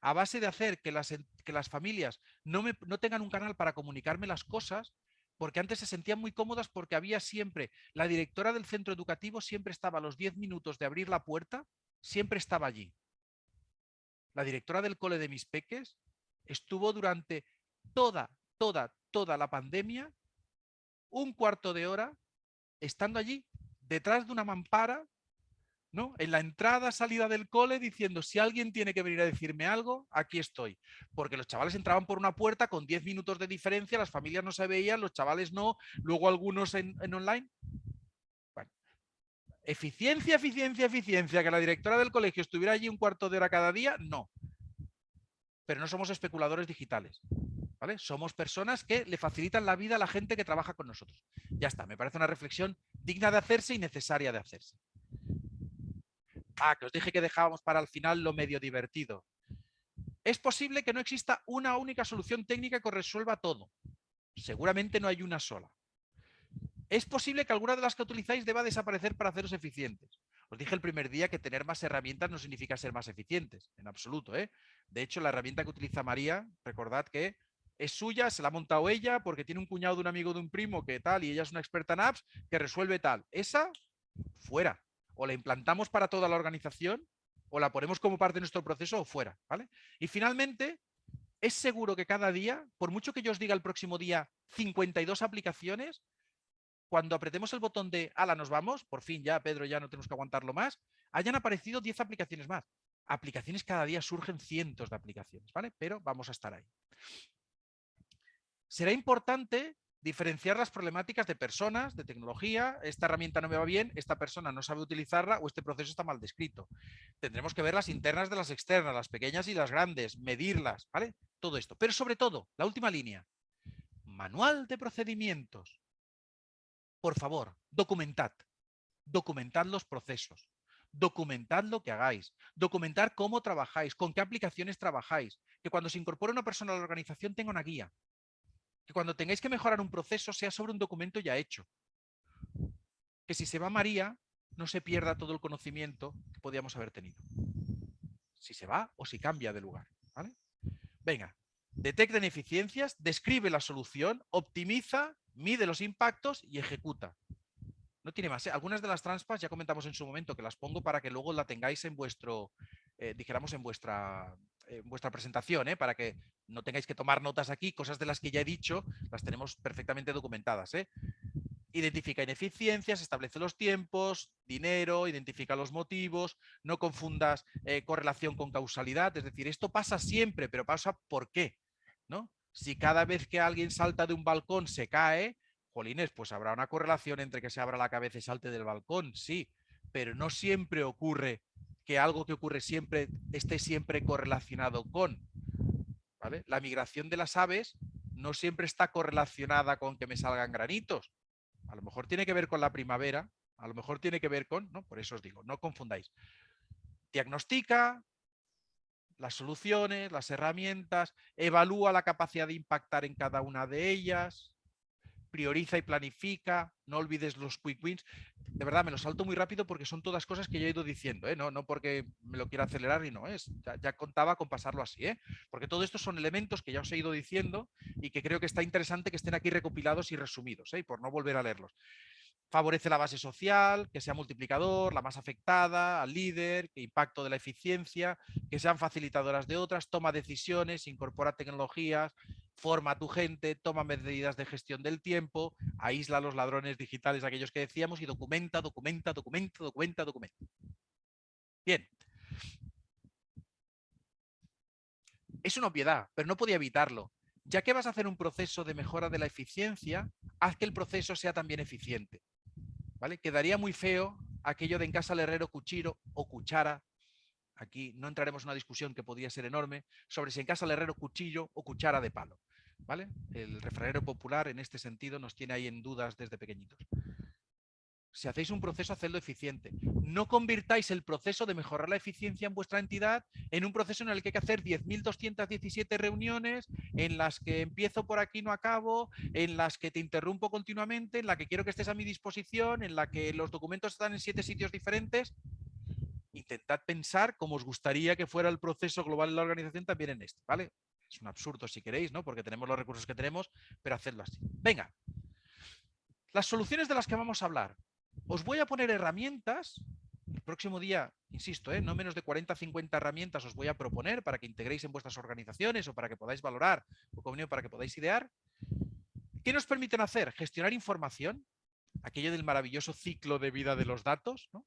a base de hacer que las, que las familias no, me, no tengan un canal para comunicarme las cosas, porque antes se sentían muy cómodas porque había siempre, la directora del centro educativo siempre estaba a los 10 minutos de abrir la puerta, siempre estaba allí. La directora del cole de mis peques estuvo durante toda, toda, toda la pandemia un cuarto de hora estando allí, detrás de una mampara, ¿no? En la entrada, salida del cole, diciendo, si alguien tiene que venir a decirme algo, aquí estoy. Porque los chavales entraban por una puerta con 10 minutos de diferencia, las familias no se veían, los chavales no, luego algunos en, en online. Eficiencia, eficiencia, eficiencia, que la directora del colegio estuviera allí un cuarto de hora cada día, no. Pero no somos especuladores digitales. Somos personas que le facilitan la vida a la gente que trabaja con nosotros. Ya está, me parece una reflexión digna de hacerse y necesaria de hacerse. Ah, que os dije que dejábamos para el final lo medio divertido. Es posible que no exista una única solución técnica que resuelva todo. Seguramente no hay una sola. Es posible que alguna de las que utilizáis deba desaparecer para haceros eficientes. Os dije el primer día que tener más herramientas no significa ser más eficientes, en absoluto. ¿eh? De hecho, la herramienta que utiliza María, recordad que es suya, se la ha montado ella porque tiene un cuñado de un amigo de un primo que tal y ella es una experta en apps que resuelve tal. Esa, fuera. O la implantamos para toda la organización o la ponemos como parte de nuestro proceso o fuera. ¿vale? Y finalmente, es seguro que cada día, por mucho que yo os diga el próximo día 52 aplicaciones, cuando apretemos el botón de ala, nos vamos, por fin ya, Pedro, ya no tenemos que aguantarlo más, hayan aparecido 10 aplicaciones más. Aplicaciones cada día surgen cientos de aplicaciones, ¿vale? Pero vamos a estar ahí será importante diferenciar las problemáticas de personas, de tecnología, esta herramienta no me va bien, esta persona no sabe utilizarla o este proceso está mal descrito. Tendremos que ver las internas de las externas, las pequeñas y las grandes, medirlas, ¿vale? Todo esto. Pero sobre todo, la última línea, manual de procedimientos. Por favor, documentad. Documentad los procesos. Documentad lo que hagáis. Documentar cómo trabajáis, con qué aplicaciones trabajáis. Que cuando se incorpore una persona a la organización tenga una guía que cuando tengáis que mejorar un proceso sea sobre un documento ya hecho. Que si se va María, no se pierda todo el conocimiento que podíamos haber tenido. Si se va o si cambia de lugar. Venga, detecta ineficiencias, describe la solución, optimiza, mide los impactos y ejecuta. No tiene más. ¿eh? Algunas de las transpas ya comentamos en su momento que las pongo para que luego la tengáis en vuestro, eh, en vuestra en vuestra presentación, ¿eh? para que no tengáis que tomar notas aquí, cosas de las que ya he dicho, las tenemos perfectamente documentadas. ¿eh? Identifica ineficiencias, establece los tiempos, dinero, identifica los motivos, no confundas correlación con causalidad, es decir, esto pasa siempre, pero pasa ¿por qué? ¿no? Si cada vez que alguien salta de un balcón se cae, jolines, pues habrá una correlación entre que se abra la cabeza y salte del balcón, sí, pero no siempre ocurre que algo que ocurre siempre esté siempre correlacionado con. La migración de las aves no siempre está correlacionada con que me salgan granitos. A lo mejor tiene que ver con la primavera, a lo mejor tiene que ver con, ¿no? por eso os digo, no confundáis. Diagnostica las soluciones, las herramientas, evalúa la capacidad de impactar en cada una de ellas, prioriza y planifica, no olvides los quick wins. De verdad, me lo salto muy rápido porque son todas cosas que ya he ido diciendo, ¿eh? no, no porque me lo quiera acelerar y no es. Ya, contaba con pasarlo así, ¿eh? porque todo esto son elementos que ya os he ido diciendo y que creo que está interesante que estén aquí recopilados y resumidos, ¿eh? por no volver a leerlos favorece la base social, que sea multiplicador, la más afectada, al líder, que impacto de la eficiencia, que sean facilitadoras de otras, toma decisiones, incorpora tecnologías, forma a tu gente, toma medidas de gestión del tiempo, aísla a los ladrones digitales, aquellos que decíamos, y documenta, documenta, documenta, documenta, documenta. Bien. Es una obviedad, pero no podía evitarlo. Ya que vas a hacer un proceso de mejora de la eficiencia, haz que el proceso sea también eficiente. Quedaría muy feo aquello de en casa al herrero cuchillo o cuchara. Aquí no entraremos en una discusión que podría ser enorme sobre si en casa al herrero cuchillo o cuchara de palo. ¿Vale? El refranero popular en este sentido nos tiene ahí en dudas desde pequeñitos si hacéis un proceso, hacedlo eficiente. No convirtáis el proceso de mejorar la eficiencia en vuestra entidad en un proceso en el que hay que hacer 10.217 reuniones, en las que empiezo por aquí no acabo, en las que te interrumpo continuamente, en la que quiero que estés a mi disposición, en la que los documentos están en siete sitios diferentes. Intentad pensar cómo os gustaría que fuera el proceso global en la organización también en este, ¿vale? Es un absurdo si queréis, ¿no? Porque tenemos los recursos que tenemos, pero hacedlo así. Venga. Las soluciones de las que vamos a hablar. Os voy a poner herramientas, el próximo día, insisto, ¿eh? no menos de 40 50 herramientas os voy a proponer para que integréis en vuestras organizaciones o para que podáis valorar o como para que podáis idear. ¿Qué nos permiten hacer? Gestionar información, aquello del maravilloso ciclo de vida de los datos, ¿no?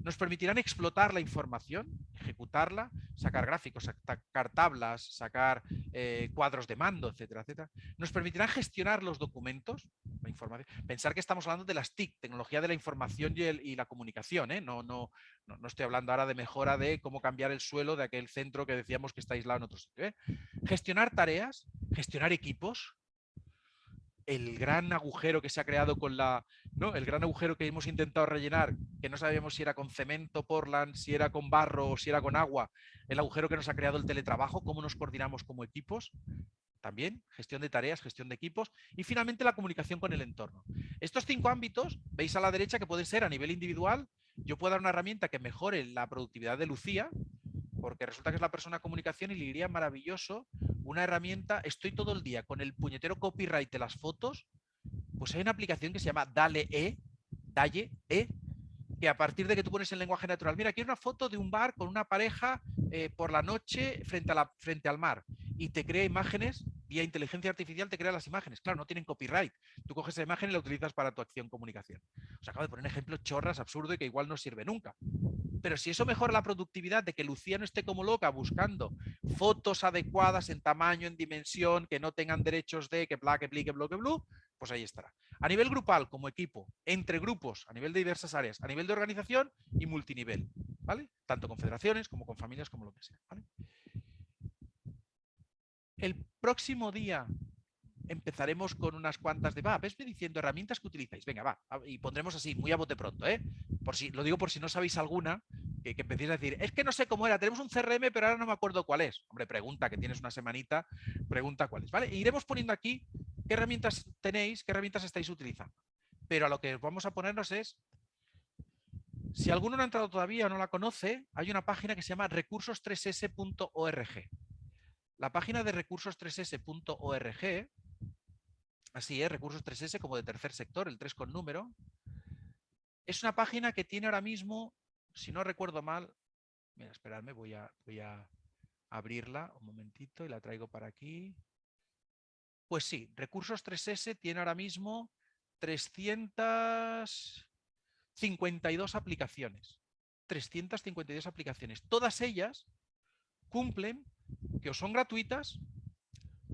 Nos permitirán explotar la información, ejecutarla, sacar gráficos, sacar tablas, sacar eh, cuadros de mando, etcétera, etcétera. Nos permitirán gestionar los documentos, la información. Pensar que estamos hablando de las TIC, tecnología de la información y, la comunicación. ¿eh? No, no, no, estoy hablando ahora de mejora de cómo cambiar el suelo de aquel centro que decíamos que está aislado en otro sitio. ¿eh? Gestionar tareas, gestionar equipos, el gran agujero que se ha creado con la, ¿no? El gran agujero que hemos intentado rellenar, que no sabíamos si era con cemento, portland, si era con barro o si era con agua, el agujero que nos ha creado el teletrabajo, cómo nos coordinamos como equipos, también gestión de tareas, gestión de equipos y finalmente la comunicación con el entorno. Estos cinco ámbitos, veis a la derecha que pueden ser a nivel individual, yo puedo dar una herramienta que mejore la productividad de Lucía, porque resulta que es la persona de comunicación y le iría maravilloso una herramienta, estoy todo el día con el puñetero copyright de las fotos, pues hay una aplicación que se llama Dale E, Dalle E, que a partir de que tú pones el lenguaje natural, mira, aquí hay una foto de un bar con una pareja eh, por la noche frente, a la, frente al mar y te crea imágenes, vía inteligencia artificial te crea las imágenes. Claro, no tienen copyright. Tú coges esa imagen y la utilizas para tu acción comunicación. Os acabo de poner un ejemplo chorras, absurdo y que igual no sirve nunca. Pero si eso mejora la productividad de que Lucía no esté como loca buscando fotos adecuadas en tamaño, en dimensión, que no tengan derechos de que bla, que bli, que que blue, pues ahí estará. A nivel grupal, como equipo, entre grupos, a nivel de diversas áreas, a nivel de organización y multinivel, ¿vale? Tanto con federaciones como con familias, como lo que sea, El próximo día empezaremos con unas cuantas de, va, vesme diciendo herramientas que utilizáis. Venga, va, y pondremos así, muy a bote pronto, ¿eh? Por si, lo digo por si no sabéis alguna, que, que empecéis a decir, es que no sé cómo era, tenemos un CRM, pero ahora no me acuerdo cuál es. Hombre, pregunta, que tienes una semanita, pregunta cuál es, ¿vale? Iremos poniendo aquí qué herramientas tenéis, qué herramientas estáis utilizando. Pero a lo que vamos a ponernos es, si alguno no ha entrado todavía o no la conoce, hay una página que se llama recursos3s.org. La página de recursos3s.org Así es, recursos 3S como de tercer sector, el 3 con número. Es una página que tiene ahora mismo, si no recuerdo mal, mira, esperadme, voy a, voy a abrirla un momentito y la traigo para aquí. Pues sí, Recursos 3S tiene ahora mismo 352 aplicaciones. 352 aplicaciones. Todas ellas cumplen que son gratuitas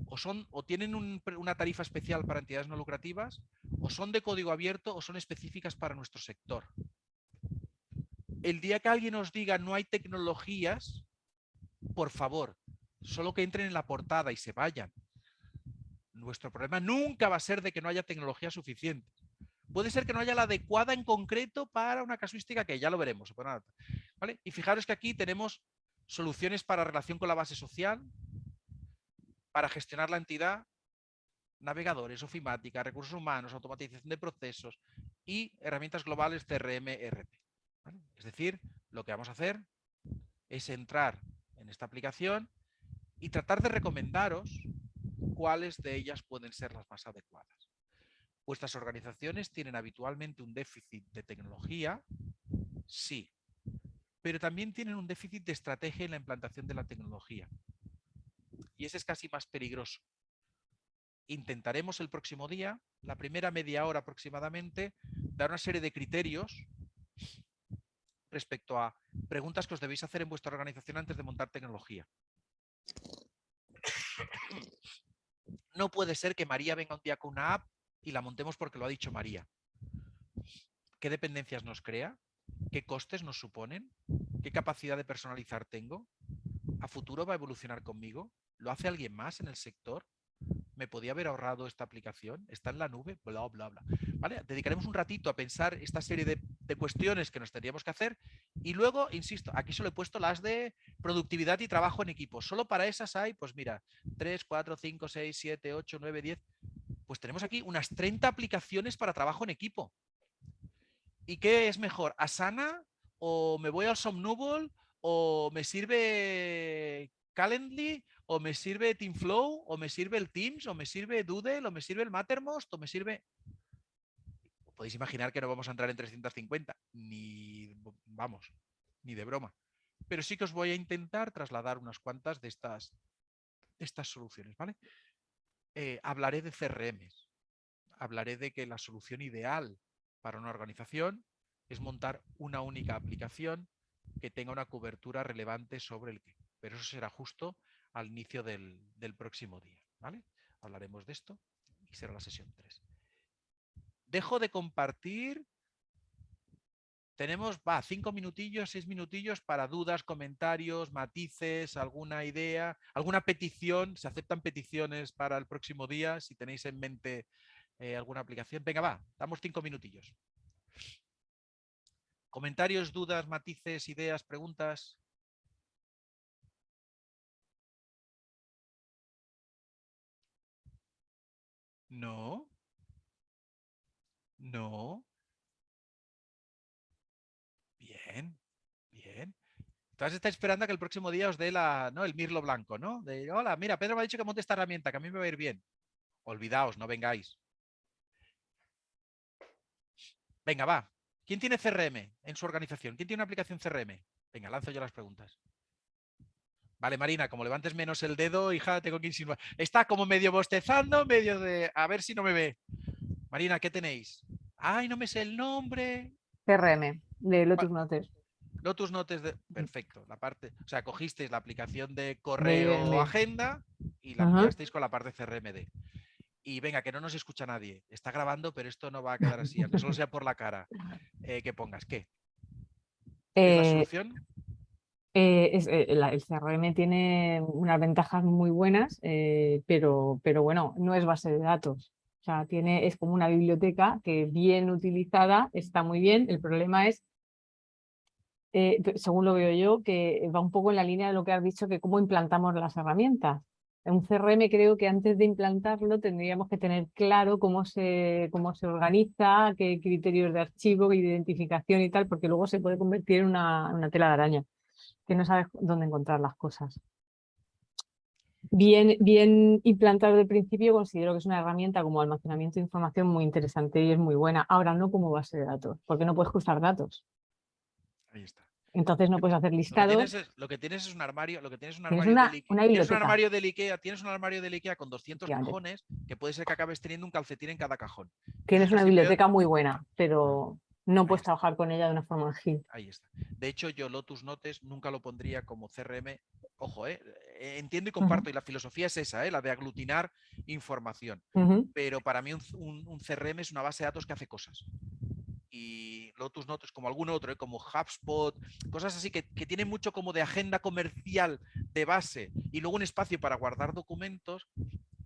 o, son, o tienen una tarifa especial para entidades no lucrativas, o son de código abierto o son específicas para nuestro sector. El día que alguien nos diga no hay tecnologías, por favor, solo que entren en la portada y se vayan. Nuestro problema nunca va a ser de que no haya tecnología suficiente. Puede ser que no haya la adecuada en concreto para una casuística que ya lo veremos. Y fijaros que aquí tenemos soluciones para relación con la base social, para gestionar la entidad, navegadores, ofimática, recursos humanos, automatización de procesos y herramientas globales CRM, RP. Es decir, lo que vamos a hacer es entrar en esta aplicación y tratar de recomendaros cuáles de ellas pueden ser las más adecuadas. ¿Vuestras organizaciones tienen habitualmente un déficit de tecnología? Sí, pero también tienen un déficit de estrategia en la implantación de la tecnología. Y ese es casi más peligroso. Intentaremos el próximo día, la primera media hora aproximadamente, dar una serie de criterios respecto a preguntas que os debéis hacer en vuestra organización antes de montar tecnología. No puede ser que María venga un día con una app y la montemos porque lo ha dicho María. ¿Qué dependencias nos crea? ¿Qué costes nos suponen? ¿Qué capacidad de personalizar tengo? ¿A futuro va a evolucionar conmigo? ¿Lo hace alguien más en el sector? ¿Me podía haber ahorrado esta aplicación? ¿Está en la nube? Bla, bla, bla. ¿Vale? Dedicaremos un ratito a pensar esta serie de, de, cuestiones que nos tendríamos que hacer y luego, insisto, aquí solo he puesto las de productividad y trabajo en equipo. Solo para esas hay, pues mira, 3, 4, 5, 6, 7, 8, 9, 10. Pues tenemos aquí unas 30 aplicaciones para trabajo en equipo. ¿Y qué es mejor? ¿Asana? ¿O me voy al Somnubble? ¿O me sirve Calendly? ¿O me sirve Teamflow? ¿O me sirve el Teams? ¿O me sirve Doodle? ¿O me sirve el Mattermost? ¿O me sirve...? Podéis imaginar que no vamos a entrar en 350. Ni, vamos, ni de broma. Pero sí que os voy a intentar trasladar unas cuantas de estas, de estas soluciones, ¿vale? Eh, hablaré de CRMs. Hablaré de que la solución ideal para una organización es montar una única aplicación que tenga una cobertura relevante sobre el que. Pero eso será justo al inicio del, próximo día. ¿vale? Hablaremos de esto y será la sesión 3. Dejo de compartir. Tenemos, va, cinco minutillos, seis minutillos para dudas, comentarios, matices, alguna idea, alguna petición. Se aceptan peticiones para el próximo día si tenéis en mente eh, alguna aplicación. Venga, va, damos cinco minutillos. Comentarios, dudas, matices, ideas, preguntas. No. No. Bien, bien. Entonces está esperando a que el próximo día os dé la, ¿no? el mirlo blanco, ¿no? De, hola, mira, Pedro me ha dicho que monte esta herramienta, que a mí me va a ir bien. Olvidaos, no vengáis. Venga, va. ¿Quién tiene CRM en su organización? ¿Quién tiene una aplicación CRM? Venga, lanzo yo las preguntas. Vale, Marina, como levantes menos el dedo, hija, tengo que insinuar. Está como medio bostezando, medio de... A ver si no me ve. Marina, ¿qué tenéis? Ay, no me sé el nombre. CRM, de Lotus Notes. Lotus Notes, de... perfecto. La parte, o sea, cogisteis la aplicación de correo o agenda y la aplicasteis con la parte CRMD. Y venga, que no nos escucha nadie. Está grabando, pero esto no va a quedar así, aunque solo sea por la cara. Eh, que pongas, ¿qué? ¿Es la Eh, solución? Eh, eh, el CRM tiene unas ventajas muy buenas, eh, pero, bueno, no es base de datos. O sea, tiene, es como una biblioteca que bien utilizada está muy bien. El problema es, según lo veo yo, que va un poco en la línea de lo que has dicho, que cómo implantamos las herramientas. En un CRM creo que antes de implantarlo tendríamos que tener claro cómo se, cómo se organiza, qué criterios de archivo, de identificación y tal, porque luego se puede convertir en una, una tela de araña, que no sabes dónde encontrar las cosas. Bien, bien implantado de principio, considero que es una herramienta como almacenamiento de información muy interesante y es muy buena. Ahora no como base de datos, porque no puedes cruzar datos. Ahí está. Entonces no puedes hacer Lo que, listados. tienes es, lo que tienes es un armario, lo que tienes es un armario una- del Ikea. una tienes un armario del Ikea, tienes un armario del Ikea con 200 Efectivamente. cajones que puede ser que acabes teniendo un calcetín en cada cajón. Tienes es una biblioteca muy buena, pero no Ahí puedes está. trabajar con ella de una forma ágil. Ahí está. De hecho, yo Lotus Notes nunca lo pondría como CRM. Ojo, eh, eh, entiendo y comparto, y la filosofía es esa, eh, la de aglutinar información. Pero para mí un, un- un CRM es una base de datos que hace cosas. Y Lotus Notes, como algún otro, eh, como HubSpot, cosas así que, que tienen mucho como de agenda comercial de base y luego un espacio para guardar documentos,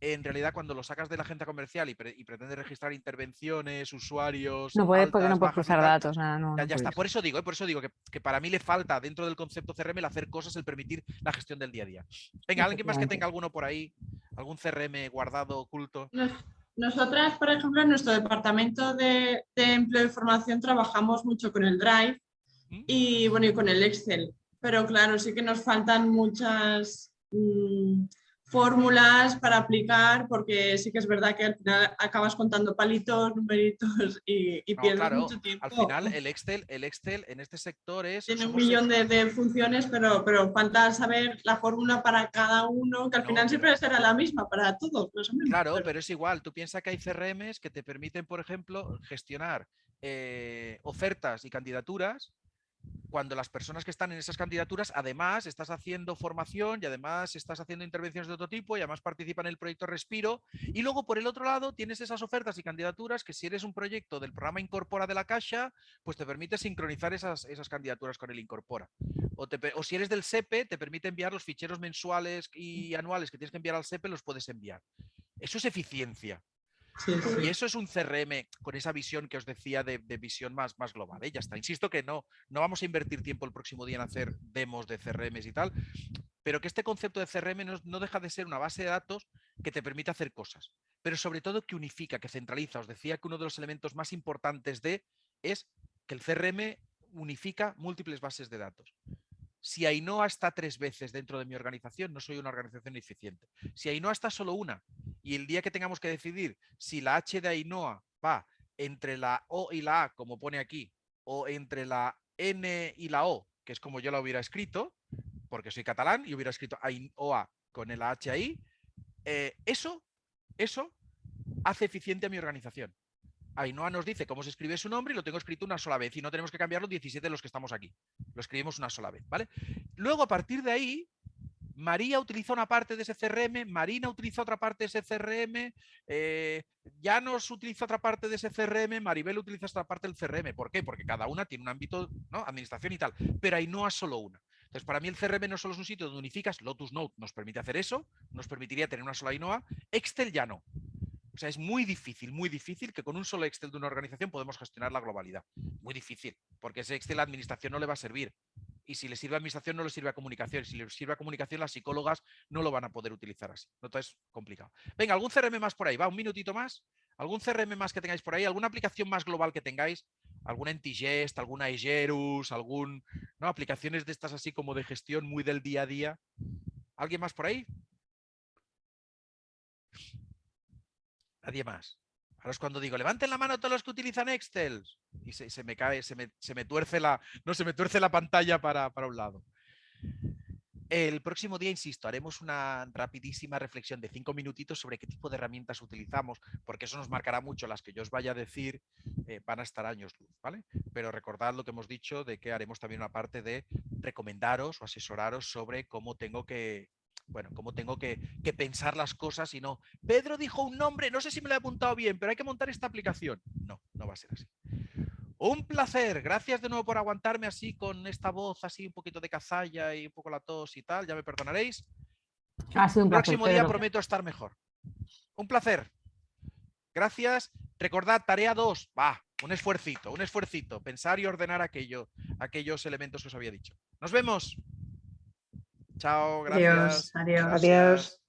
en realidad cuando lo sacas de la agenda comercial y, pre- y pretendes registrar intervenciones, usuarios, No puedes porque no puedes cruzar tal, datos, nada, no. ya, no ya está. Por eso digo, eh, por eso digo que, que para mí le falta dentro del concepto CRM el hacer cosas, el permitir la gestión del día a día. Venga, alguien más que tenga alguno por ahí, ¿Algún CRM guardado, oculto? Nos- Nosotras, por ejemplo, en nuestro departamento de, de empleo y formación trabajamos mucho con el Drive ¿Mm? y, bueno, y con el Excel. Pero claro, sí que nos faltan muchas mm, fórmulas para aplicar porque sí que es verdad que al final acabas contando palitos, numeritos y, y No, pierdes claro, mucho tiempo. Al final, el Excel, el Excel en este sector es... Tiene un millón de, de funciones, pero, pero falta saber la fórmula para cada uno, que al No, final pero- siempre será la misma para todos, menos. Claro, pero- pero es igual. Tú piensas que hay CRMs que te permiten, por ejemplo, gestionar eh, ofertas y candidaturas cuando las personas que están en esas candidaturas, además, estás haciendo formación y además estás haciendo intervenciones de otro tipo y además participan en el proyecto Respiro. Y luego, por el otro lado, tienes esas ofertas y candidaturas que si eres un proyecto del programa Incorpora de la Caixa, pues te permite sincronizar esas, esas candidaturas con el Incorpora. O, te o si eres del SEPE, te permite enviar los ficheros mensuales y anuales que tienes que enviar al SEPE, los puedes enviar. Eso es eficiencia. Sí, sí. Y eso es un CRM con esa visión que os decía de, de visión más, más global. ¿eh? Ya está. Insisto que no, no vamos a invertir tiempo el próximo día en hacer demos de CRMs y tal, pero que este concepto de CRM no, no deja de ser una base de datos que te permite hacer cosas, pero sobre todo que unifica, que centraliza. Os decía que uno de los elementos más importantes de es que el CRM unifica múltiples bases de datos. Si Ainhoa está tres veces dentro de mi organización, no soy una organización eficiente. Si Ainhoa está solo una y el día que tengamos que decidir si la H de Ainhoa va entre la O y la A, como pone aquí, o entre la N y la O, que es como yo la hubiera escrito, porque soy catalán y hubiera escrito Ainhoa con el H ahí, eh, eso, eso hace eficiente a mi organización. Ainhoa nos dice cómo se escribe su nombre y lo tengo escrito una sola vez y no tenemos que cambiarlo 17 de los que estamos aquí. Lo escribimos una sola vez, ¿vale? Luego, a partir de ahí, María utiliza una parte de ese CRM, Marina utiliza otra parte de ese CRM, eh, Llanos utiliza otra parte de ese CRM, Maribel utiliza otra parte del CRM. ¿Por qué? Porque cada una tiene un ámbito, ¿no? Administración y tal, pero Ainhoa solo una. Entonces, para mí el CRM no solo es un sitio donde unificas, Lotus Note nos permite hacer eso, nos permitiría tener una sola Ainhoa, Excel ya no. Sea, es muy difícil, muy difícil que con un solo Excel de una organización podemos gestionar la globalidad. Muy difícil, porque ese Excel a la administración no le va a servir. Y si le sirve a administración, no le sirve a comunicación. Si le sirve a comunicación, las psicólogas no lo van a poder utilizar así. Entonces, complicado. Venga, ¿algún CRM más por ahí? Va, un minutito más. ¿Algún CRM más que tengáis por ahí? ¿Alguna aplicación más global que tengáis? ¿Alguna Entigest, alguna Egerus, algún... ¿no? Aplicaciones de estas así como de gestión muy del día a día. ¿Alguien más por ahí? Nadie más. Ahora es cuando digo, levanten la mano todos los que utilizan Excel. Y se, me cae, se me, se me tuerce la. No, se me tuerce la pantalla para, para un lado. El próximo día, insisto, haremos una rapidísima reflexión de cinco minutitos sobre qué tipo de herramientas utilizamos, porque eso nos marcará mucho. Las que yo os vaya a decir eh, van a estar años luz, ¿vale? Pero recordad lo que hemos dicho de que haremos también una parte de recomendaros o asesoraros sobre cómo tengo que, bueno, cómo tengo que, que, pensar las cosas y no. Pedro dijo un nombre, no sé si me lo he apuntado bien, pero hay que montar esta aplicación. No, no va a ser así. Un placer, gracias de nuevo por aguantarme así con esta voz así un poquito de cazalla y un poco la tos y tal, ya me perdonaréis. Ha sido un placer, Próximo día Pedro. prometo estar mejor. Un placer. Gracias. Recordad, tarea 2, va, un esfuercito, un esfuercito, pensar y ordenar aquello, aquellos elementos que os había dicho. Nos vemos. Chao, gracias. Adiós, adiós. Adiós.